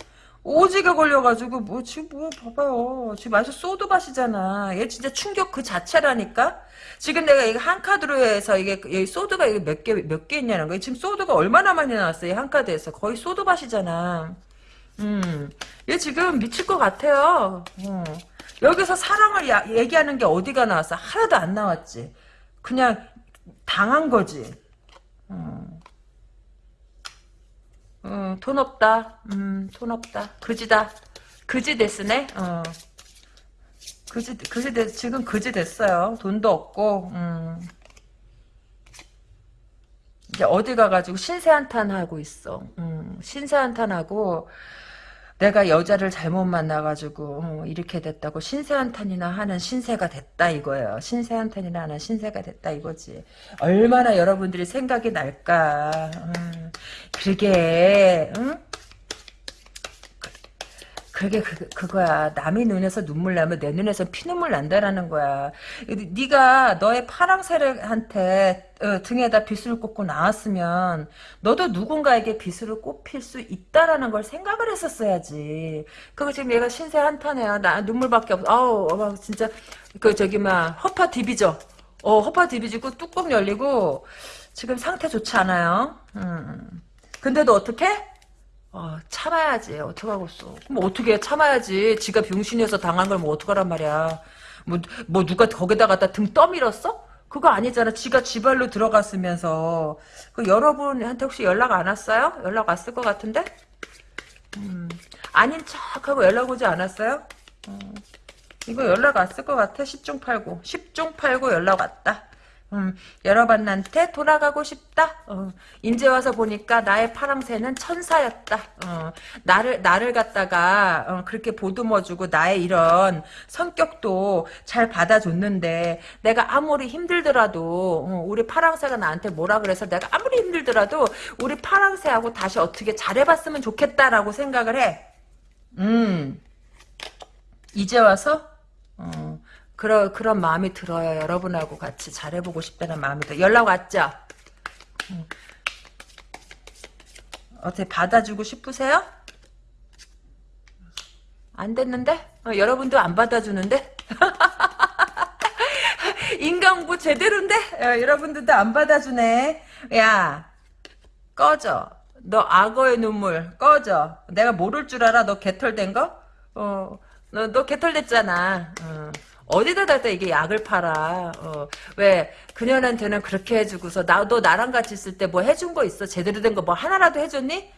A: 오지게 걸려가지고 뭐 지금 뭐 봐봐요. 지금 완전 소드밭이잖아. 얘 진짜 충격 그 자체라니까. 지금 내가 이거 한 카드로 해서 이게 이 소드가 이게 몇 개 몇 개 있냐는 거야. 지금 소드가 얼마나 많이 나왔어요. 한 카드에서 거의 소드밭이잖아. 음, 얘 지금 미칠 것 같아요. 어. 여기서 사랑을 야- 얘기하는 게 어디가 나왔어? 하나도 안 나왔지. 그냥 당한 거지. 음, 돈 없다. 음, 돈 없다. 그지다. 그지 됐으네. 어. 그지, 그지 됐, 지금 그지 됐어요. 돈도 없고, 음. 이제 어디 가가지고 신세한탄 하고 있어. 음, 신세한탄하고, 내가 여자를 잘못 만나가지고, 어, 이렇게 됐다고 신세한탄이나 하는 신세가 됐다 이거예요. 신세한탄이나 하는 신세가 됐다 이거지. 얼마나 여러분들이 생각이 날까. 음, 그게, 응? 그게 그, 그거야. 남의 눈에서 눈물 나면 내 눈에서 피눈물 난다라는 거야. 네가 너의 파랑새한테 어, 등에다 빗을 꽂고 나왔으면 너도 누군가에게 빗을 꼽힐 수 있다라는 걸 생각을 했었어야지. 그거 지금 얘가 신세 한탄해요. 나 눈물밖에 없어. 아우 어머, 진짜 그 저기 막 허파 디비죠. 어 허파 디비지고 뚜껑 열리고 지금 상태 좋지 않아요. 음. 근데도 어떻게? 어, 참아야지. 어떡하겠어. 그럼 어떻게 참아야지. 지가 병신이어서 당한 걸 뭐 어떡하란 말이야. 뭐, 뭐 누가 거기다 갖다 등 떠밀었어? 그거 아니잖아. 지가 지발로 들어갔으면서. 그 여러분한테 혹시 연락 안 왔어요? 연락 왔을 것 같은데? 음, 아닌 척하고 연락 오지 않았어요? 어, 이거 연락 왔을 것 같아. 10중 8구. 10중 8구 연락 왔다. 음, 여러분한테 돌아가고 싶다. 어, 이제 와서 보니까 나의 파랑새는 천사였다. 어, 나를 나를 갖다가 어, 그렇게 보듬어주고 나의 이런 성격도 잘 받아줬는데 내가 아무리 힘들더라도 어, 우리 파랑새가 나한테 뭐라 그래서 내가 아무리 힘들더라도 우리 파랑새하고 다시 어떻게 잘해봤으면 좋겠다라고 생각을 해. 음, 이제 와서 어, 그런 그런 마음이 들어요. 여러분하고 같이 잘해보고 싶다는 마음이 들어. 연락 왔죠? 음. 어떻게 받아주고 싶으세요? 안 됐는데? 어, 여러분도 안 받아주는데? 인간부 제대로인데? 어, 여러분들도 안 받아주네. 야, 꺼져. 너 악어의 눈물 꺼져. 내가 모를 줄 알아? 너 개털된 거? 어, 너, 너 개털됐잖아. 어. 어디다 다 이게 약을 팔아. 어, 왜 그녀한테는 그렇게 해주고서 나도 나랑 같이 있을 때 뭐 해준 거 있어? 제대로 된 거 뭐 하나라도 해줬니?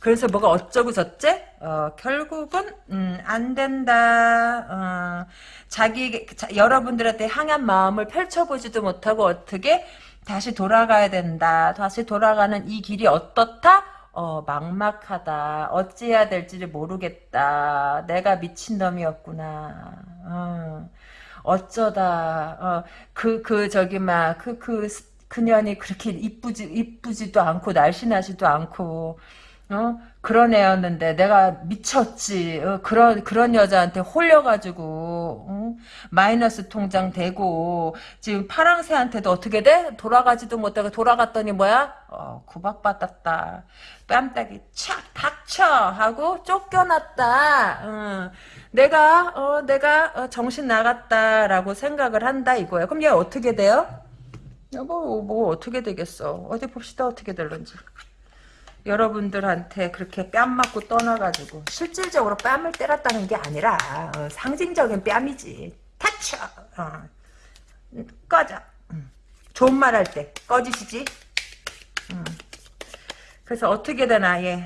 A: 그래서 뭐가 어쩌고 저째? 어, 결국은 음, 안 된다. 어, 자기 자, 여러분들한테 향한 마음을 펼쳐보지도 못하고 어떻게 다시 돌아가야 된다. 다시 돌아가는 이 길이 어떻다? 어, 막막하다. 어찌해야 될지를 모르겠다. 내가 미친놈이었구나. 어, 어쩌다, 어, 그, 그, 저기, 막, 그, 그, 그년이 그렇게 이쁘지, 이쁘지도 않고, 날씬하지도 않고, 어? 그런 애였는데, 내가 미쳤지. 어, 그런, 그런 여자한테 홀려가지고, 어? 마이너스 통장 되고, 지금 파랑새한테도 어떻게 돼? 돌아가지도 못하고, 돌아갔더니 뭐야? 어, 구박받았다. 뺨따기 착 닥쳐 하고 쫓겨났다. 어. 내가 어 내가 어, 정신 나갔다라고 생각을 한다 이거예요. 그럼 얘 어떻게 돼요? 뭐, 뭐 어떻게 되겠어? 어디 봅시다 어떻게 될런지. 여러분들한테 그렇게 뺨 맞고 떠나가지고 실질적으로 뺨을 때렸다는 게 아니라 어, 상징적인 뺨이지. 닥쳐. 어. 꺼져. 음. 좋은 말 할 때 꺼지시지. 음. 그래서 어떻게 되나 얘.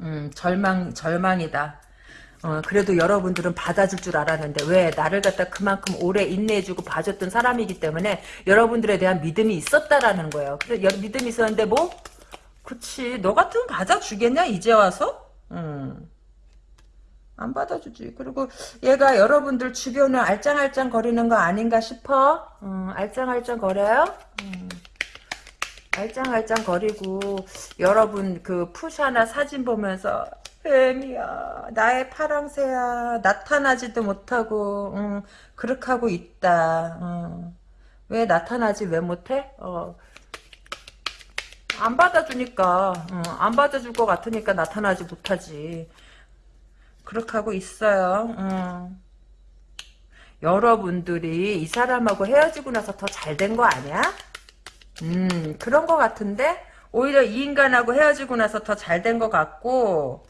A: 음, 절망 절망이다. 어, 그래도 여러분들은 받아줄 줄 알았는데 왜 나를 갖다 그만큼 오래 인내해주고 봐줬던 사람이기 때문에 여러분들에 대한 믿음이 있었다라는 거예요. 그래 여, 믿음이 있었는데 뭐 그치. 너 같으면 받아주겠냐, 이제 와서? 음. 안 받아주지. 그리고 얘가 여러분들 주변을 알짱알짱 거리는 거 아닌가 싶어? 음, 알짱알짱 거려요? 음. 알짱알짱 거리고 여러분 그 푸샤나 사진 보면서 뱀이야 나의 파랑새야 나타나지도 못하고 음, 그렇게 하고 있다 음. 왜 나타나지 왜 못해? 어. 안 받아주니까 어, 안 받아줄 것 같으니까 나타나지 못하지 그렇게 하고 있어요 음. 여러분들이 이 사람하고 헤어지고 나서 더 잘 된 거 아니야? 음 그런 것 같은데 오히려 이 인간하고 헤어지고 나서 더 잘 된 것 같고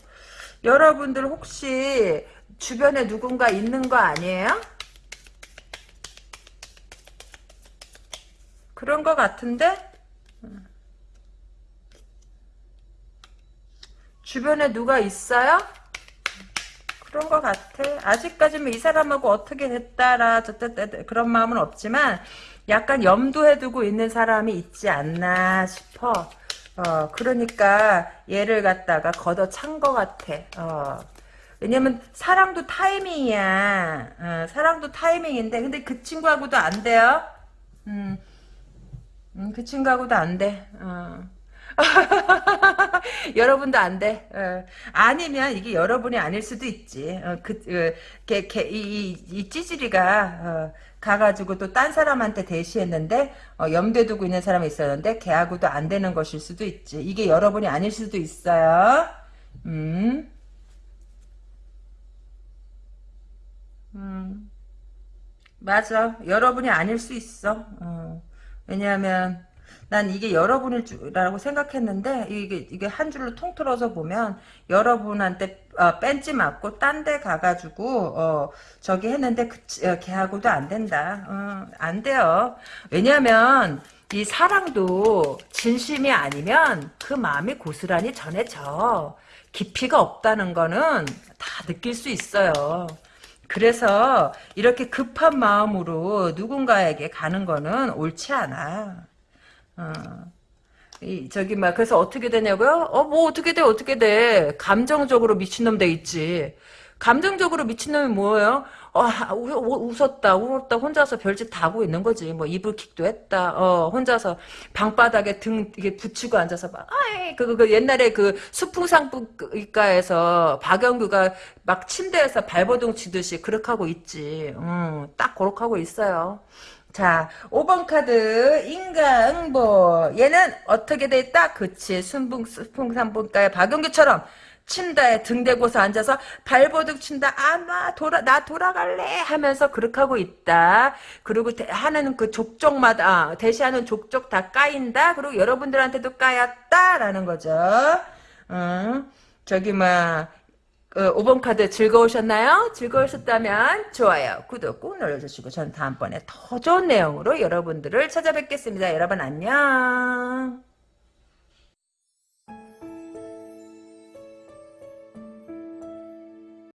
A: 여러분들 혹시 주변에 누군가 있는 거 아니에요? 그런 것 같은데 주변에 누가 있어요? 그런 것 같아. 아직까지는 이 사람하고 어떻게 됐다라 저때 그런 마음은 없지만 약간 염두에 두고 있는 사람이 있지 않나 싶어. 어, 그러니까 얘를 갖다가 걷어찬 것 같아. 어. 왜냐면 사랑도 타이밍이야. 어, 사랑도 타이밍인데 근데 그 친구하고도 안 돼요. 음, 음, 그 친구하고도 안 돼. 어. 여러분도 안 돼. 어. 아니면 이게 여러분이 아닐 수도 있지. 어, 그, 그, 걔, 걔, 이, 이, 이 찌질이가, 어, 가가지고 또 딴 사람한테 대시했는데, 어, 염두에 두고 있는 사람이 있었는데, 걔하고도 안 되는 것일 수도 있지. 이게 여러분이 아닐 수도 있어요. 음. 음. 맞아. 여러분이 아닐 수 있어. 어. 왜냐하면, 난 이게 여러분일 줄라고 생각했는데 이게 이게 한 줄로 통틀어서 보면 여러분한테 어, 뺀지 맞고 딴 데 가가지고 어, 저기 했는데 그, 어, 걔하고도 안 된다. 어, 안 돼요. 왜냐하면 이 사랑도 진심이 아니면 그 마음이 고스란히 전해져. 깊이가 없다는 거는 다 느낄 수 있어요. 그래서 이렇게 급한 마음으로 누군가에게 가는 거는 옳지 않아. 어. 이 저기 막 그래서 어떻게 되냐고요? 어 뭐 어떻게 돼 어떻게 돼 감정적으로 미친놈 돼 있지. 감정적으로 미친놈이 뭐예요? 어, 웃었다, 울었다, 혼자서 별짓 다 하고 있는 거지. 뭐, 이불킥도 했다, 어, 혼자서 방바닥에 등, 이게 붙이고 앉아서 막, 아이, 그, 그, 그 옛날에 그 수풍상가에서 박영규가 막 침대에서 발버둥 치듯이 그렇게 하고 있지. 음, 딱 그렇게 하고 있어요. 자, 5번 카드 인가응보 얘는 어떻게 돼 있다? 그치 순풍 순풍산분가의 박용규처럼 침대에 등 대고서 앉아서 발버둥 친다. 아, 나 돌아, 나 돌아갈래 하면서 그렇게 하고 있다. 그리고 대, 하는 그 족족마다, 아, 대시하는 족족 다 까인다. 그리고 여러분들한테도 까였다라는 거죠. 응. 저기, 막, 그 5번 카드 즐거우셨나요? 즐거우셨다면 좋아요, 구독 꾹 눌러주시고 저는 다음번에 더 좋은 내용으로 여러분들을 찾아뵙겠습니다. 여러분 안녕.